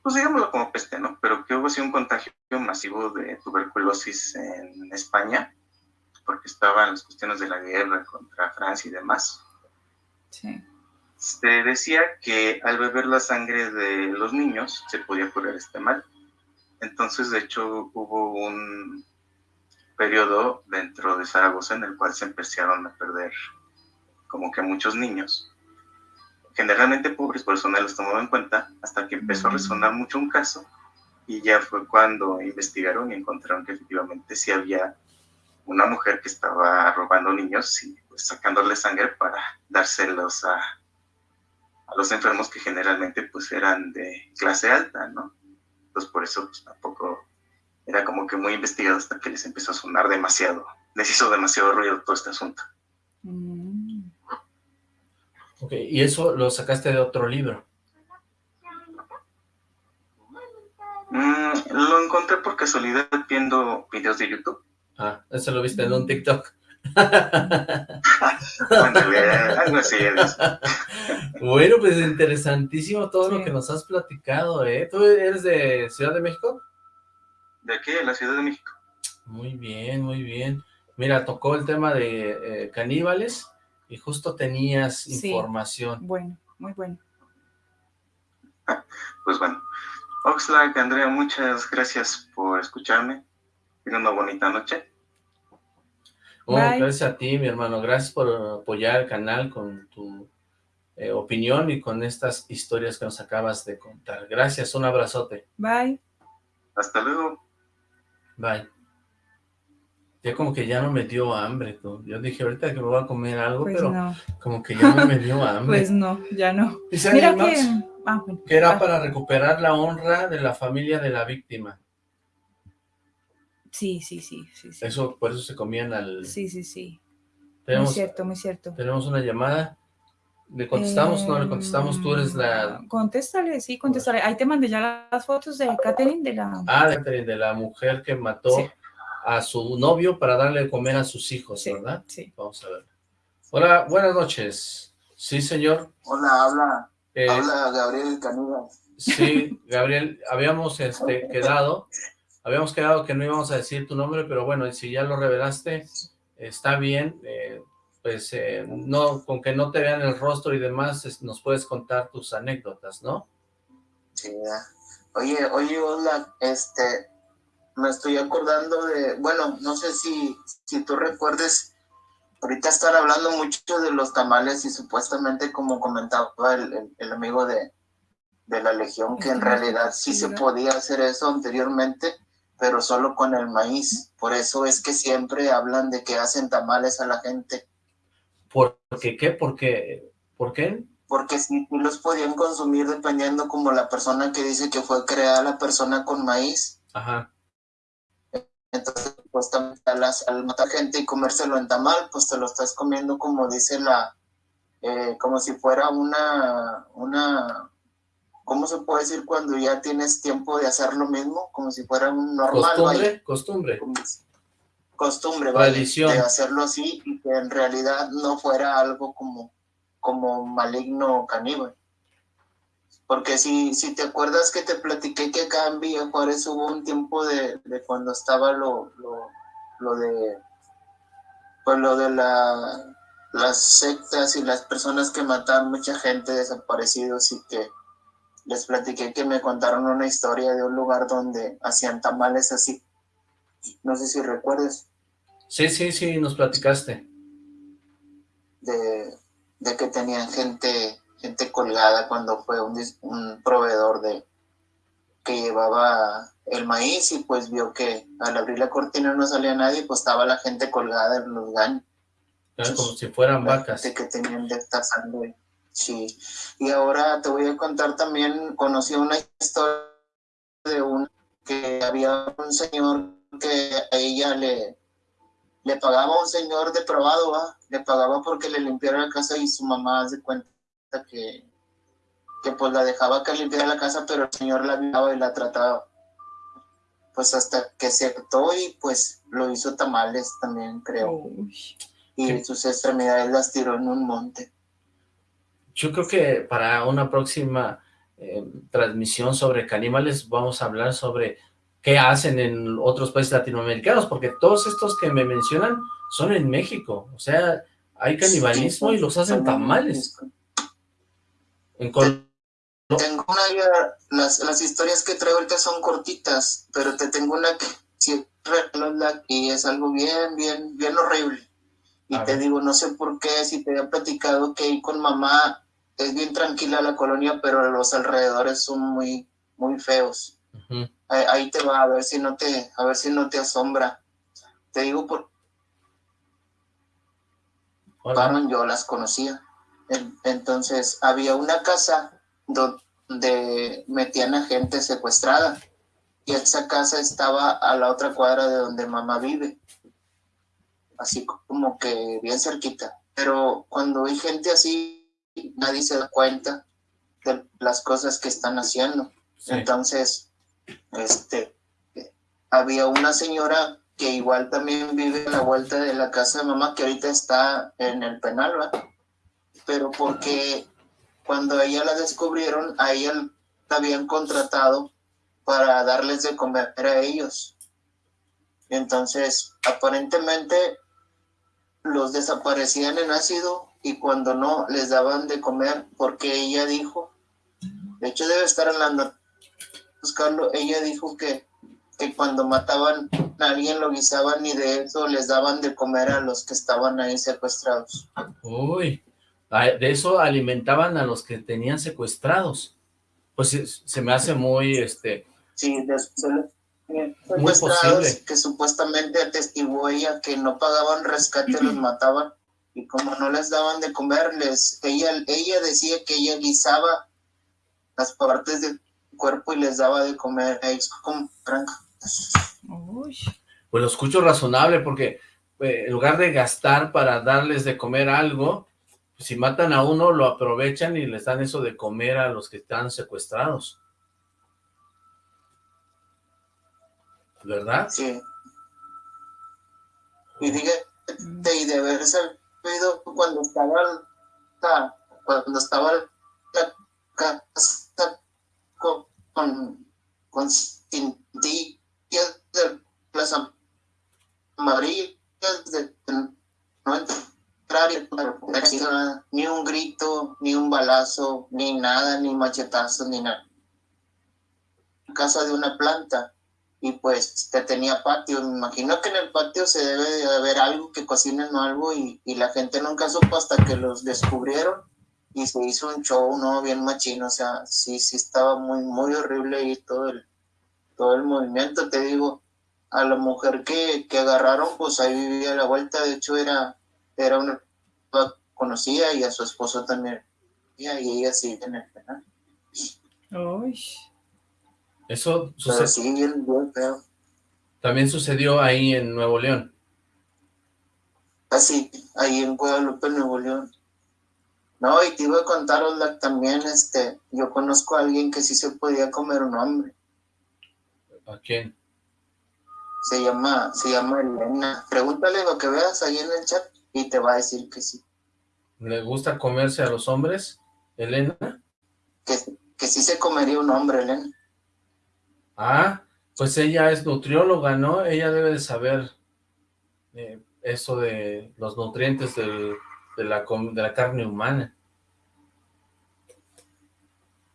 pues digámoslo como peste, ¿no? Pero que hubo así un contagio masivo de tuberculosis en España, porque estaban las cuestiones de la guerra contra Francia y demás. Sí. Se decía que al beber la sangre de los niños se podía curar este mal. Entonces, de hecho, hubo un periodo dentro de Zaragoza en el cual se empezaron a perder como que muchos niños. generalmente pobres, por eso no los tomaba en cuenta, hasta que empezó a resonar mucho un caso y ya fue cuando investigaron y encontraron que efectivamente sí había una mujer que estaba robando niños y pues, sacándole sangre para dárselos a, a los enfermos que generalmente pues eran de clase alta, ¿no? Entonces por eso pues, tampoco era como que muy investigado hasta que les empezó a sonar demasiado, les hizo demasiado ruido todo este asunto. Mm. Ok, y eso lo sacaste de otro libro. Mm, lo encontré por casualidad viendo videos de YouTube. Ah, eso lo viste en un TikTok. bueno, pues interesantísimo todo lo que nos has platicado, ¿eh? ¿Tú eres de Ciudad de México? ¿De aquí, de la Ciudad de México. Muy bien, muy bien. Mira, tocó el tema de eh, caníbales y justo tenías información. Bueno, muy bueno. Pues bueno, Oxlack, Andrea, muchas gracias por escucharme. Tengan una bonita noche. Oh, gracias a ti, mi hermano. Gracias por apoyar el canal con tu eh, opinión y con estas historias que nos acabas de contar. Gracias, un abrazote. Bye. Hasta luego. Bye. Ya como que ya no me dio hambre, tú. Yo dije ahorita que me voy a comer algo, pues pero como que ya no me dio hambre. Pues no, ya no. Mira que... Ah, que era para recuperar la honra de la familia de la víctima. Sí, sí, sí, sí, Eso, por eso se comían al... Sí, sí, sí. muy cierto, muy cierto. Tenemos una llamada. ¿Le contestamos? no, le contestamos. Tú eres la... Contéstale, sí, contéstale. Ahí te mandé ya las fotos de Catherine, de la... Ah, de Catherine, de la mujer que mató a su novio para darle de comer a sus hijos, ¿verdad? Sí. Vamos a ver. Hola, buenas noches. Sí, señor. Hola, habla eh, Habla Gabriel Canúa. Sí, Gabriel, habíamos este, quedado, habíamos quedado que no íbamos a decir tu nombre, pero bueno, si ya lo revelaste, está bien, eh, pues eh, no, con que no te vean el rostro y demás, nos puedes contar tus anécdotas, ¿no? Sí, oye, oye, hola, este, me estoy acordando de, bueno, no sé si, si tú recuerdes ahorita están hablando mucho de los tamales y supuestamente como comentaba el, el, amigo de, de, la Legión, que en realidad sí se podía hacer eso anteriormente, pero solo con el maíz. Por eso es que siempre hablan de que hacen tamales a la gente. ¿Por qué? ¿Qué? ¿Por qué? ¿Por qué? Porque sí, los podían consumir dependiendo como la persona que dice que fue creada la persona con maíz. Ajá. Entonces, pues al, matar gente y comérselo en tamal, pues te lo estás comiendo como dice la, eh, como si fuera una, una, ¿cómo se puede decir cuando ya tienes tiempo de hacer lo mismo? Como si fuera un normal. Costumbre, costumbre. Costumbre, de hacerlo así y que en realidad no fuera algo como, como maligno o caníbal. Porque si, si te acuerdas que te platiqué que acá en Villa Juárez hubo un tiempo de, cuando estaba lo, lo, de pues lo de la, las sectas y las personas que mataban mucha gente desaparecidos y que les platiqué que me contaron una historia de un lugar donde hacían tamales así. No sé si recuerdes. Sí, sí, sí, nos platicaste. De, de que tenían gente gente colgada cuando fue un, un proveedor de que llevaba el maíz y pues vio que al abrir la cortina no salía nadie, pues estaba la gente colgada en los gaños. como si fueran vacas. que tenían de estar sangre. Sí. Y ahora te voy a contar también, conocí una historia de un que había un señor que a ella le, le pagaba a un señor depravado, ¿va? le pagaba porque le limpiara la casa y su mamá hace cuenta que, que pues la dejaba que limpiara la casa, pero el señor la violaba y la trataba. Pues hasta que se actuó y pues lo hizo tamales también, creo. Y sus extremidades las tiró en un monte. Yo creo que para una próxima eh, transmisión sobre caníbales vamos a hablar sobre qué hacen en otros países latinoamericanos, porque todos estos que me mencionan son en México, o sea, hay canibalismo y los hacen tamales. Tengo una, las, las historias que traigo ahorita son cortitas, pero te tengo una que y es algo bien, bien, bien horrible. Y te digo, no sé por qué, si te había platicado que ahí con mamá es bien tranquila la colonia, pero los alrededores son muy, muy feos. Ahí, ahí, te va a ver si no te, a ver si no te asombra. Te digo por yo las conocía. Entonces había una casa donde metían a gente secuestrada y esa casa estaba a la otra cuadra de donde mamá vive, así como que bien cerquita. Pero cuando hay gente así, nadie se da cuenta de las cosas que están haciendo. Entonces, este, había una señora que igual también vive a la vuelta de la casa de mamá, que ahorita está en el penal. Pero porque cuando ella la descubrieron, a ella la habían contratado para darles de comer a ellos. Entonces, aparentemente los desaparecían en ácido y cuando no les daban de comer porque ella dijo, de hecho debe estar hablando, buscarlo, ella dijo que que cuando mataban a alguien lo guisaban y de eso les daban de comer a los que estaban ahí secuestrados. Uy, de eso alimentaban a los que tenían secuestrados. Pues se me hace muy, este... Sí, de, posible. que supuestamente atestiguó ella que no pagaban rescate, los mataban, y como no les daban de comer, ella, ella decía que ella guisaba las partes del cuerpo y les daba de comer como tranca. Pues lo escucho razonable porque eh, en lugar de gastar para darles de comer algo, pues si matan a uno lo aprovechan y les dan eso de comer a los que están secuestrados. ¿Verdad? Sí. Y fíjate, y de haber sabido cuando estaba, cuando estaba la casa con, con, con de Plaza Madrid, de no entrar ni un grito, ni un balazo, ni nada, ni machetazo, ni nada. Casa de una planta y pues te tenía patio. Me imagino que en el patio se debe de haber algo que cocinen o algo y, y, la gente nunca supo hasta que los descubrieron y se hizo un show, ¿no? Bien machino, o sea, sí, sí estaba muy, muy horrible y todo el, todo el movimiento, te digo, a la mujer que, agarraron, pues ahí vivía a la vuelta, de hecho era, era una conocida y a su esposo también, y ella sí en el penal. Eso sucedió. También sucedió ahí en Nuevo León. Así, ah, ahí en Guadalupe, Nuevo León. No, y te iba a contar, también, este, yo conozco a alguien que sí se podía comer un hombre. ¿A quién? Se llama, se llama Elena. Pregúntale lo que veas ahí en el chat y te va a decir que sí. ¿Le gusta comerse a los hombres, Elena? Que, que sí se comería un hombre, Elena. Ah, pues ella es nutrióloga, ¿no? Ella debe de saber eh, eso de los nutrientes de, la, de la carne humana.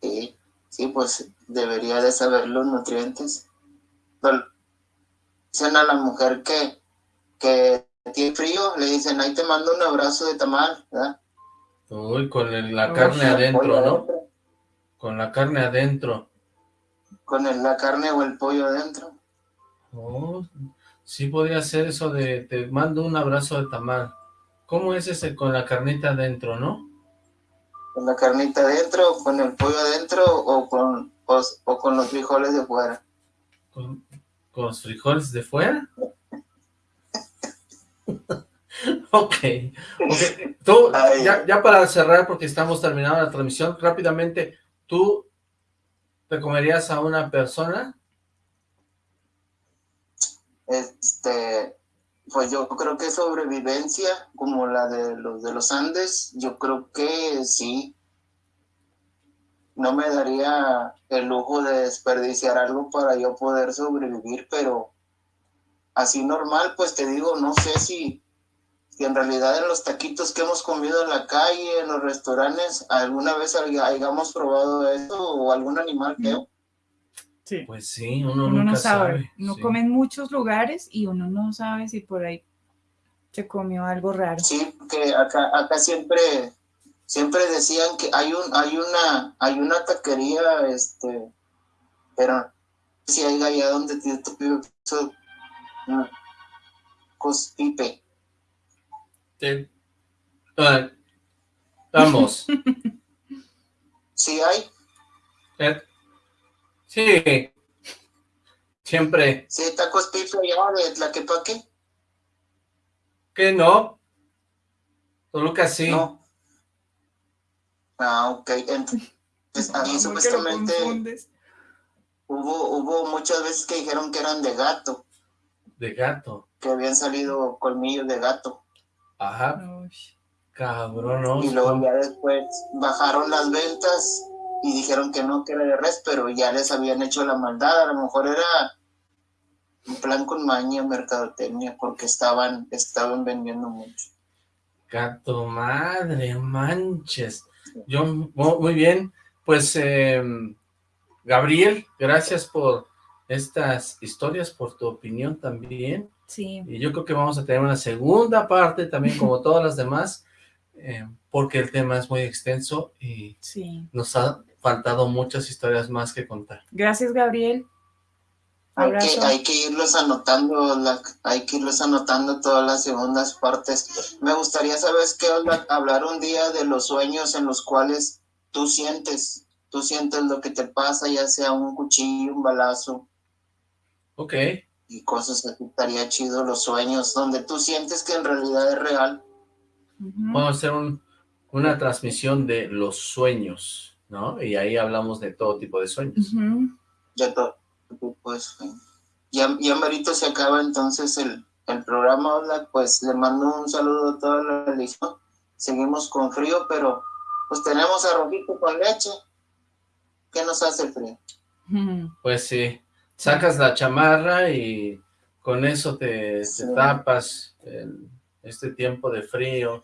Sí, sí, pues debería de saber los nutrientes dicen a la mujer que, que tiene frío, le dicen, ahí te mando un abrazo de tamal, ¿verdad? Uy, con la carne adentro, ¿no? Con la carne adentro. Con la carne o el pollo adentro. Oh, sí podría ser eso de, te mando un abrazo de tamal. ¿Cómo es ese con la carnita adentro, no? Con la carnita adentro, con el pollo adentro o con, o con los frijoles de fuera. ¿Con, los frijoles de fuera? ok. Tú, ya, para cerrar, porque estamos terminando la transmisión, rápidamente, ¿tú te comerías a una persona? Este, pues yo creo que sobrevivencia, como la de los de los Andes, yo creo que sí no me daría el lujo de desperdiciar algo para yo poder sobrevivir, pero así normal, pues te digo, no sé si, si en realidad en los taquitos que hemos comido en la calle, en los restaurantes, alguna vez hayamos probado eso o algún animal feo. Sí. Pues sí, uno, no sabe. Uno come en muchos lugares y uno no sabe si por ahí se comió algo raro. Sí, que acá, acá siempre siempre decían que hay un, hay una, hay una taquería, este, pero si hay allá donde te eso, cospipe. Sí. Ah, vamos. ¿Sí hay? Eh, sí. Siempre. ¿Sí tacos pipe allá de Tlaquepaque? ¿Qué no? Toluca sí. No. Ah, ok. Entonces, ahí supuestamente hubo, hubo muchas veces que dijeron que eran de gato. De gato. Que habían salido colmillos de gato. Ajá. Cabrón, no. Y luego ya después bajaron las ventas y dijeron que no, que era de res, pero ya les habían hecho la maldad. A lo mejor era un plan con maña, mercadotecnia, porque estaban, estaban vendiendo mucho. Gato madre, manches. Yo, muy bien, pues em, Gabriel, gracias por estas historias, por tu opinión también. Sí. Y yo creo que vamos a tener una segunda parte también, como todas las demás, em, porque el tema es muy extenso y sí. nos ha faltado muchas historias más que contar. Gracias, Gabriel. Hay que, hay que, irlos anotando, la, hay que irlos anotando todas las segundas partes. Me gustaría saber qué hablar un día de los sueños en los cuales tú sientes, tú sientes lo que te pasa, ya sea un cuchillo, un balazo. Ok. Y cosas así, estaría chido los sueños, donde tú sientes que en realidad es real. Vamos a hacer un, una transmisión de los sueños, ¿no? Y ahí hablamos de todo tipo de sueños. Ya todo pues ya, ya merito se acaba entonces el, el programa, hola, pues le mando un saludo a toda la religión, seguimos con frío, pero pues tenemos arrojito con leche, ¿qué nos hace el frío? Pues sí, sacas la chamarra y con eso te, tapas este tiempo de frío,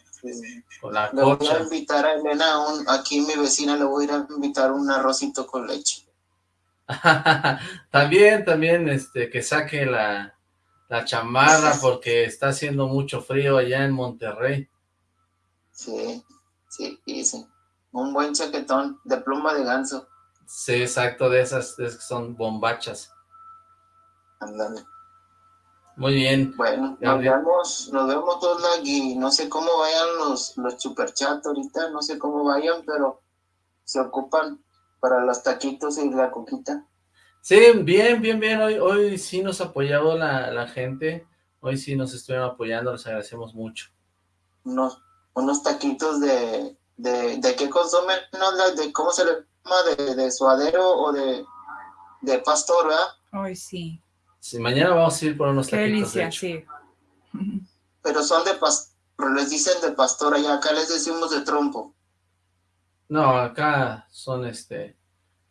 con la le voy a invitar a Elena, un, aquí mi vecina le voy a ir a invitar un arrocito con leche. también, también, este, que saque la, la chamarra porque está haciendo mucho frío allá en Monterrey. Sí, sí, sí. Un buen chaquetón de pluma de ganso. Sí, exacto, de esas, que son bombachas. Andale. Muy bien. Bueno, nos vemos, nos vemos todos y no sé cómo vayan los, los superchats ahorita, no sé cómo vayan, pero se ocupan para los taquitos y la coquita. Sí, bien, bien, bien, hoy, hoy sí nos apoyado la, la gente, hoy sí nos estuvieron apoyando, les agradecemos mucho. Unos, unos taquitos de, de, de qué consumen, no, de cómo se le llama, de, de suadero o de, de pastor, ¿verdad? Hoy sí. Sí, mañana vamos a ir por unos Qué taquitos. delicia, sí. Pero son de pastor, les dicen de pastor allá, acá les decimos de trompo. No, acá son este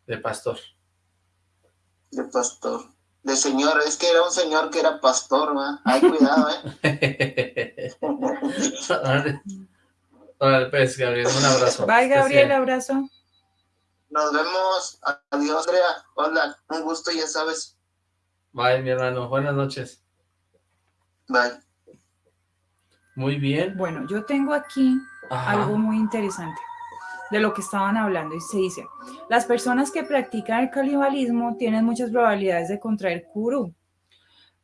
de pastor. De pastor. De señor, es que era un señor que era pastor, ¿va? Ay, cuidado, ¿eh? Hola, pues, Gabriel, un abrazo. Bye, Gabriel, abrazo. Nos vemos. Adiós, Andrea. Hola, un gusto, ya sabes. Bye, mi hermano. Buenas noches. Bye. Muy bien. Bueno, yo tengo aquí algo muy interesante de lo que estaban hablando y se dice, las personas que practican el canibalismo tienen muchas probabilidades de contraer Kuru,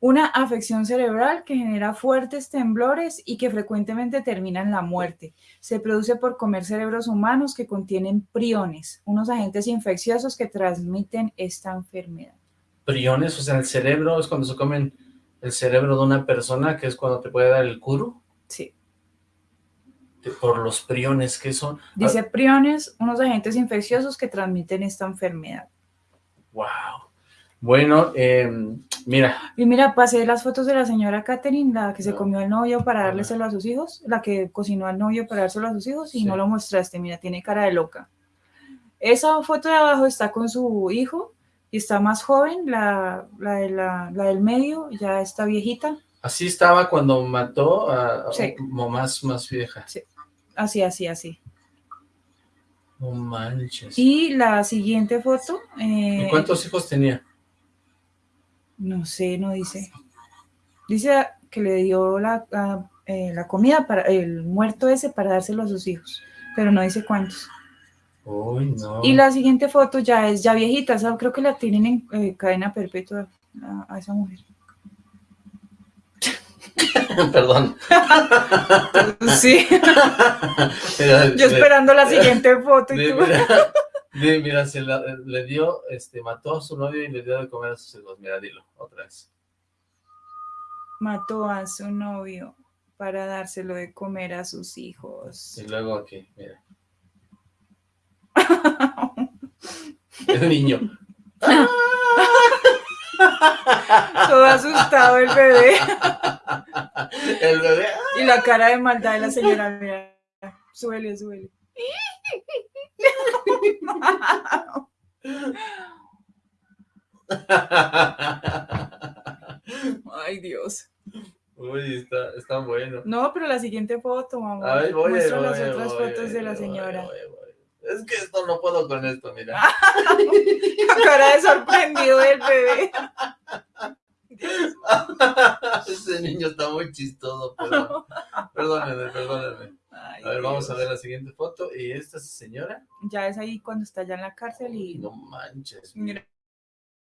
una afección cerebral que genera fuertes temblores y que frecuentemente termina en la muerte. Se produce por comer cerebros humanos que contienen priones, unos agentes infecciosos que transmiten esta enfermedad. Priones, o sea, el cerebro es cuando se comen el cerebro de una persona, que es cuando te puede dar el Kuru. Sí por los priones que son. Dice priones, unos agentes infecciosos que transmiten esta enfermedad. Wow. Bueno, em, mira. Y mira, pasé las fotos de la señora Catherine, la que se comió al novio para dárselo a sus hijos, la que cocinó al novio para dárselo a sus hijos y no lo mostraste, mira, tiene cara de loca. Esa foto de abajo está con su hijo y está más joven, la, la, del medio ya está viejita. Así estaba cuando mató a, más, más vieja. Sí. Así, así, así. No manches. Y la siguiente foto. ¿Y eh, cuántos hijos tenía? No sé, no dice. Dice que le dio la, eh, la comida para el muerto ese para dárselo a sus hijos. pero no dice cuántos. Uy, no. Y la siguiente foto ya es ya viejita, creo que la tienen en eh, cadena perpetua a, a esa mujer. Perdón. Sí, Mira, yo esperando la siguiente foto y tú- Mira, mira, se la- le dio, este, mató a su novio y le dio de comer a sus hijos. Mira, dilo, otra vez. mató a su novio para dárselo de comer a sus hijos. Y luego aquí, mira. El niño. Todo asustado el bebé. El bebé. Y la cara de maldad de la señora, mira, suele, suele. Ay, Dios. Uy, está, está bueno. No, pero la siguiente foto, mamá. A ver, voy, Muestra voy, las otras fotos de la señora. Es que esto no puedo con esto, mira. Cara de sorprendido del bebé. Ese niño está muy chistoso, perdón. Perdónenme, perdónenme. Ay, A ver, vamos a ver la siguiente foto. ¿Y esta señora? Ya es ahí cuando está ya en la cárcel y No manches. mira,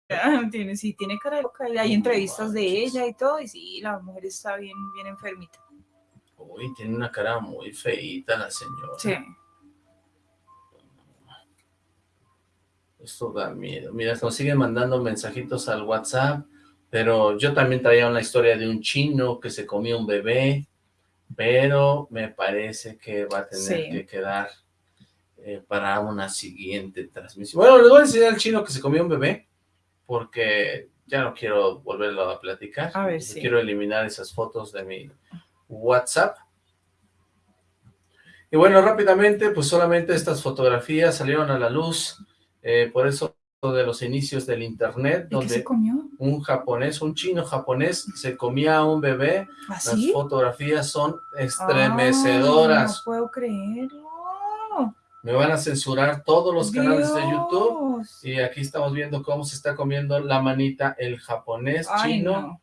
tiene, sí, tiene cara de loca. Y hay entrevistas de ella y todo, y sí, la mujer está bien, bien enfermita. Uy, tiene una cara muy feíta la señora. Sí. Esto da miedo. Mira, nos siguen mandando mensajitos al WhatsApp, pero yo también traía una historia de un chino que se comió un bebé, pero me parece que va a tener Sí. que quedar eh, para una siguiente transmisión. Bueno, les voy a enseñar al chino que se comió un bebé, porque ya no quiero volverlo a platicar. A ver, sí. Quiero eliminar esas fotos de mi WhatsApp. Y bueno, rápidamente, pues solamente estas fotografías salieron a la luz, eh, por eso de los inicios del internet, ¿Y qué donde un japonés, un chino japonés, se comía a un bebé. Las ¿Así? fotografías son Ay, estremecedoras. no puedo creerlo. Me van a censurar todos los canales de YouTube. Y aquí estamos viendo cómo se está comiendo la manita el japonés Ay, chino. no.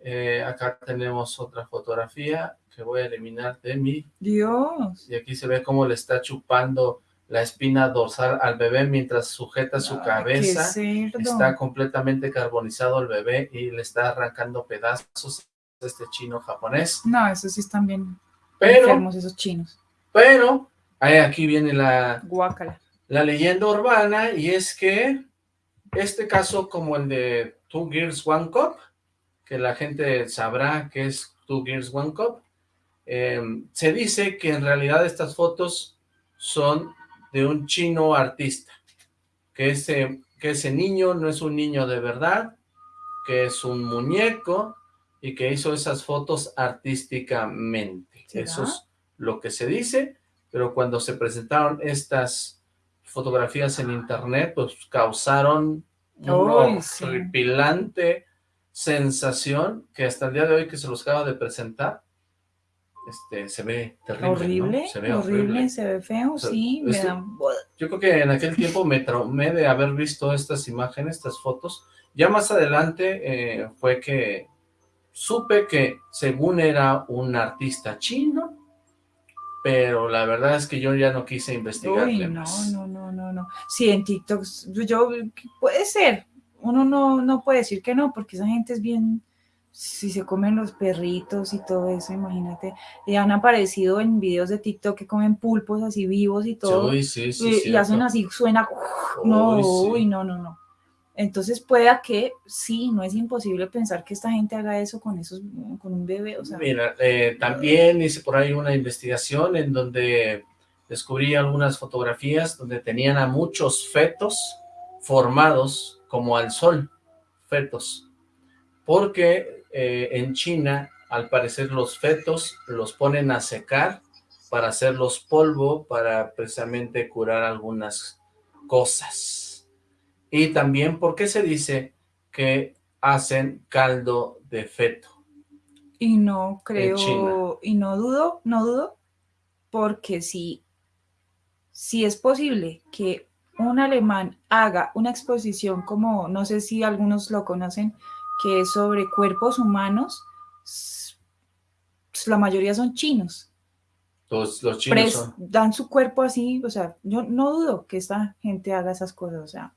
Eh, acá tenemos otra fotografía que voy a eliminar de mi Dios. y aquí se ve cómo le está chupando la espina dorsal al bebé mientras sujeta su Ay, cabeza. qué cerdo. Está completamente carbonizado el bebé y le está arrancando pedazos a este chino japonés. No, esos sí están bien Pero, enfermos, esos chinos. pero, aquí viene la, Guácala. la leyenda urbana y es que este caso como el de Two Girls One Cup, que la gente sabrá que es Two Girls One Cup, eh, se dice que en realidad estas fotos son de un chino artista, que ese, que ese niño no es un niño de verdad, que es un muñeco y que hizo esas fotos artísticamente. Eso es lo que se dice, pero cuando se presentaron estas fotografías en internet, pues causaron una sí. sensación que hasta el día de hoy que se los acaba de presentar, este, se ve terrible, ¿no? Horrible, Se ve horrible, horrible. se ve feo, O sea, sí, me dan... Yo creo que en aquel tiempo me traumé de haber visto estas imágenes, estas fotos. Ya más adelante eh, fue que supe que según era un artista chino, pero la verdad es que yo ya no quise investigarle Uy, no, más. no, no, no, no. Sí, en TikTok, yo, puede ser, uno no, no puede decir que no, porque esa gente es bien, si se comen los perritos y todo eso, imagínate, y han aparecido en videos de TikTok que comen pulpos así vivos y todo, Uy, sí, sí, y, y hacen así, suena, no, uy, no, no, no. Entonces pueda que, sí, no es imposible pensar que esta gente haga eso con esos, con un bebé, o sea, Mira, eh, también hice por ahí una investigación en donde descubrí algunas fotografías donde tenían a muchos fetos formados como al sol, fetos, porque eh, en China, al parecer los fetos los ponen a secar para hacerlos polvo, para precisamente curar algunas cosas. Y también porque se dice que hacen caldo de feto. Y no creo, y no dudo, no dudo, porque si, si es posible que un alemán haga una exposición como, no sé si algunos lo conocen, que es sobre cuerpos humanos, la mayoría son chinos. Los, los chinos pres- son- dan su cuerpo así, o sea, yo no dudo que esta gente haga esas cosas, o sea,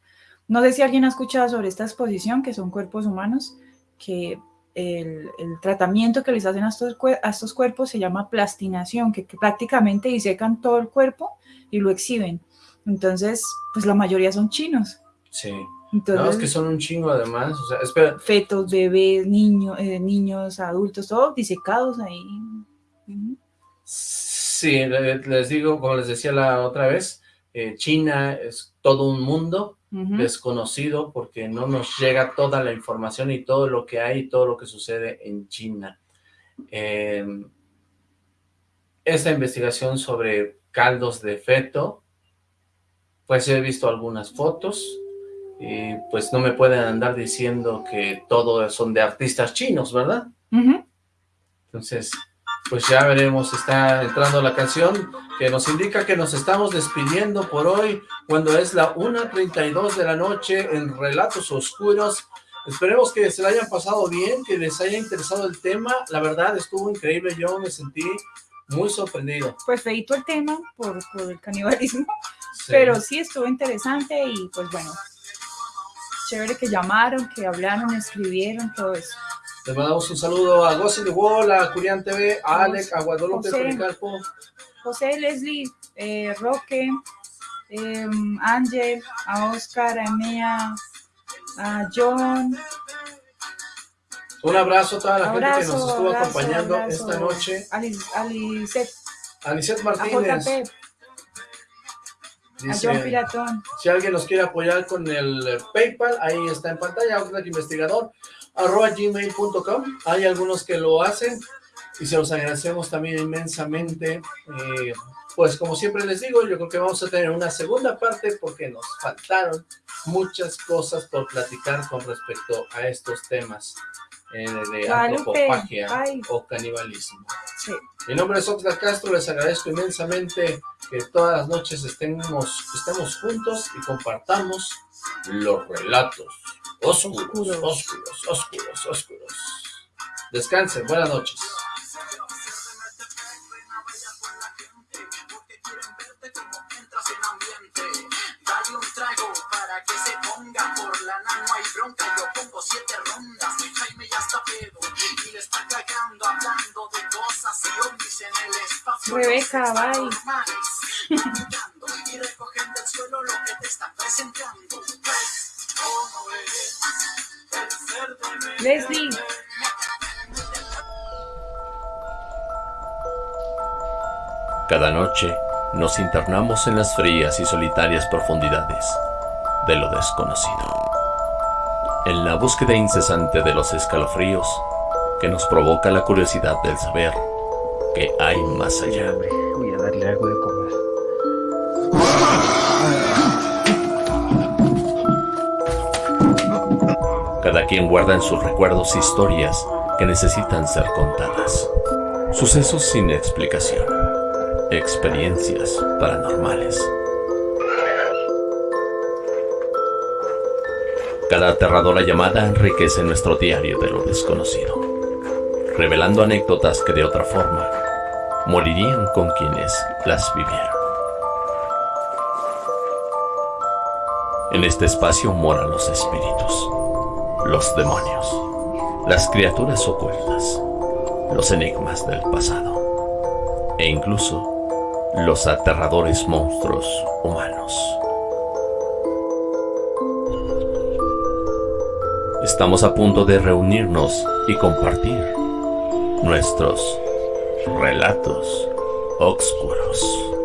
no sé si alguien ha escuchado sobre esta exposición, que son cuerpos humanos, que el, el tratamiento que les hacen a estos, a estos cuerpos se llama plastinación, que, que prácticamente disecan todo el cuerpo y lo exhiben. Entonces, pues la mayoría son chinos. Sí. Entonces, No, es que son un chingo además. O sea, espera, fetos, bebés, niños, eh, niños, adultos, todos disecados ahí. Sí, le- les digo, como les decía la otra vez, eh, China es todo un mundo desconocido porque no nos llega toda la información y todo lo que hay y todo lo que sucede en China. Eh, esta investigación sobre caldos de feto, pues he visto algunas fotos y pues no me pueden andar diciendo que todo son de artistas chinos, ¿verdad? Ujú. Entonces, pues ya veremos, está entrando la canción que nos indica que nos estamos despidiendo por hoy, cuando es la 1.32 de la noche en Relatos Oscuros. Esperemos que se la hayan pasado bien, que les haya interesado el tema. La verdad, estuvo increíble, yo me sentí muy sorprendido. Pues feito el tema por, por el canibalismo, Sí. pero sí estuvo interesante y pues bueno, chévere que llamaron, que hablaron, escribieron, todo eso. Les mandamos un saludo a Gossi de Wall, a Curian TV, a Alec, a Guadalupe José. Policarpo, José, Leslie, eh, Roque, em, Ángel, a Oscar, a Emea, a John, un abrazo a toda la abrazo, gente que nos estuvo abrazo, acompañando abrazo, esta noche, a Liz- a Lisette, a Lisette a Martínez, JP, a dice, John Piratón. Si alguien nos quiere apoyar con el PayPal, ahí está en pantalla, Outlook Investigador, arroba gmail.com. Hay algunos que lo hacen y se los agradecemos también inmensamente. Eh, pues como siempre les digo, yo creo que vamos a tener una segunda parte porque nos faltaron muchas cosas por platicar con respecto a estos temas eh, de antropofagia ay. o canibalismo. Sí. Mi nombre es Oxlack Castro, les agradezco inmensamente que todas las noches estemos, estemos juntos y compartamos los relatos oscuros, Oscuros. oscuros, oscuros, oscuros. Descansen, buenas noches. Dale un trago para que se ponga por la nano hay bronca. Yo pongo siete rondas. Rebeca, bye. y recogen del suelo lo que te están presentando. ¿Ves cómo es el ser de Leslie, Cada noche nos internamos en las frías y solitarias profundidades de lo desconocido. En la búsqueda incesante de los escalofríos que nos provoca la curiosidad del saber que hay más allá. Voy a darle algo de comer. Cada quien guarda en sus recuerdos historias que necesitan ser contadas. Sucesos sin explicación. Experiencias paranormales. Cada aterradora llamada enriquece nuestro diario de lo desconocido, revelando anécdotas que de otra forma morirían con quienes las vivieron. En este espacio moran los espíritus, los demonios, las criaturas ocultas, los enigmas del pasado e incluso los aterradores monstruos humanos. Estamos a punto de reunirnos y compartir nuestros relatos oscuros.